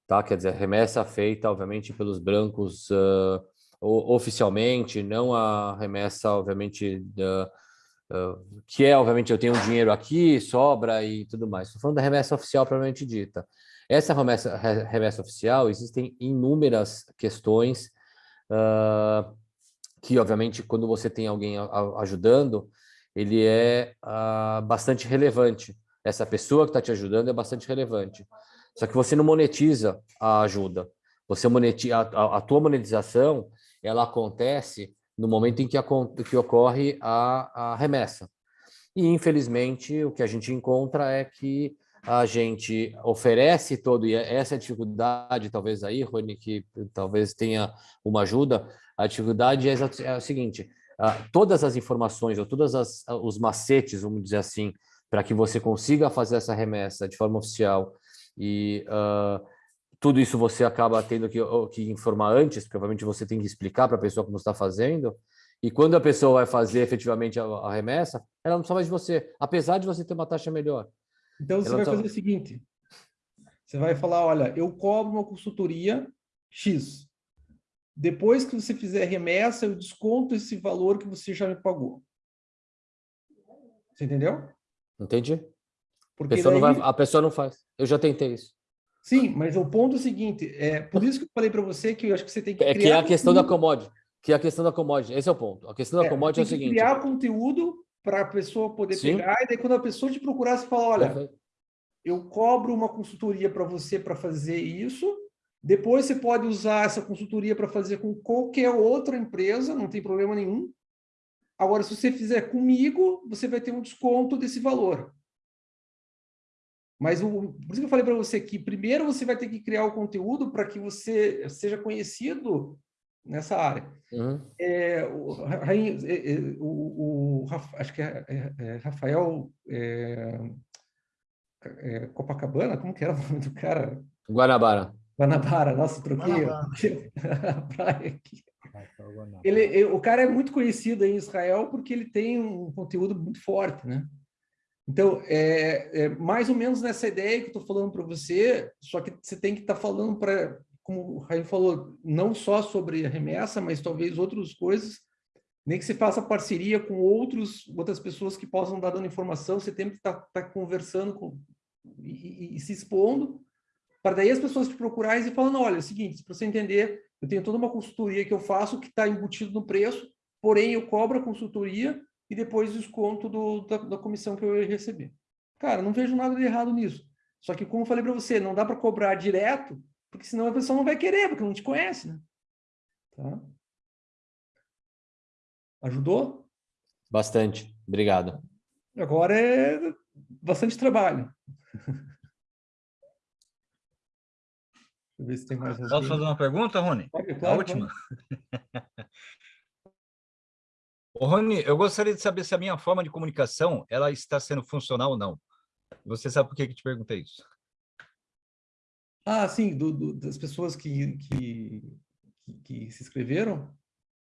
Tá? Quer dizer, remessa feita, obviamente, pelos brancos uh, oficialmente, não a remessa, obviamente, uh, que é, obviamente, eu tenho dinheiro aqui, sobra e tudo mais. Estou falando da remessa oficial, propriamente dita. Essa remessa, remessa oficial, existem inúmeras questões uh, que, obviamente, quando você tem alguém ajudando, ele é uh, bastante relevante. Essa pessoa que está te ajudando é bastante relevante. Só que você não monetiza a ajuda. Você monetiza, a, a tua monetização, ela acontece no momento em que, a, que ocorre a, a remessa. E, infelizmente, o que a gente encontra é que a gente oferece todo, e essa é dificuldade, talvez aí, Rony, que talvez tenha uma ajuda, a dificuldade é, é a seguinte, todas as informações, ou todos os macetes, vamos dizer assim, para que você consiga fazer essa remessa de forma oficial, e uh, tudo isso você acaba tendo que, que informar antes, provavelmente você tem que explicar para a pessoa como está fazendo, e quando a pessoa vai fazer efetivamente a, a remessa, ela não precisa mais de você, apesar de você ter uma taxa melhor. Então, você vai tá fazer o seguinte, você vai falar, olha, eu cobro uma consultoria X. Depois que você fizer a remessa, eu desconto esse valor que você já me pagou. Você entendeu? Entendi. Porque a pessoa, daí... vai, a pessoa não faz. Eu já tentei isso. Sim, mas o ponto é o seguinte, é por isso que eu falei para você que eu acho que você tem que É que é a questão da commodity. Que é a questão da commodity. Esse é o ponto. A questão da é, commodity é o seguinte. criar conteúdo para a pessoa poder Sim. pegar, e daí quando a pessoa te procurar, você fala, olha, Perfeito. eu cobro uma consultoria para você para fazer isso, depois você pode usar essa consultoria para fazer com qualquer outra empresa, não tem problema nenhum. Agora, se você fizer comigo, você vai ter um desconto desse valor. Mas o, por isso que eu falei para você que primeiro você vai ter que criar o conteúdo para que você seja conhecido nessa área. Uhum. É, o, é, é, o, o acho que é, é- é Rafael é, é, Copacabana, como que era o nome do cara? Guanabara. Guanabara, nossa, troquei a praia aqui. Ele, ele- o cara é muito conhecido em Israel porque ele tem um conteúdo muito forte, né? Então, é, é mais ou menos nessa ideia que eu estou falando para você, só que você tem que estar falando para, como o Raim falou, não só sobre remessa, mas talvez outras coisas, nem que você faça parceria com outros, outras pessoas que possam estar dando informação, você tem que estar, estar conversando com, e, e- e se expondo, para daí as pessoas te procurarem e falando, olha, é o seguinte, para você entender, eu tenho toda uma consultoria que eu faço que está embutido no preço, porém eu cobro a consultoria e depois desconto do, da, da comissão que eu ia receber. Cara, não vejo nada de errado nisso. Só que, como eu falei para você, não dá para cobrar direto, porque senão a pessoa não vai querer, porque não te conhece, né? Tá? Ajudou? Bastante. Obrigado. Agora é bastante trabalho. Deixa eu ver se tem mais Posso fazer uma pergunta, Rony? Pode, a claro, última. Rony, eu gostaria de saber se a minha forma de comunicação ela está sendo funcional ou não. Você sabe por que que te perguntei isso? Ah, sim, do- do- das pessoas que, que, que, que se inscreveram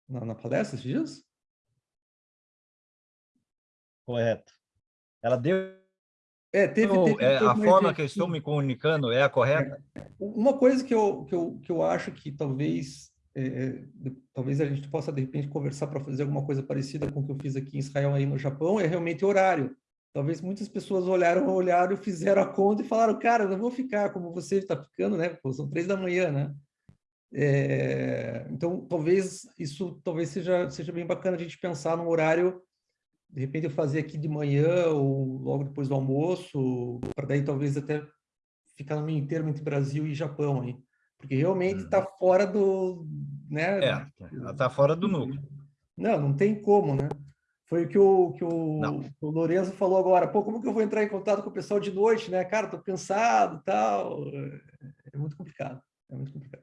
na, na palestra esses dias? Correto. Ela deu. É, teve, Ou, teve- é, teve a forma que eu estou me comunicando é a correta? Uma coisa que eu, que eu, que eu acho que talvez, é, é, talvez a gente possa, de repente, conversar para fazer alguma coisa parecida com o que eu fiz aqui em Israel, aí no Japão, é realmente horário. Talvez muitas pessoas olharam, olharam, fizeram a conta e falaram, cara, não vou ficar como você está ficando, né? Pô, são três da manhã, né? É, então, talvez isso talvez seja, seja bem bacana a gente pensar num horário, de repente eu fazer aqui de manhã ou logo depois do almoço, para daí talvez até ficar no meio termo entre Brasil e Japão aí, porque realmente está fora do, né? É, está fora do núcleo. Não, não tem como, né? Foi o que o, que o, o Lorenzo falou agora. Pô, como que eu vou entrar em contato com o pessoal de noite, né? Cara, tô cansado tal. É muito complicado. É muito complicado.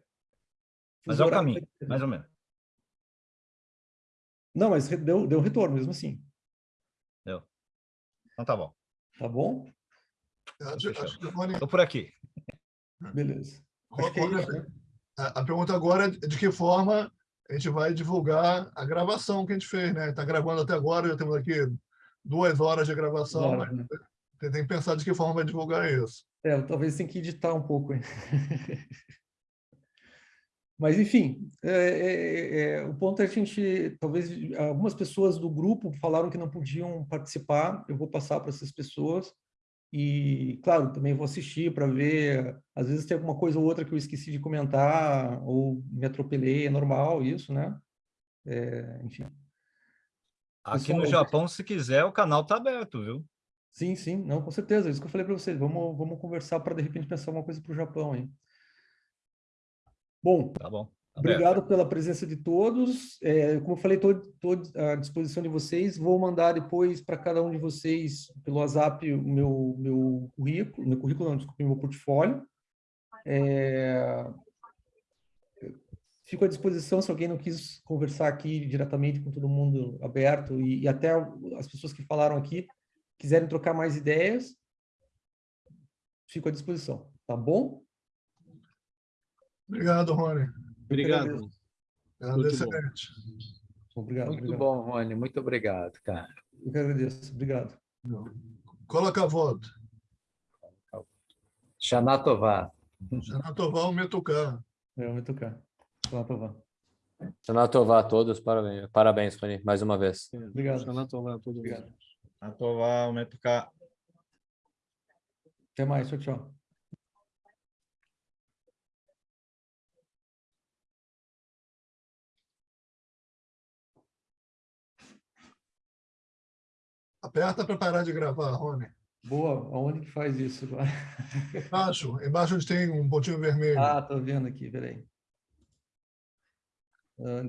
Mas é o caminho, mais ou menos. Não, mas deu, deu retorno mesmo assim. Deu. Então tá bom. Tá bom? Acho, acho que o Rony- Estou por aqui. Beleza. Rony, a, a pergunta agora é de que forma a gente vai divulgar a gravação que a gente fez, né? Está gravando até agora, já temos aqui duas horas de gravação. Duas horas, mas Tem tem que pensar de que forma vai divulgar isso. É, talvez tenha que editar um pouco. hein? Mas, enfim, é, é, é, o ponto é que a gente, talvez algumas pessoas do grupo falaram que não podiam participar, eu vou passar para essas pessoas e, claro, também vou assistir para ver, às vezes tem alguma coisa ou outra que eu esqueci de comentar ou me atropelei, é normal isso, né? É, enfim. Aqui no Japão, se quiser, o canal está aberto, viu? Sim, sim, não, com certeza, é isso que eu falei para vocês, vamos, vamos conversar para, de repente, pensar uma coisa para o Japão aí. Bom, Tá bom. Obrigado pela presença de todos. É, como eu falei, estou à disposição de vocês. Vou mandar depois para cada um de vocês, pelo WhatsApp, o meu, meu currículo, meu currículo, não, desculpe, meu portfólio. É, fico à disposição se alguém não quis conversar aqui diretamente com todo mundo aberto e, e até as pessoas que falaram aqui quiserem trocar mais ideias, fico à disposição, tá bom? Obrigado, Rony. Obrigado. Excelente. Obrigado. Muito obrigado. bom, Rony. Muito obrigado, cara. Eu que agradeço. Obrigado. Coloca a voto. Xanatová. Xanatová, Metucá. É. Lá para lá. Xanatová a todos, parabéns, parabéns, Rony, mais uma vez. Obrigado. Xanatová a todos. Obrigado. Xanatová, Metucá. Até mais. Tchau, tchau. Aperta para parar de gravar, Rony. Boa. Aonde que faz isso agora? Embaixo, embaixo onde tem um pontinho vermelho. Ah, tô vendo aqui. Peraí. Ah,